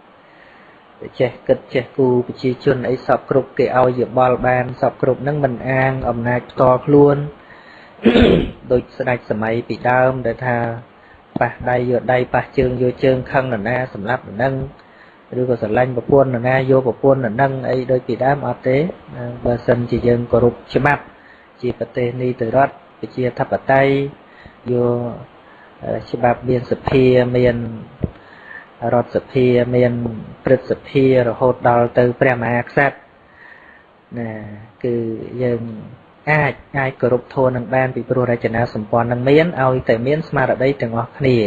ចេះគិតចេះគូប្រជាជនអីសពគ្រប់គេឲ្យយោបល់បានសពគ្រប់ហ្នឹងមិនអាងអំណាចផ្ទាល់ខ្លួនដូចស្ដេចសម័យពីដើមដែលថាប៉ះដៃយកដៃប៉ះជើងយកជើងខឹងនរណាសម្រាប់នរនឹងឬក៏ស្រឡាញ់ប្រពន្ធនរណាយកប្រពន្ធនរនឹងអីដូចពីដើមអត់ទេបើសិនជាយើងគោរពច្បាប់ជាប្រទេសនីតិរដ្ឋប្រជាធិបតេយ្យយកច្បាប់មានសភាមាន រដ្ឋសភាមានព្រឹទ្ធសភារហូតដល់ទៅព្រះមហាក្សត្រណាគឺយើងអាចអាចគោរពធម៌នឹងបានពីព្រោះរចនាសម្ព័ន្ធនឹងមានឲ្យតែមានស្មារតីទាំងអស់គ្នា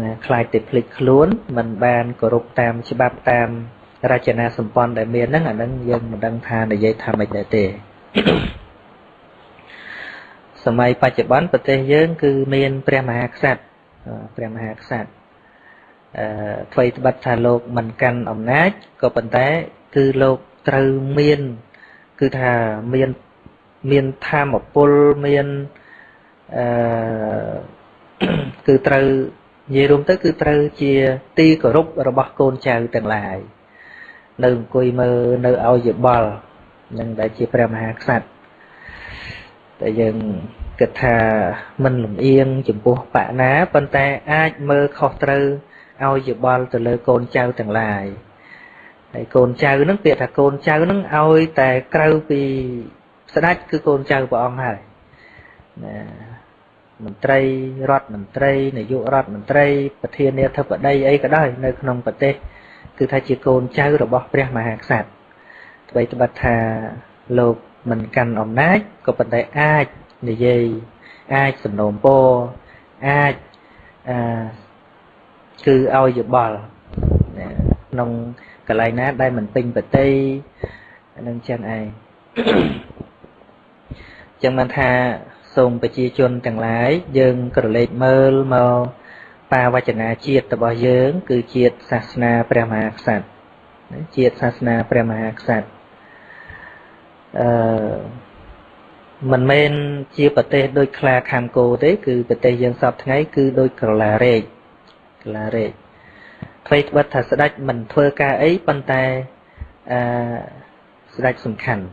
ណាខ្លាចតែភ្លេចខ្លួនមិនបានគោរពតាមច្បាប់តាមរចនាសម្ព័ន្ធដែលមានហ្នឹងអាហ្នឹងយើងមិនដឹងថានិយាយថាម៉េចដែរទេសម័យបច្ចុប្បន្នប្រទេសយើងគឺមានព្រះមហាក្សត្រព្រះមហាក្សត្រ អឺអ្វីត្បិតថាលោកមិនកាន់អំណាចក៏ប៉ុន្តែ គឺលោកត្រូវមាន គឺថាមានមានធម៌ពលមានអឺគឺត្រូវនិយាយរួមទៅ គឺត្រូវជាទីគោរពរបស់កូនចៅទាំងឡាយនៅអង្គុយមើលនៅឲ្យយោបល់នឹងដែលជាព្រះមហាក្សត្រតែយើងគិតថាមិនលំអៀងចំពោះបកណាប៉ុន្តែអាចមើលខុសត្រូវ ឲ្យយោបល់ទៅលើកូនចៅទាំងឡាយហើយកូនចៅហ្នឹងពាក្យថាកូនចៅហ្នឹងឲ្យតែក្រៅពីស្ដេចគឺកូនចៅព្រះអង្គហើយណាមន្ត្រីរដ្ឋមន្ត្រីនាយករដ្ឋមន្ត្រីប្រធានាធិបតីអីក៏ដោយនៅក្នុងប្រទេស គឺថាជាកូនចៅរបស់ព្រះមហាក្សត្រអ្វីត្បិតថាលោកមិនកាន់អំណាចក៏ប៉ុន្តែអាចនិយាយអាចសំណូមពរអាចអឺ គឺឲ្យយោបល់ក្នុងកន្លែងណាដែលមិនពេញប្រតិនឹងចឹងឯងចឹងបានថាសូមប្រជាជនទាំងឡាយយើងក្រឡេកមើលមកបាវចនាជាតិរបស់យើង គឺជាតិសាសនាព្រះមហាក្សត្រជាតិសាសនាព្រះមហាក្សត្រអឺមិនមែនជាប្រទេស ដូចខ្លាខាំគោទេ គឺប្រទេសយើងសពថ្ងៃគឺដូចក្រឡារែក ក្រឡារែកអ្វីត្បិតថាស្ដេចមិនធ្វើការអីប៉ុន្តែអឺស្ដេចសំខាន់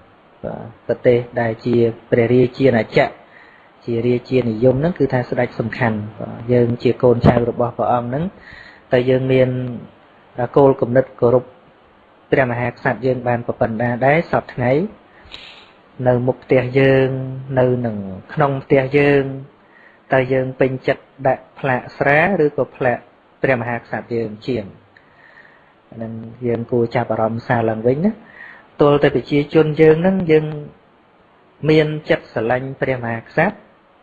ប្រទេសដែលជាព្រះរាជាណាចក្រជារាជានិយមហ្នឹងគឺថាស្ដេចសំខាន់យើងជាកូនចៅរបស់ព្រះអង្គហ្នឹងតែយើងមានគោលគំនិតគោរពព្រះមហាក្សត្រយើងបានប្រពន្ធដាដែរសពថ្ងៃនៅមុខផ្ទះយើងនៅនឹងក្នុងផ្ទះយើងតើយើងពេញចិត្តដាក់ផ្លាកស្រាឬក៏ផ្លាក ព្រះមហាក្សត្រយើងជាងនឹងយើងគួរចាប់អារម្មណ៍សារឡើងវិញណាទល់តែប្រជាជនយើងនឹងយើងមានចិត្តស្រឡាញ់ព្រះមហាក្សត្រ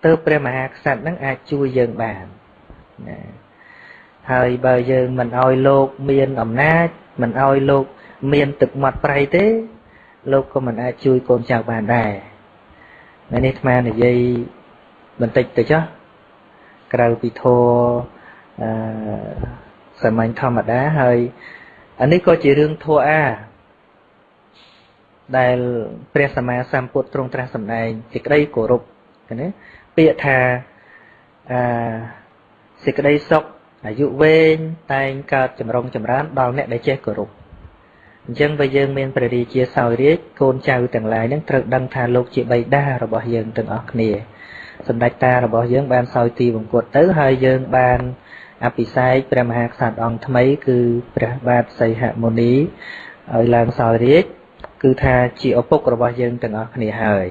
ទើបព្រះមហាក្សត្រនឹងអាចជួយយើងបានណាហើយបើយើងមិនអោយលោកមានអំណាចមិនអោយលោកមានទឹកមាត់ប្រៃទេ លោកក៏មិនអាចជួយកូនចៅបានដែរនៅនេះអាត្មានិយាយបន្តិចទៅចុះក្រៅពីធម៌អឺ សាមញ្ញធម្មតាហើយអានេះក៏ជារឿងធម៌អាដែលព្រះសម្មាសម្ពុទ្ធទ្រង់ត្រាស់សម្ដែងសេចក្តីគោរពណាពាក្យថាអឺសេចក្តីសុខអាយុវែងតែងកើតចម្រុងចម្រើនដល់អ្នកដែលចេះគោរពអញ្ចឹងបើយើងមានព្រះរាជាសោយរាជកូនចៅទាំងឡាយនឹងត្រូវដឹងថាលោកជាបិតារបស់យើងទាំងអស់គ្នាសម្ដេចតារបស់យើងបានសោយទីបង្គត់ទៅហើយយើងបាន អភិសេកព្រះមហាក្សត្រអង្គថ្មី គឺព្រះបាទសីហមុនីឲ្យឡើងសោយរាជគឺថាជាឪពុករបស់យើងទាំងអស់គ្នាហើយ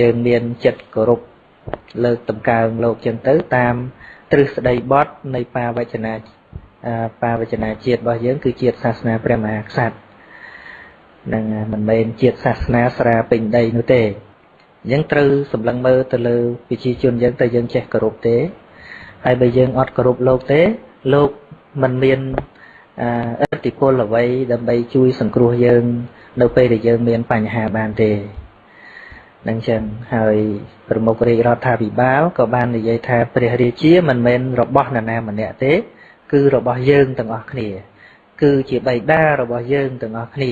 យើងមានចិត្តគោរពលើកតម្កើងលោកចឹងទៅតាមទ្រឹស្ដីបត់នៃបាវចនាបាវចនាជាតិរបស់យើងគឺជាតិសាសនាព្រះមហាក្សត្រនឹងមិនមែនជាតិសាសនាស្រាពេញដីនោះទេអញ្ចឹងត្រូវសម្លឹងមើលទៅលើប្រជាជនយើងតើយើងចេះគោរពទេ ហើយបើយើងអត់គោរពលោកទេ លោកមិនមានអធិពលអ្វីដើម្បីជួយសង្គ្រោះយើង នៅពេលដែលយើងមានបញ្ហាបានទេនឹងចឹងហើយប្រមុខរាជរដ្ឋាភិបាលក៏បាននិយាយថាព្រះរាជាមិនមែនរបស់នរណាម្នាក់ទេ គឺរបស់យើងទាំងអស់គ្នា គឺជាបៃតារបស់យើងទាំងអស់គ្នា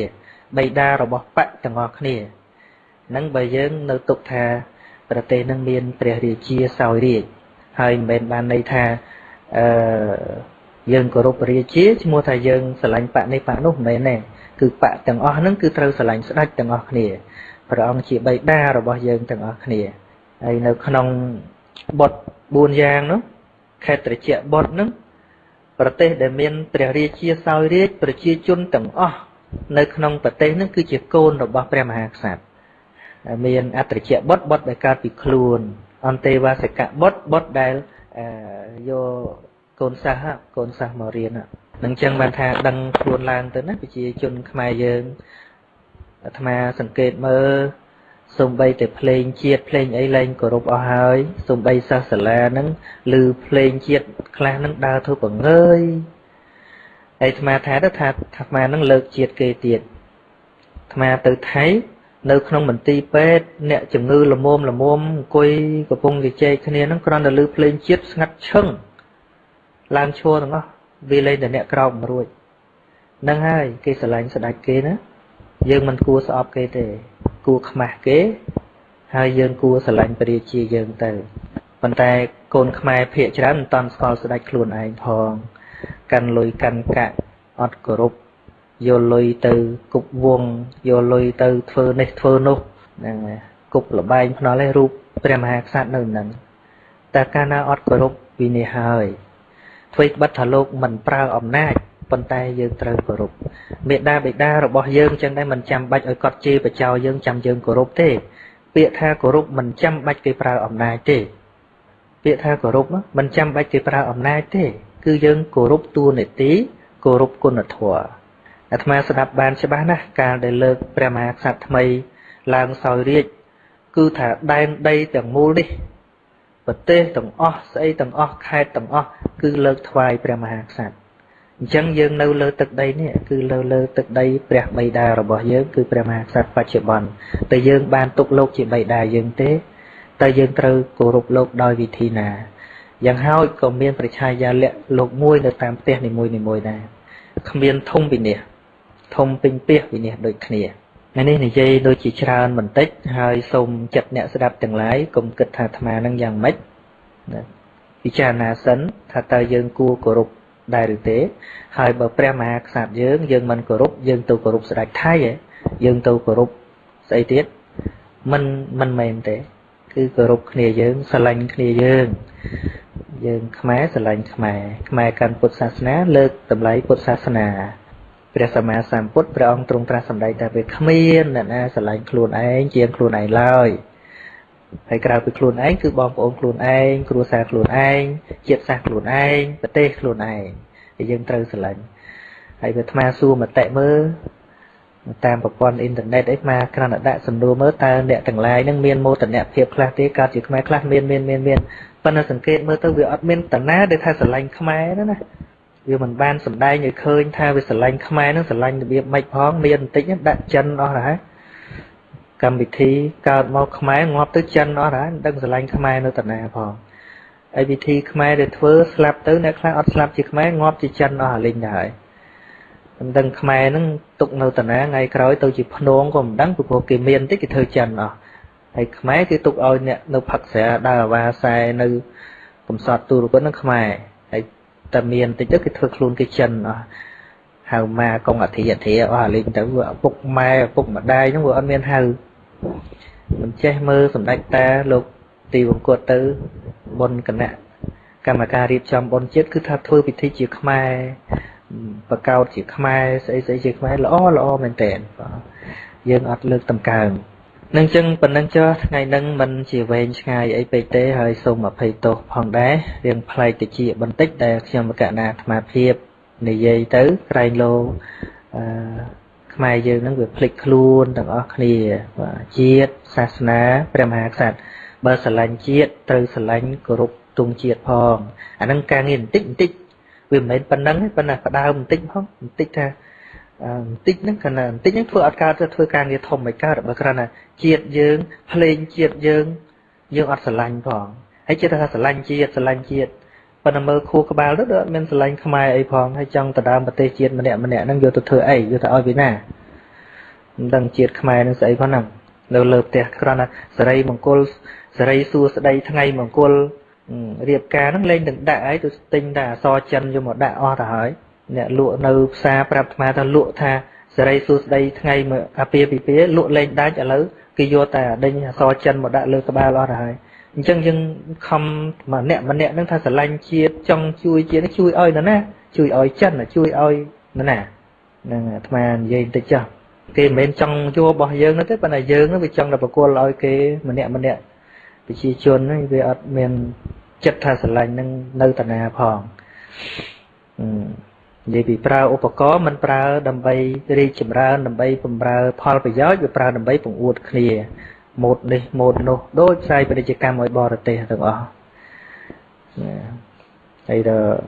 បៃតារបស់បកទាំងអស់គ្នានឹងបើយើងនៅទុកថាប្រទេសនឹងមានព្រះរាជាសោយរាជ ហើយមិនមែនបានន័យថាអឺយើងគោរពរាជាឈ្មោះថាយើងស្រឡាញ់បកនេះបកនោះមិនមែនទេគឺបកទាំងអស់ហ្នឹងគឺត្រូវស្រឡាញ់ស្ដេចទាំងអស់គ្នាព្រះអង្គជាបិតារបស់យើងទាំងអស់គ្នាហើយនៅក្នុងបុត4យ៉ាងនោះខេត្រជាបុតហ្នឹងប្រទេសដែលមានព្រះរាជាសោយរាជប្រជាជនទាំងអស់នៅក្នុងប្រទេសហ្នឹងគឺជាកូនរបស់ព្រះមហាក្សត្រមានអត្រជាបុតបុតដែលកើតពីខ្លួន អន្តេវាសិកបុតបុតដែលយកកូនសិស្សកូនសិស្សមករៀននឹងចឹងបានថាដឹងខ្លួនឡើងទៅណាប្រជាជនខ្មែរយើងអាត្មាសង្កេតមើលសំបីតែភ្លេងជាតិភ្លេងអីលែងគោរពអស់ហើយសំបីសិស្សសាលាហ្នឹងឮភ្លេងជាតិខ្លះហ្នឹងដើរធ្វើបង្ងើយហើយអាត្មាថាទៅថាអាត្មាហ្នឹងលើកជាតិគេទៀតអាត្មាទៅថៃ នៅក្នុងមន្ទីរពេទ្យអ្នកជំងឺលមុំលមុំអង្គុយកំពុងជជែកគ្នាហ្នឹងគ្រាន់តែឮភ្លេងជាតិស្ងាត់ឈឹងឡើងឈរទាំងអស់វាលែងតែអ្នកក្រោកមិនរួចហ្នឹងហើយគេស្រឡាញ់ស្ដាច់គេណាយើងមិនគួរស្អប់គេទេ គួរខ្មាស់គេ ហើយយើងគួរស្រឡាញ់ព្រះរាជាយើងទៅប៉ុន្តែកូនខ្មែរភាកច្រើនមិនតាន់ស្គាល់ស្ដេចខ្លួនឯងផង កាន់លុយកាន់កាក់អត់គោរព យកលុយទៅគប់វងយកលុយទៅធ្វើនេះធ្វើនោះហ្នឹងគប់លបែងភ្នល់ឯរូបព្រះមហាក្សត្រនៅនឹងតែកាលណាអត់គោរពវិនិច្ឆ័យហើយធ្វើបិទថាលោកមិនប្រើអំណាចប៉ុន្តែយើងត្រូវគោរពមេដាបេដារបស់យើងចឹងដែរមិនចាំបាច់ឲ្យកត់ជេរបចោយើងចាំយើងគោរពទេ ពាក្យថាគោរពមិនចាំបាច់គេប្រើអំណាចទេ ពាក្យថាគោរពមិនចាំបាច់គេប្រើអំណាចទេ គឺយើងគោរពតួនាទីគោរពគុណធម៌ អាត្មាស្ដាប់បានច្បាស់ណាស់កាលដែលលើកព្រះមហាក្សត្រថ្មីឡើងសោយរាជគឺថាដែនដីទាំងមូលនេះប្រទេសទាំងអស់ស្អីទាំងអស់ខេត្តទាំងអស់គឺលើកថ្វាយព្រះមហាក្សត្រអញ្ចឹងយើងនៅលើទឹកដីនេះគឺលើលើទឹកដីព្រះបិតារបស់យើងគឺព្រះមហាក្សត្របច្ចុប្បន្នតែយើងបានទុកលោកជាបិតាយើងទេតែយើងត្រូវគោរពលោកដោយវិធីណាយ៉ាងហើយក៏មានប្រជាយាលៈលោកមួយនៅតាមផ្ទះនីមួយៗដែរគ្មានធំវិនិច្ឆ័យ ធំពេញពាសវិនិច្ឆ័យដូចគ្នាថ្ងៃនេះនិយាយដូចជាច្រើនបន្តិចហើយសូមចិត្តអ្នកស្ដាប់ទាំងឡាយកុំគិតថាអាត្មានឹងយ៉ាងម៉េចពិចារណាសិនថាតើយើងគួរគោរពដែរឬទេ ហើយបើព្រះមហាក្សត្រយើងយើងមិនគោរពយើងទៅគោរពស្ដេចថៃយើងទៅគោរពស្អីទៀតមិនមិនមែនទេ គឺគោរពគ្នាយើងស្រឡាញ់គ្នាយើងយើងខ្មែរស្រឡាញ់ខ្មែរខ្មែរកាន់ពុទ្ធសាសនាលើកតម្លៃពុទ្ធសាសនា ព្រះសម្មាសម្ពុទ្ធព្រះអង្គទ្រង់ត្រាស់សម្ដែងថាវាគ្មានអ្នកណាស្រឡាញ់ខ្លួនឯងជាងខ្លួនឯងឡើយហើយក្រៅពីខ្លួនឯងគឺបងប្អូនខ្លួនឯងគ្រួសារខ្លួនឯងជាតិសាសន៍ខ្លួនឯងប្រទេសខ្លួនឯងហើយយើងត្រូវស្រឡាញ់ហើយវាអាត្មាសួរមតិមើលតាមប្រព័ន្ធអ៊ីនធឺណិតអីមកគ្រាន់តែដាក់សំណួរមើលតើអ្នកទាំងឡាយនឹងមានមោទនភាពខ្លះទេកើតជាខ្មែរខ្លះមានមានមានមានប៉ុន្តែសង្កេតមើលទៅវាអត់មានតាណាដែលថាស្រឡាញ់ខ្មែរណាណា វាមិនបានសំដែងឲ្យឃើញថាវាស្រឡាញ់ខ្មែរនឹងស្រឡាញ់របៀបម៉េចផងមានបន្តិចដាក់ចិនអស់ហើយកម្មវិធីកើតមកខ្មែរងាប់ទៅចិនអស់ហើយមិនដឹងស្រឡាញ់ខ្មែរនៅតាណាផងហើយវិធីខ្មែរដែលធ្វើស្លាប់ទៅអ្នកខ្លះអត់ស្លាប់ជាខ្មែរងាប់ជាចិនអស់ហើយលេងដែរមិនដឹងខ្មែរនឹងទុកនៅតាណាថ្ងៃក្រោយទៅជាភ្នងក៏មិនដឹងព្រោះគេមានតិចគេធ្វើចិនអស់ហើយខ្មែរគេទុកឲ្យអ្នកនៅផឹកស្រាដើរអាវ៉ាសែនៅកំសត់ទូរគននឹងខ្មែរហើយ តែមានតិចទៅគេធ្វើខ្លួនគេចិនអស់ហៅម៉ាកងអធិអធិអស់អាលេងទៅឪពុកម៉ែឪពុកម្ដាយហ្នឹងវាអត់មានហៅមិនចេះមើលសម្ដេចតាលោកទីវង្គតទៅបុណ្យគណៈកម្មការរៀបចំបុណ្យជាតិគឺថាធ្វើពិធីជាខ្មែរបកោតជាខ្មែរស្អីស្អីជាខ្មែរល្អល្អមែនតើយើងអត់លើកតម្កើង នឹងចឹងប៉ុណ្ណឹងចុះថ្ងៃហ្នឹងមិនជាវែងឆ្ងាយអីពេកទេហើយសូមអភ័យទោសផងដែររៀងប្លែកតិចបន្តិចដែលខ្ញុំកណ្ណាអាត្មាភាពនិយាយទៅក្រែងលោអឺខ្មែរយើងហ្នឹងវាភ្លេចខ្លួនទាំងអស់គ្នាជាតិសាសនាព្រះមហាក្សត្របើស្រឡាញ់ជាតិត្រូវស្រឡាញ់គោរពទង់ជាតិផងអាហ្នឹងការងារបន្តិចបន្តិចវាមិនមែនប៉ុណ្ណឹងទេប៉ុន្តែផ្ដើមបន្តិចផងបន្តិចថា បន្តិចហ្នឹងគ្រាន់តែបន្តិចហ្នឹងធ្វើអត់កើតទៅធ្វើការងារធំមិនកើតបើគ្រាន់តែជាតិយើងភ្លេងជាតិយើងយើងអត់ស្រឡាញ់ផងហើយចិត្តថាស្រឡាញ់ជាតិស្រឡាញ់ជាតិប៉ុន្តែមើលខួរក្បាលទៅអត់មានស្រឡាញ់ខ្មែរអីផងហើយចង់ទៅដើមប្រទេសជាតិម្នាក់ម្នាក់ហ្នឹងយកទៅធ្វើអីយកទៅឲ្យពីណាមិនដឹងជាតិខ្មែរនឹងស្អីផងហ្នឹងនៅលើផ្ទះគ្រាន់តែសេរីមង្គលសេរីសួស្ដីថ្ងៃមង្គលរៀបការហ្នឹងលេងនឹងដាក់ឲ្យទៅទិញតែអសចិនយកមកដាក់អស់ទៅហើយ អ្នកលក់នៅផ្សារប្រាប់អាត្មាថាលក់ថាសេរីសួស្ដីថ្ងៃអាពាពីពាលក់លេងដាច់ឥឡូវគេយកតែដេញអសចិនមកដាក់លើក្បាលអស់ទៅហើយអញ្ចឹងយើងខំម្នាក់ម្នាក់ហ្នឹងថាស្រឡាញ់ជាតិចង់ជួយជាតិជួយឲ្យនរណាជួយឲ្យចិនជួយឲ្យនរណាហ្នឹងអាត្មានិយាយបន្តិចចុះគេមិនមែនចង់យករបស់យើងទេប៉ុន្តែយើងវាចង់តែបកគលឲ្យគេម្នាក់ម្នាក់ប្រជាជនហ្នឹងវាអត់មានចិត្តថាស្រឡាញ់នឹងនៅតាណាផង និយាយពីប្រើឧបករណ៍មិនប្រើដើម្បីរីកចម្រើនដើម្បីបំរើផលប្រយោជន៍វាប្រើដើម្បីបង្អួតគ្នាម៉ូតនេះម៉ូតនោះដូចផ្សាយពាណិជ្ជកម្មឲ្យបរទេសទាំងអស់ហើយដល់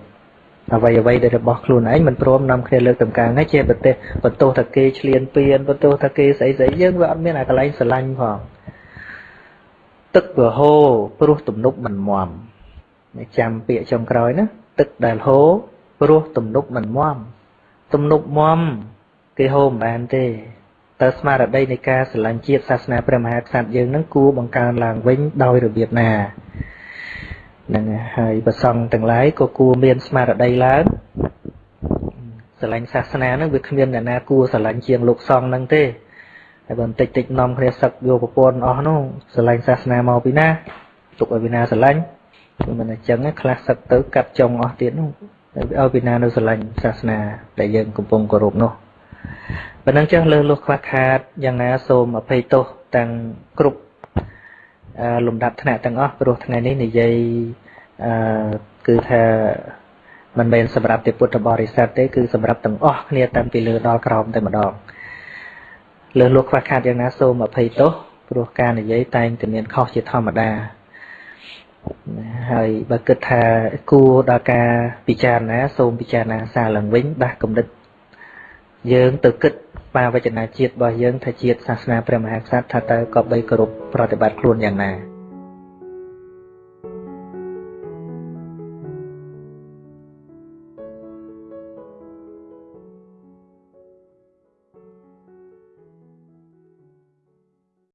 អ្វីអ្វីដែលរបស់ខ្លួនឯងមិនព្រមនាំគ្នាលើកតម្កើងហើយជាប្រទេសបន្ទោសថាគេឆ្លៀនពៀនបន្ទោសថាគេស្អីស្អីយើងវាអត់មានអាកន្លែងស្រឡាញ់ផងទឹកវាហូរព្រោះទំនប់មិនមមចាំពាក្យចុងក្រោយណាទឹកដែលហូរ ព្រោះទំនប់មិនមមទំនប់មមគេហូរមិនបានទេតើស្មារតីនៃការស្រឡាញ់ជាតិសាសនាព្រះមហាក្សត្រយើងនឹងគួរបង្កើនឡើងវិញដោយរបៀបណានឹងហើយប្រសង់ទាំងឡាយក៏គួរមានស្មារតីឡើងស្រឡាញ់សាសនានឹងវាគ្មានអ្នកណាគួរស្រឡាញ់ជាងលោកសង្ឃនឹងទេហើយបើបន្តិចតិចនាំគ្នាសឹកយកប្រពន្ធអស់នោះស្រឡាញ់សាសនាមកពីណាទុកឲ្យពីណាស្រឡាញ់គឺមិនអញ្ចឹងខ្លះសឹកទៅកាត់ចុងអស់ទៀតនោះ ឲ្យពីណានៅស្រឡាញ់សាសនា ដែលយើងកំពុងគោរពនោះប៉ុណ្ណឹងចឹងលើលុះខ្វះខាតយ៉ាងណាសូមអភ័យទោសទាំងគ្រប់លំដាប់ថ្នាក់ទាំងអស់ព្រោះថ្ងៃនេះនិយាយអឺគឺថាមិនមែនសម្រាប់ទេពុទ្ធបរិស័ទទេគឺសម្រាប់ទាំងអស់គ្នាតាំងពីលើដល់ក្រោមតែម្ដងលើលោកខ្វះខាតយ៉ាងណាសូមអភ័យទោសព្រោះការនិយាយតែងតែមានខុសជាធម្មតា ហើយបើគិតថាគួរដល់ការពិចារណា សូមពិចារណាសារឡើងវិញដាស់គំនិត យើងទៅគិតបាវចនាជាតិរបស់យើងថាជាតិសាសនាព្រះមហាក្សត្រថាតើក៏បីគោរពប្រតិបត្តិខ្លួនយ៉ាងណា